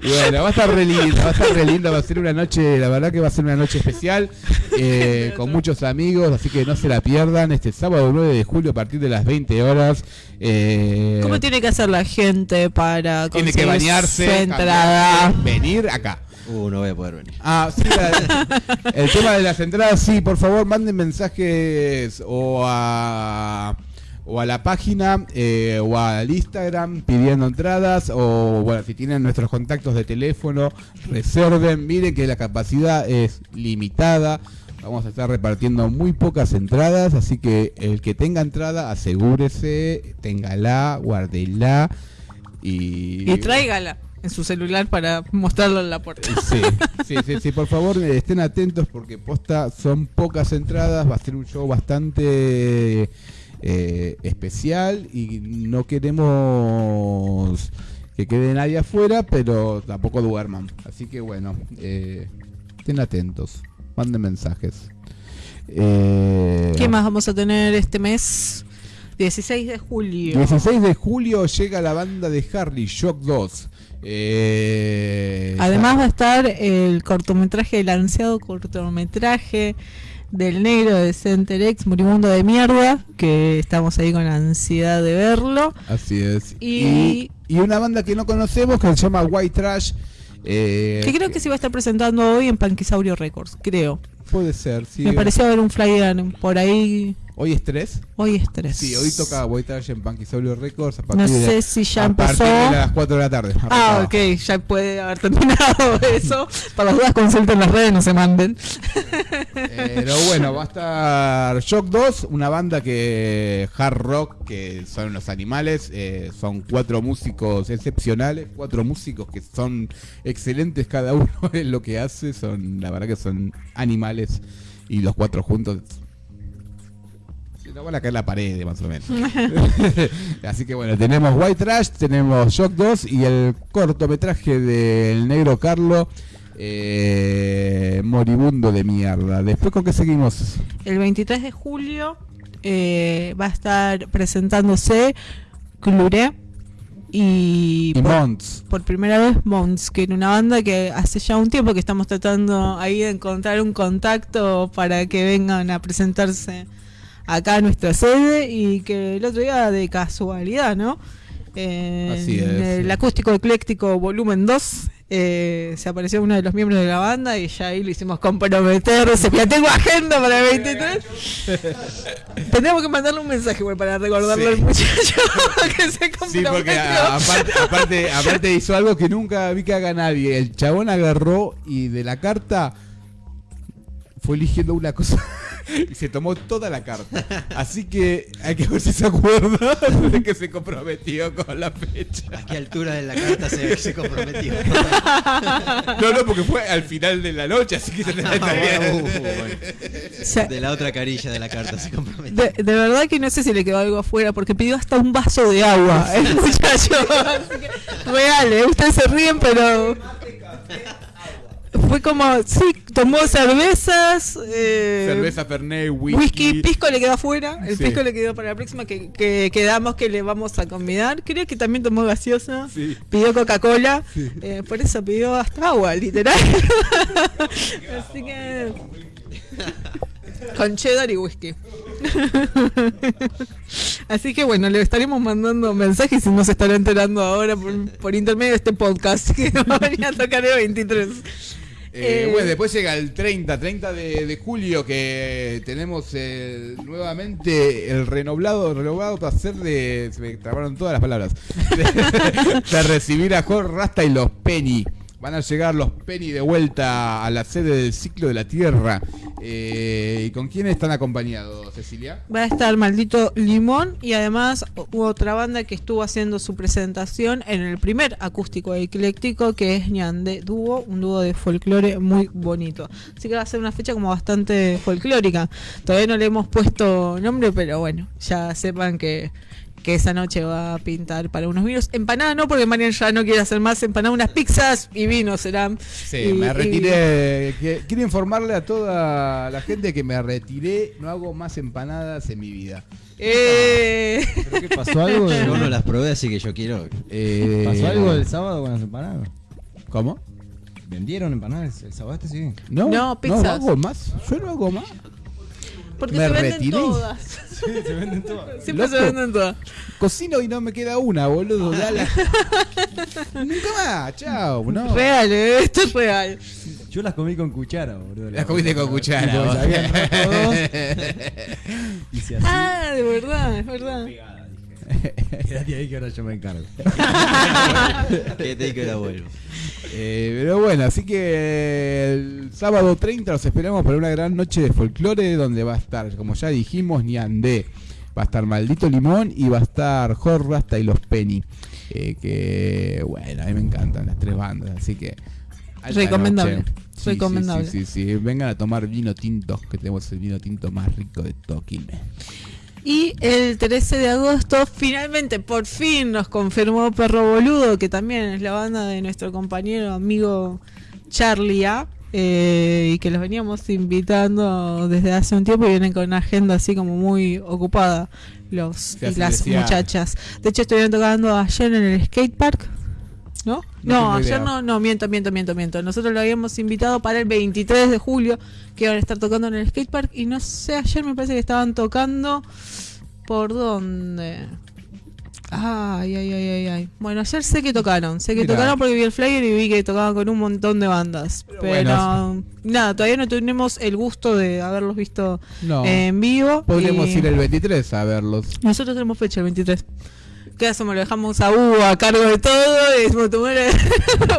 Y bueno, va a estar re lindo, va a estar re lindo, va a ser una noche, la verdad que va a ser una noche especial, eh, con muchos amigos, así que no se la pierdan, este sábado 9 de julio a partir de las 20 horas. eh, ¿Cómo tiene que hacer la gente para tiene que conseguir bañarse, su entrada? cambiarse, venir acá. Uh, no voy a poder venir. Ah, sí, la- el tema de las entradas, sí, por favor, manden mensajes o a o a la página eh, o al Instagram pidiendo entradas o bueno, si tienen nuestros contactos de teléfono, reserven, miren que la capacidad es limitada. Vamos a estar repartiendo muy pocas entradas, así que el que tenga entrada, asegúrese, téngala, guárdela y Y tráigala en su celular para mostrarlo en la puerta. Sí, sí, sí, sí, por favor estén atentos porque posta son pocas entradas, va a ser un show bastante eh, especial y no queremos que quede nadie afuera, pero tampoco duerman. Así que bueno, eh, estén atentos, manden mensajes. Eh, ¿Qué más vamos a tener este mes? 16 de julio. 16 de julio llega la banda de Harley, Shock 2. Eh, Además va a estar el cortometraje, el ansiado cortometraje del negro de Centerex, Moribundo de Mierda, que estamos ahí con ansiedad de verlo. Así es. Y- Y, y una banda que no conocemos que se llama White Trash. eh, Que creo que se va a estar presentando hoy en Panquisaurio Records, creo. Puede ser, sí. Me pareció ver un flyer por ahí. ¿Hoy es 3? Hoy es 3. Sí, hoy toca Trash en Panquisaurio Records. A No de- sé si ya a empezó. de las 4 de la tarde. Ah, ok, ya puede haber terminado *laughs* eso. Para las dudas consulten las redes, no se manden. Pero bueno, va a estar Shock 2, una banda que hard rock, que son los animales, eh, son cuatro músicos excepcionales, cuatro músicos que son excelentes cada uno *laughs* en lo que hace, son la verdad que son animales y los cuatro juntos nos van a caer la pared más o menos. *laughs* Así que bueno, tenemos White Trash, tenemos Shock 2 y el cortometraje del negro Carlo. eh, moribundo de mierda. Después con qué seguimos. El 23 de julio eh, va a estar presentándose Cluré, y, Y por, Mons. por primera vez Mons, que era una banda que hace ya un tiempo que estamos tratando ahí de encontrar un contacto para que vengan a presentarse acá nuestra sede y que el otro día de casualidad, ¿no? En Así es. el acústico ecléctico volumen 2 eh, se apareció uno de los miembros de la banda y ya ahí lo hicimos comprometerse. Ya tengo agenda para el 23. *laughs* Tendríamos que mandarle un mensaje igual para recordarle Sí. al muchacho *laughs* que se Sí, comprometió. porque a- aparte, aparte, aparte hizo algo que nunca vi que haga nadie. El chabón agarró y de la carta fue eligiendo una cosa *laughs* y se tomó toda la carta. Así que hay que ver si se acuerda *laughs* de que se comprometió con la fecha. ¿A qué altura de la carta se, se comprometió? *laughs* No, no, porque fue al final de la noche, así que se Ah, está bien. bueno, uh, bueno. O sea, De la otra carilla de la carta se comprometió. De, de verdad que no sé si le quedó algo afuera porque pidió hasta un vaso de agua el muchacho. Así que, real, ¿eh? ustedes se ríen, pero fue como, sí, tomó cervezas, eh, Cerveza, Fernet, whisky. whisky, pisco le quedó afuera, el Sí. pisco le quedó para la próxima que, que quedamos que le vamos a convidar. Creo que también tomó gaseosa, Sí. pidió Coca-Cola, eh, por eso pidió hasta agua, literal. *laughs* Así que... Con cheddar y whisky. *laughs* Así que bueno, le estaremos mandando mensajes y nos estará enterando ahora por, por intermedio de este podcast que *laughs* venir a tocar el 23. Eh, Eh, bueno, después llega el 30, 30 de, de julio que tenemos el- nuevamente el renovado, renovado placer de, se me trabaron todas las palabras, *laughs* de, de recibir a Jorge Rasta y los Penny. Van a llegar los Penny de vuelta a la sede del ciclo de la Tierra. Eh, ¿Y con quién están acompañados, Cecilia? Va a estar Maldito Limón y además hubo otra banda que estuvo haciendo su presentación en el primer acústico ecléctico que es Ñande Dúo, un dúo de folclore muy bonito. Así que va a ser una fecha como bastante folclórica. Todavía no le hemos puesto nombre, pero bueno, ya sepan que que esa noche va a pintar para unos vinos. Empanada no, porque Marian ya no quiere hacer más empanada, unas pizzas y vino serán. Sí, Y- me retiré. quiero informarle a toda la gente que me retiré. No hago más empanadas en mi vida. Eh, ¿Pero qué pasó algo? *laughs* Yo no las probé, así que yo quiero. Eh, ¿Pasó algo el sábado con las empanadas? ¿Cómo? ¿Vendieron empanadas el sábado este sí? No, No, pizzas. no hago más. Yo no hago más. Porque Me se venden retiré. todas. Sí, se venden todas. *laughs* Siempre se Loco. venden todas. Cocino y no me queda una, boludo. Dale. *laughs* Nunca más. Chao. No. Real, eh, esto es real. Yo las comí con cuchara, boludo. Las comiste con cuchara. Hice *laughs* así. Ah, de verdad, es verdad. Quédate ahí que ahora yo me encargo. *laughs* Que vuelvo. Eh, pero bueno, así que el sábado 30 los esperamos para una gran noche de folclore donde va a estar, como ya dijimos, Niandé. Va a estar Maldito Limón y va a estar Jorge Rasta y los Penny. Eh, que bueno, a mí me encantan las tres bandas, así que... Recomendable. Sí, sí, recomendable. Sí, sí, sí, Vengan a tomar vino tinto, que tenemos el vino tinto más rico de todo Quilmes. Y el 13 de agosto, finalmente, por fin nos confirmó Perro Boludo, que también es la banda de nuestro compañero amigo Charlie A. eh, y que los veníamos invitando desde hace un tiempo y vienen con una agenda así como muy ocupada los y las decía. muchachas. De hecho, estuvieron tocando ayer en el skate park. ¿No? No ayer idea. no, no, miento, miento, miento, miento. Nosotros lo habíamos invitado para el 23 de julio, que iban a estar tocando en el skatepark. Y no sé, ayer me parece que estaban tocando. ¿Por dónde? Ay, ay, ay, ay, ay. Bueno, ayer sé que tocaron. Sé que Mirá. tocaron porque vi el flyer y vi que tocaban con un montón de bandas. Pero, bueno. nada, todavía no tenemos el gusto de haberlos visto No, en vivo. podríamos y ir el 23 a verlos. Nosotros tenemos fecha el 23. ¿Qué hacemos? Lo dejamos a Hugo a cargo de todo. Y decimos, "Tu *laughs* madre,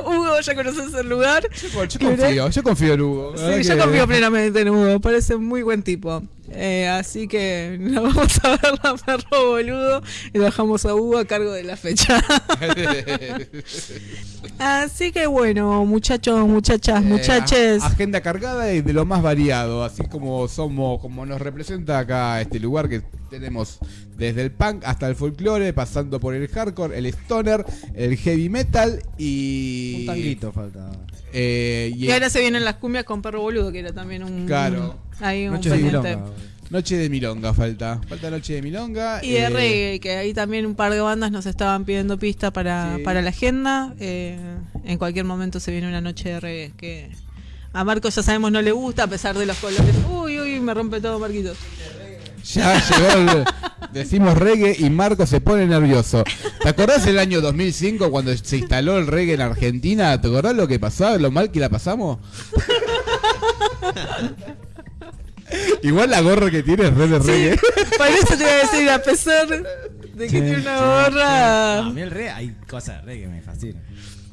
Hugo, ya conoces el lugar. Yo, yo confío, yo confío en Hugo. Sí, yo confío plenamente en Hugo, parece un muy buen tipo. Eh, así que *laughs* nos vamos a ver la perro boludo y dejamos a Hugo a cargo de la fecha. *laughs* así que bueno, muchachos, muchachas, Eh, muchaches. agenda cargada y de lo más variado, así como somos, como nos representa acá este lugar que tenemos desde el punk hasta el folclore, pasando por el hardcore, el stoner, el heavy metal y Un tanguito falta. Eh, y- Y ahora se vienen las cumbias con perro boludo, que era también un. Claro. Ahí un Noche de pendiente. milonga. Noche de Milonga falta. Falta Noche de Milonga. Y de eh, reggae, que ahí también un par de bandas nos estaban pidiendo pista para, Sí. para la agenda. Eh, en cualquier momento se viene una noche de reggae que a Marcos ya sabemos no le gusta a pesar de los colores. Uy, uy, me rompe todo Marquitos. Ya llegó el- Decimos reggae y Marco se pone nervioso. ¿Te acordás el año 2005 cuando se instaló el reggae en Argentina? ¿Te acordás lo que pasaba, lo mal que la pasamos? Igual la gorra que tiene es re de reggae. Por eso te iba a decir, a pesar de que tiene una gorra. A mí el reggae, hay cosas de reggae que me fascinan.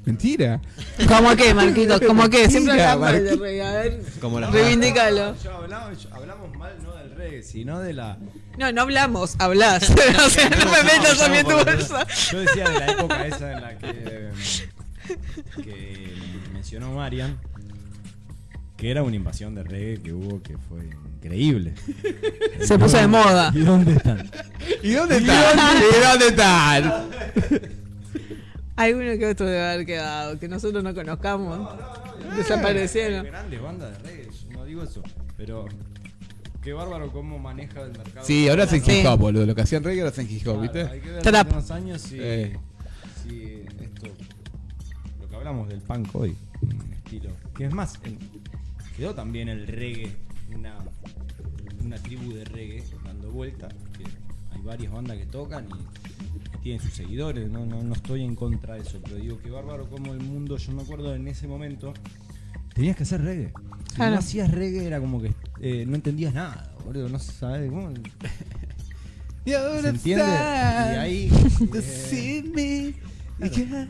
Mentira. ¿Cómo qué, Marquitos? ¿Cómo qué? Siempre mal de Marquito. reggae. A ver, Como las reivindícalo. Yo hablamos, yo- hablamos mal no del reggae, sino de la. No, no hablamos, hablas. o sea, no me metas a mí en tu bolsa. Yo decía de la época esa en la que, que mencionó Marian, que era una invasión de reggae que hubo que fue increíble. Se puso de moda. ¿Y dónde están? ¿Y dónde están? ¿Y dónde están? Alguno que otro debe haber quedado, que nosotros no conozcamos. Desaparecieron. Grandes bandas de reggae, no digo eso, pero qué bárbaro cómo maneja el mercado. Sí, ahora hacen Sí. hip hop, boludo. Lo que hacían reggae ahora hacen hip hop, ¿viste? Hay que ver Trap. unos años si, Eh. si esto, lo que hablamos del punk hoy, un estilo. Que es más, quedó también el reggae, una, una tribu de reggae dando vuelta, que hay varias bandas que tocan y, tienen sus seguidores, no, no, no estoy en contra de eso, pero digo que bárbaro como el mundo, yo me acuerdo en ese momento, tenías que hacer reggae. Si Claro. no hacías reggae era como que eh, no entendías nada, boludo, no sabes cómo... ¿Se entiende? Y ahí.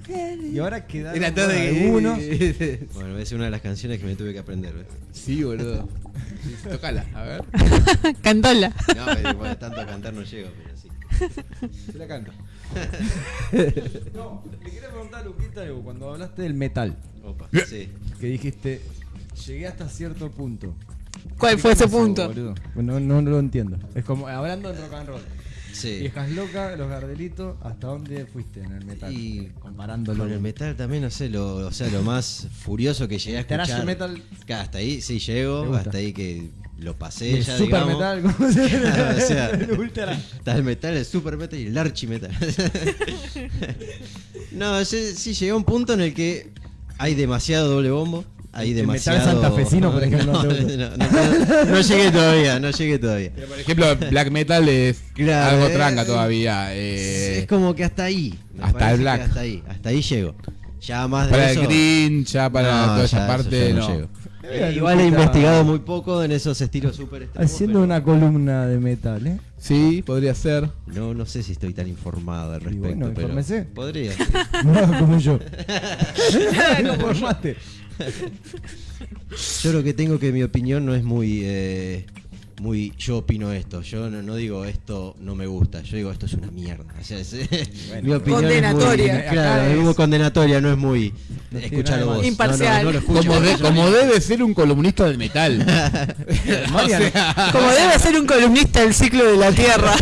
eh, y ahora quedaron Era todo bueno, de algunos. *laughs* Bueno, es una de las canciones que me tuve que aprender. ¿ves? Sí, boludo. Tocala, a ver. *laughs* Cantola. No, pero bueno, tanto cantar no llego, pero sí. Se la canto. *laughs* No, le quería preguntar a Luquita algo. Cuando hablaste del metal, Opa, sí. que dijiste, llegué hasta cierto punto. ¿Cuál fue ese ¿Qué pasó, punto? boludo? No, no lo entiendo. Es como hablando de rock and roll. Sí. Viejas locas, los gardelitos, ¿hasta dónde fuiste en el metal? Y comparándolo. Con el metal también, no sé, lo, o sea, lo más furioso que llegué a escuchar. metal. Hasta ahí sí ¿Te llego, hasta ahí que lo pasé el ya, super digamos. metal, ¿cómo se llama? *laughs* o sea, *laughs* El ultra. está el metal, el super metal y el archi metal. *laughs* no, sí, sí llegué a un punto en el que hay demasiado doble bombo. Hay El metal demasiado. santafesino, por *laughs* ejemplo, No, no te gusta. no, no, no llegué todavía, no llegué todavía. Pero por ejemplo, black metal es Claro, algo eh, tranca todavía. eh, es como que hasta ahí. hasta el black. Hasta ahí, hasta ahí llego. Ya más de para eso. el green, ya para No, toda ya esa parte, no. llego. Eh, igual he investigado muy poco en esos estilos super extremos, Haciendo pero una columna de metal, ¿eh? Sí, podría ser. No, no sé si estoy tan informado al Y respecto. bueno, pero. Podría. *laughs* No como yo. *laughs* no formaste. Yo lo que tengo que mi opinión no es muy. eh, muy yo opino esto. Yo no, no digo esto no me gusta. Yo digo esto es una mierda. O sea, es- *laughs* mi opinión Condenatoria. Es muy, claro, es muy condenatoria, no es muy. No vos. Imparcial. No, no, no lo Como, de- como debe ser un columnista del metal. *laughs* *laughs* Sea, Como debe ser un columnista del ciclo de la Tierra.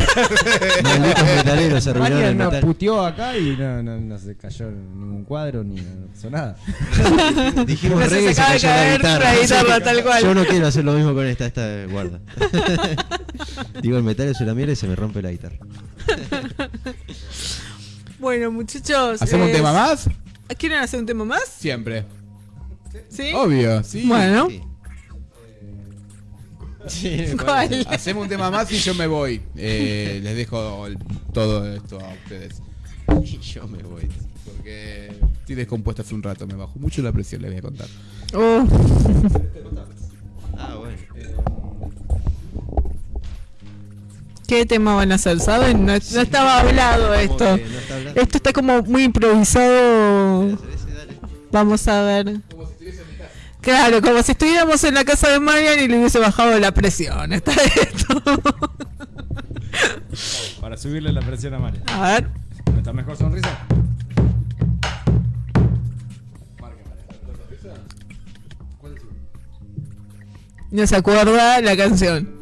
Malditos metaleros se arruinaron el Marian nos metal. puteó acá y no, no, no se cayó en ningún cuadro ni no pasó nada. Dijimos No se reggae se de cayó la guitarra. la guitarra, tal cual. Yo no quiero hacer lo mismo con esta, esta guarda. *laughs* Digo, el metal es una mierda y se me rompe la guitarra. Bueno, muchachos. ¿Hacemos un eh, tema más? ¿Quieren hacer un tema más? Siempre. ¿Sí? Obvio, sí. Bueno, Sí. Sí, ¿cuál? Hacemos un tema más y yo me voy. Eh, les dejo el- todo esto a ustedes. Y yo me voy. Porque estoy descompuesta hace un rato, me bajó mucho la presión, les voy a contar. Oh, Ah, bueno. ¿Qué tema van a hacer? ¿Saben? No, no estaba hablado esto. Esto está como muy improvisado. Vamos a ver. Claro, como si estuviéramos en la casa de Marian y le hubiese bajado la presión. Está esto. Para subirle la presión a Marian. A ver. ¿No está mejor sonrisa? No se acuerda la canción.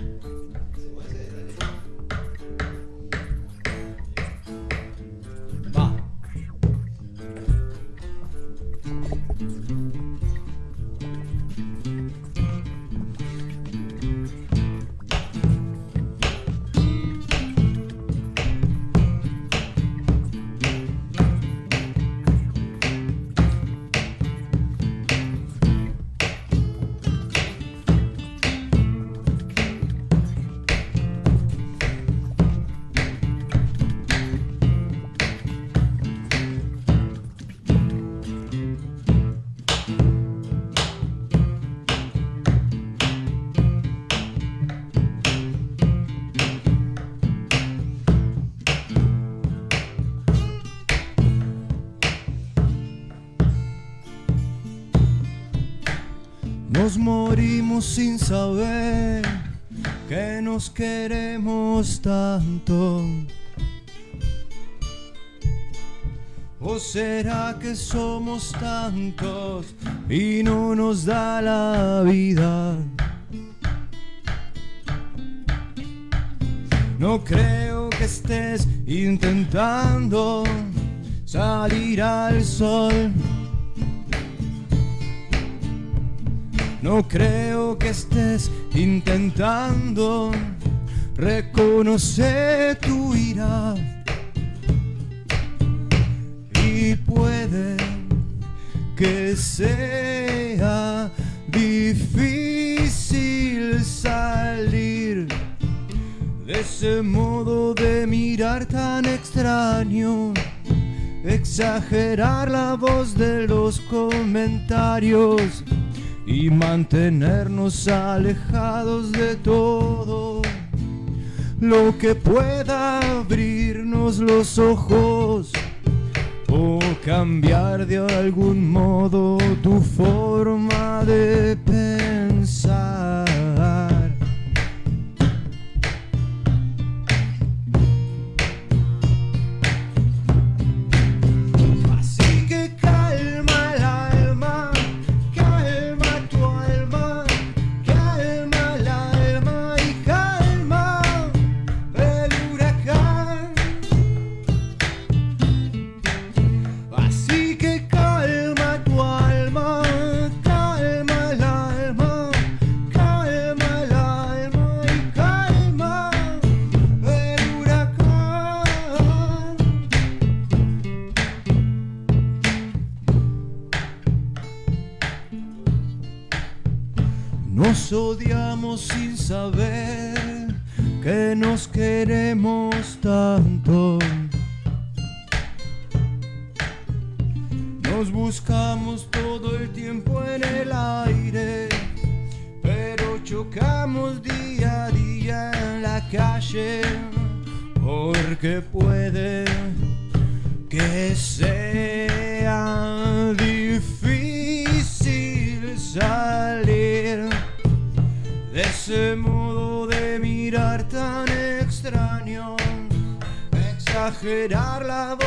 Nos morimos sin saber que nos queremos tanto. ¿O será que somos tantos y no nos da la vida? No creo que estés intentando salir al sol. No creo que estés intentando reconocer tu ira. Y puede que sea difícil salir de ese modo de mirar tan extraño. Exagerar la voz de los comentarios y mantenernos alejados de todo lo que pueda abrirnos los ojos o cambiar de algún modo tu forma de pensar. Nos odiamos sin saber que nos queremos tanto. Nos buscamos todo el tiempo en el aire, pero chocamos día a día en la calle, porque exagerar la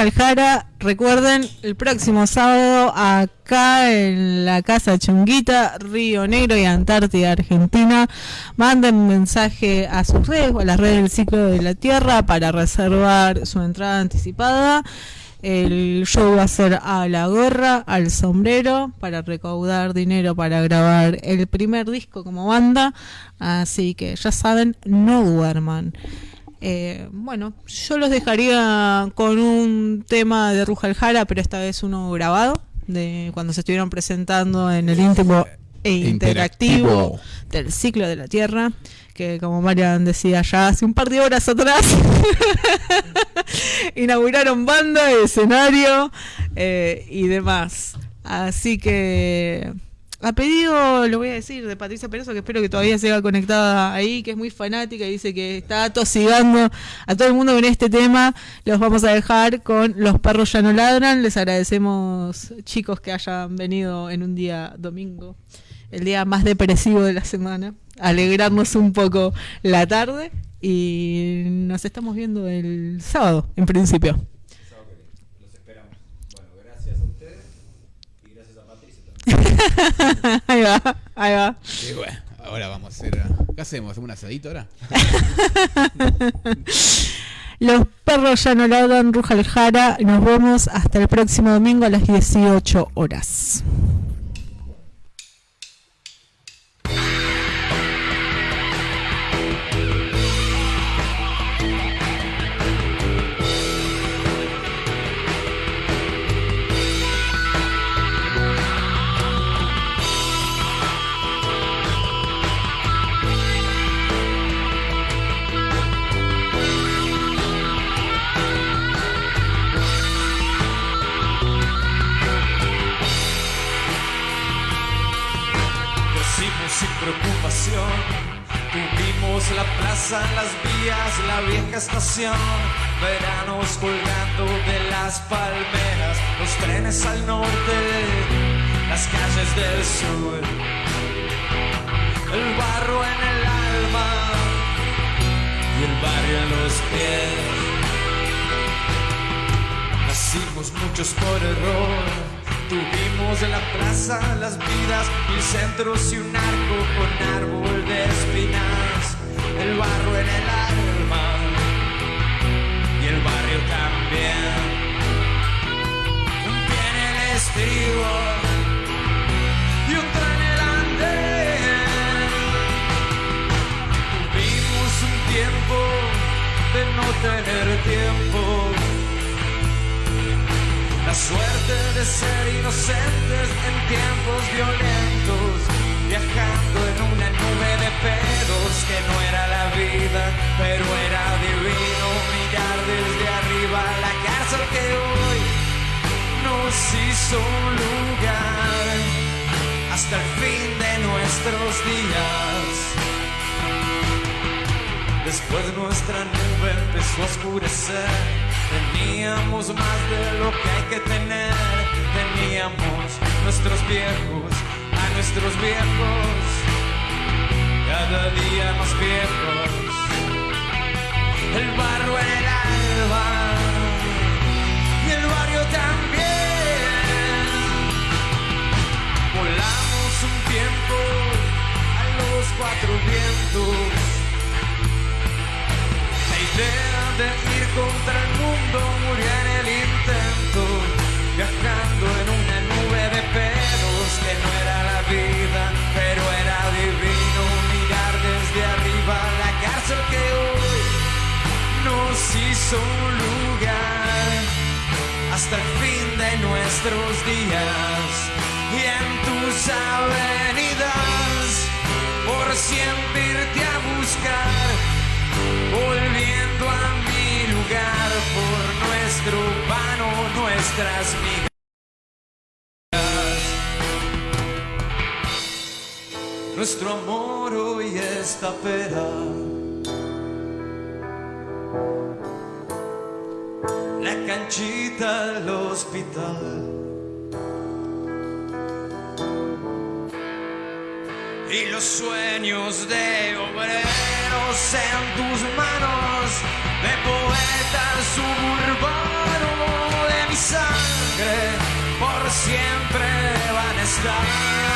Ruja el Jara recuerden, el próximo sábado acá en la Casa Chunguita, Río Negro y Antártida, Argentina, manden mensaje a sus redes o a las redes del ciclo de la Tierra para reservar su entrada anticipada. El show va a ser a la gorra, al sombrero, para recaudar dinero para grabar el primer disco como banda. Así que ya saben, no duerman. Eh, bueno, yo los dejaría con un tema de Ruja Jara, pero esta vez uno grabado, de cuando se estuvieron presentando en el íntimo e interactivo, Interactivo. del ciclo de la Tierra, que como Marian decía ya hace un par de horas atrás, *laughs* inauguraron banda, escenario eh, y demás. Así que a pedido, lo voy a decir, de Patricia Peroso, que espero que todavía siga conectada ahí, que es muy fanática y dice que está tosigando a todo el mundo con este tema. Los vamos a dejar con Los perros ya no ladran. Les agradecemos, chicos, que hayan venido en un día domingo, el día más depresivo de la semana, alegrarnos un poco la tarde. Y nos estamos viendo el sábado, en principio. Los esperamos. Bueno, gracias a ustedes y gracias a Patricia también. *laughs* ahí va, ahí va. Y bueno, ahora vamos a hacer. ¿Qué hacemos? ¿Hacemos un asadito ahora? *laughs* Los perros ya no ladran, Ruja Aljara. Nos vemos hasta el próximo domingo a las 18 horas. Tuvimos la plaza, las vías, la vieja estación, veranos colgando de las palmeras, los trenes al norte, las calles del sur, el barro en el alma y el barrio en los pies. Nacimos muchos por error. Tuvimos en la plaza las vidas, mil centros y un arco con árbol de espinas. El barro en el alma y el barrio también. Un pie en el estribo y otro en el andén. Tuvimos un tiempo de no tener tiempo. La suerte de ser inocentes en tiempos violentos, viajando en una nube de pedos que no era la vida, pero era divino mirar desde arriba la cárcel que hoy nos hizo un lugar hasta el fin de nuestros días. Después nuestra nube empezó a oscurecer. Teníamos más de lo que hay que tener. Teníamos nuestros viejos, a nuestros viejos, cada día más viejos. El barro en el alba y el barrio también. Volamos un tiempo a los cuatro vientos. De ir contra el mundo murió en el intento, viajando en una nube de pedos que no era la vida, pero era divino mirar desde arriba la cárcel que hoy nos hizo un lugar. Hasta el fin de nuestros días y en tus avenidas por siempre irte a buscar volviendo a mi lugar por nuestro pan o nuestras migas. Nuestro amor hoy está pera. La canchita del hospital. y los sueños de obreros en tus manos, de poeta suburbano de mi sangre, por siempre van a estar.